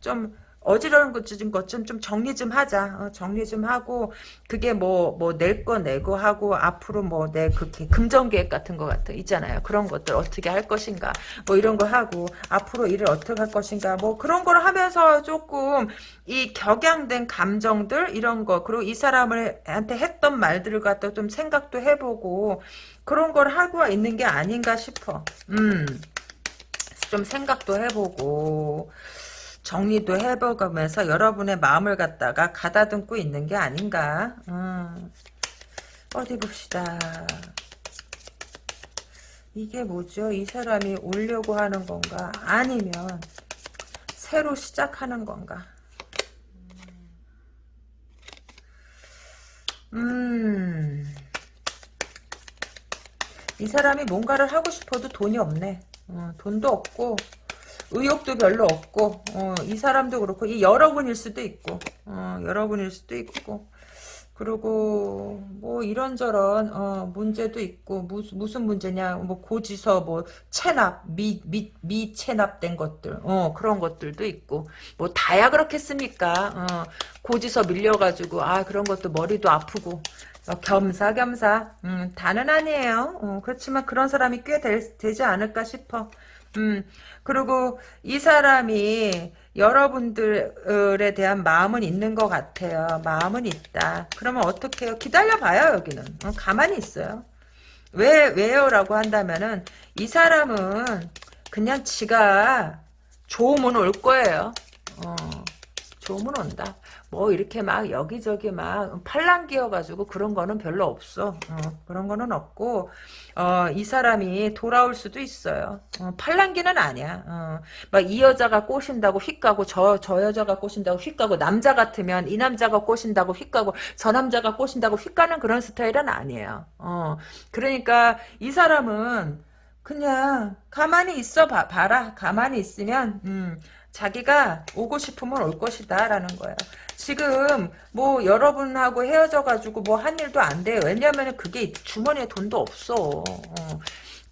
좀, 어지러운 것좀 좀 정리 좀 하자. 어, 정리 좀 하고 그게 뭐 뭐 낼 거 내고 하고 앞으로 뭐 내 그렇게 금전 계획 같은 거 같은 있잖아요. 그런 것들 어떻게 할 것인가 뭐 이런 거 하고 앞으로 일을 어떻게 할 것인가 뭐 그런 걸 하면서 조금 이 격양된 감정들 이런 거 그리고 이 사람을 한테 했던 말들을 갖다 좀 생각도 해보고 그런 걸 하고 있는 게 아닌가 싶어. 음. 좀 생각도 해보고 정리도 해보면서 여러분의 마음을 갖다가 가다듬고 있는 게 아닌가. 음. 어디 봅시다. 이게 뭐죠? 이 사람이 오려고 하는 건가? 아니면 새로 시작하는 건가? 음. 이 사람이 뭔가를 하고 싶어도 돈이 없네. 어, 돈도 없고 의욕도 별로 없고 어, 이 사람도 그렇고 이 여러분일 수도 있고 어, 여러분일 수도 있고. 그리고 뭐 이런저런 어, 문제도 있고 무슨 무슨 문제냐 뭐 고지서 뭐 체납 미미 미체납된 것들 어 그런 것들도 있고. 뭐 다야 그렇겠습니까? 어, 고지서 밀려가지고 아 그런 것도 머리도 아프고. 어, 겸사겸사. 음, 다는 아니에요. 어, 그렇지만 그런 사람이 꽤 될, 되지 않을까 싶어 음, 그리고 이 사람이 여러분들에 대한 마음은 있는 것 같아요. 마음은 있다. 그러면 어떻게 해요? 기다려봐요, 여기는. 어, 가만히 있어요. 왜, 왜요? 라고 한다면은, 이 사람은 그냥 지가 좋으면 올 거예요. 어, 좋으면 온다. 뭐 이렇게 막 여기저기 막 팔랑기여가지고 그런 거는 별로 없어. 어, 그런 거는 없고 어, 이 사람이 돌아올 수도 있어요. 어, 팔랑기는 아니야. 어, 막이 여자가 꼬신다고 휙 가고 저, 저 여자가 꼬신다고 휙 가고 남자 같으면 이 남자가 꼬신다고 휙 가고 저 남자가 꼬신다고 휙 가는 그런 스타일은 아니에요. 어, 그러니까 이 사람은 그냥 가만히 있어 봐, 봐라. 가만히 있으면 음, 자기가 오고 싶으면 올 것이다 라는 거예요. 지금 뭐 여러분하고 헤어져가지고 뭐 한 일도 안 돼요. 왜냐면 그게 주머니에 돈도 없어. 어.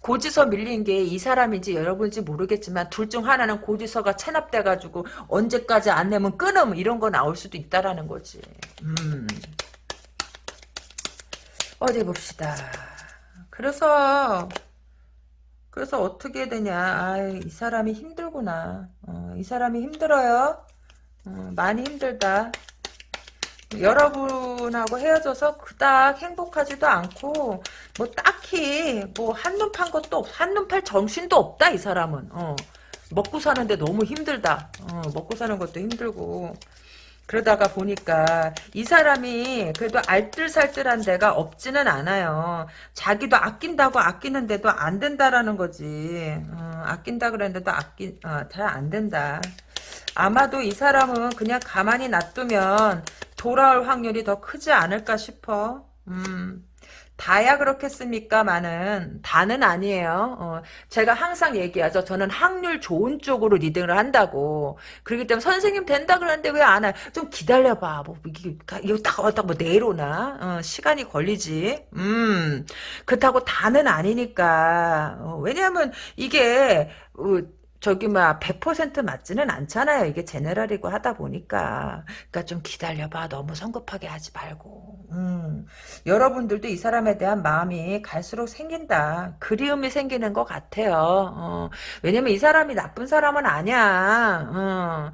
고지서 밀린 게 이 사람인지 여러분인지 모르겠지만 둘 중 하나는 고지서가 체납돼가지고 언제까지 안 내면 끊음 이런 거 나올 수도 있다라는 거지. 음. 어디 봅시다. 그래서 그래서 어떻게 되냐. 아, 이 사람이 힘들구나. 어, 이 사람이 힘들어요. 어, 많이 힘들다. 여러분하고 헤어져서 그닥 행복하지도 않고 뭐 딱히 뭐 한눈 판 것도 없, 한눈 팔 정신도 없다 이 사람은. 어. 먹고 사는데 너무 힘들다. 어, 먹고 사는 것도 힘들고. 그러다가 보니까 이 사람이 그래도 알뜰살뜰한 데가 없지는 않아요. 자기도 아낀다고 아끼는데도 안 된다라는 거지. 어, 아낀다 그랬는데도 아끼 어, 잘안 된다. 아마도 이 사람은 그냥 가만히 놔두면 돌아올 확률이 더 크지 않을까 싶어. 음. 다야 그렇겠습니까만은 다는 아니에요. 어, 제가 항상 얘기하죠. 저는 확률 좋은 쪽으로 리딩을 한다고. 그렇기 때문에 선생님 된다 그러는데 왜 안 해? 좀 기다려봐. 뭐 이게 이거 딱 왔다 뭐 내일 오나? 어, 시간이 걸리지. 음 그렇다고 다는 아니니까. 어, 왜냐하면 이게 어, 저기 막100% 맞지는 않잖아요. 이게 제네랄이고 하다 보니까. 그러니까 좀 기다려봐. 너무 성급하게 하지 말고. 음. 여러분들도 이 사람에 대한 마음이 갈수록 생긴다. 그리움이 생기는 것 같아요. 어. 왜냐면 이 사람이 나쁜 사람은 아니야. 어.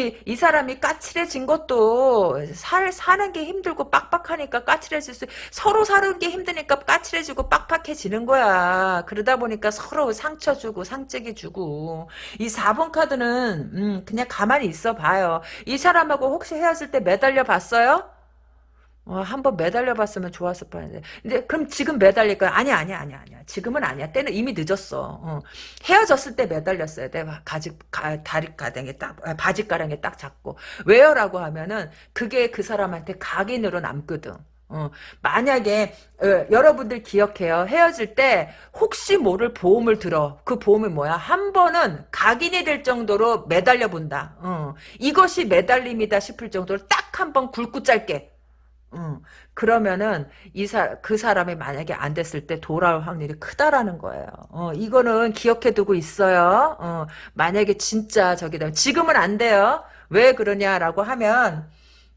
이 사람이 까칠해진 것도 살, 사는 게 힘들고 빡빡하니까 까칠해질 수, 서로 사는 게 힘드니까 까칠해지고 빡빡해지는 거야. 그러다 보니까 서로 상처 주고 상책이 주고. 이 4번 카드는, 음, 그냥 가만히 있어 봐요. 이 사람하고 혹시 헤어질 때 매달려 봤어요? 어, 한번 매달려 봤으면 좋았을 뻔했는데. 근데 그럼 지금 매달릴 거야? 아니야, 아니야, 아니야, 아니야. 지금은 아니야. 때는 이미 늦었어. 어. 헤어졌을 때 매달렸어야 돼. 가지, 가, 다리 가랑에 딱, 아, 바지 가랑에 딱 잡고. 왜요라고 하면은 그게 그 사람한테 각인으로 남거든. 어, 만약에 어, 여러분들 기억해요. 헤어질 때 혹시 모를 보험을 들어. 그 보험이 뭐야? 한 번은 각인이 될 정도로 매달려 본다. 어, 이것이 매달림이다 싶을 정도로 딱 한 번 굵고 짧게 응. 그러면은 이 사, 그 사람이 만약에 안 됐을 때 돌아올 확률이 크다라는 거예요. 어, 이거는 기억해 두고 있어요. 어, 만약에 진짜 저기다 지금은 안 돼요. 왜 그러냐라고 하면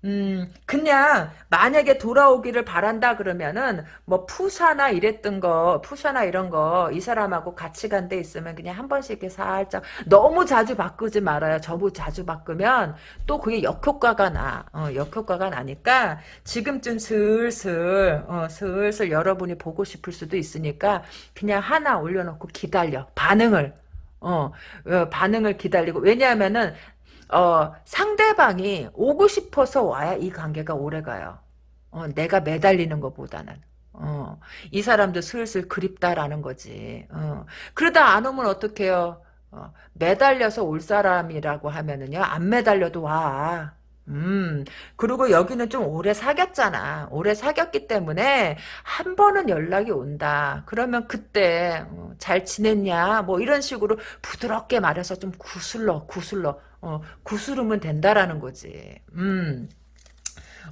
음, 그냥 만약에 돌아오기를 바란다 그러면은 뭐 푸샤나 이랬던 거, 푸샤나 이런 거 이 사람하고 같이 간 데 있으면 그냥 한 번씩 이렇게 살짝 너무 자주 바꾸지 말아요. 저부 자주 바꾸면 또 그게 역효과가 나. 어, 역효과가 나니까 지금쯤 슬슬 어, 슬슬 여러분이 보고 싶을 수도 있으니까 그냥 하나 올려놓고 기다려. 반응을 어, 어, 반응을 기다리고 왜냐하면은 어, 상대방이 오고 싶어서 와야 이 관계가 오래가요. 어, 내가 매달리는 것보다는. 어, 이 사람도 슬슬 그립다라는 거지. 어, 그러다 안 오면 어떡해요? 어, 매달려서 올 사람이라고 하면은요, 안 매달려도 와. 음, 그리고 여기는 좀 오래 사귀었잖아. 오래 사귀었기 때문에 한 번은 연락이 온다. 그러면 그때 어, 잘 지냈냐? 뭐 이런 식으로 부드럽게 말해서 좀 구슬러, 구슬러. 어, 구스르면 된다라는 거지. 음.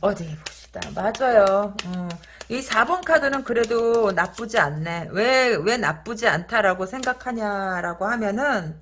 어디 봅시다. 맞아요. 어. 이 4번 카드는 그래도 나쁘지 않네. 왜, 왜 나쁘지 않다라고 생각하냐라고 하면은,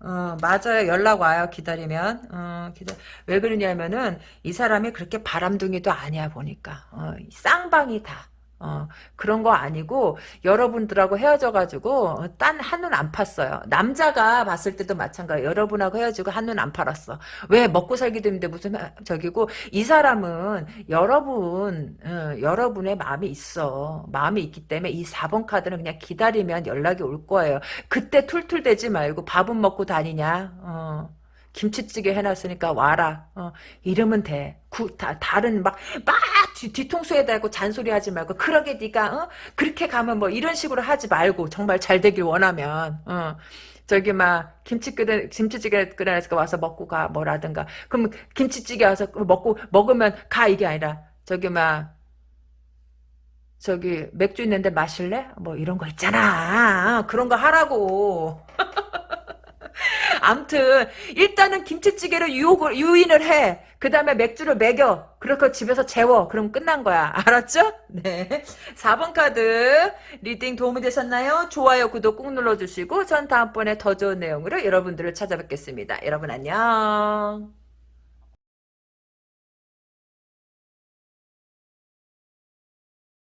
어, 맞아요. 연락 와요. 기다리면. 어, 기다, 왜 그러냐면은, 이 사람이 그렇게 바람둥이도 아니야, 보니까. 어, 쌍방이 다. 어, 그런 거 아니고 여러분들하고 헤어져가지고 딴 한눈 안 팠어요. 남자가 봤을 때도 마찬가지. 여러분하고 헤어지고 한눈 안 팔았어. 왜 먹고 살기도 힘든데 무슨 저기고 이 사람은 여러분 어, 여러분의 마음이 있어. 마음이 있기 때문에 이 4번 카드는 그냥 기다리면 연락이 올 거예요. 그때 툴툴대지 말고 밥은 먹고 다니냐. 어. 김치찌개 해놨으니까 와라. 어, 이러면 돼. 구, 다, 다른 막, 막 뒤, 통수에 대고 잔소리 하지 말고, 그러게 네가 어? 그렇게 가면 뭐 이런 식으로 하지 말고, 정말 잘 되길 원하면, 어. 저기 막 김치 끓여 김치찌개 끓여서 와서 먹고 가 뭐라든가 그럼 김치찌개 와서 먹고 먹으면 가 이게 아니라 저기 막 저기 맥주 있는데 마실래? 뭐 이런 거 있잖아. 그런 거 하라고. 암튼 일단은 김치찌개로 유혹을 유인을 해. 그 다음에 맥주를 먹여. 그렇게 집에서 재워. 그럼 끝난 거야. 알았죠? 네. 4번 카드 reading 도움이 되셨나요? 좋아요, 구독 꾹 눌러주시고 전 다음번에 더 좋은 내용으로 여러분들을 찾아뵙겠습니다. 여러분 안녕.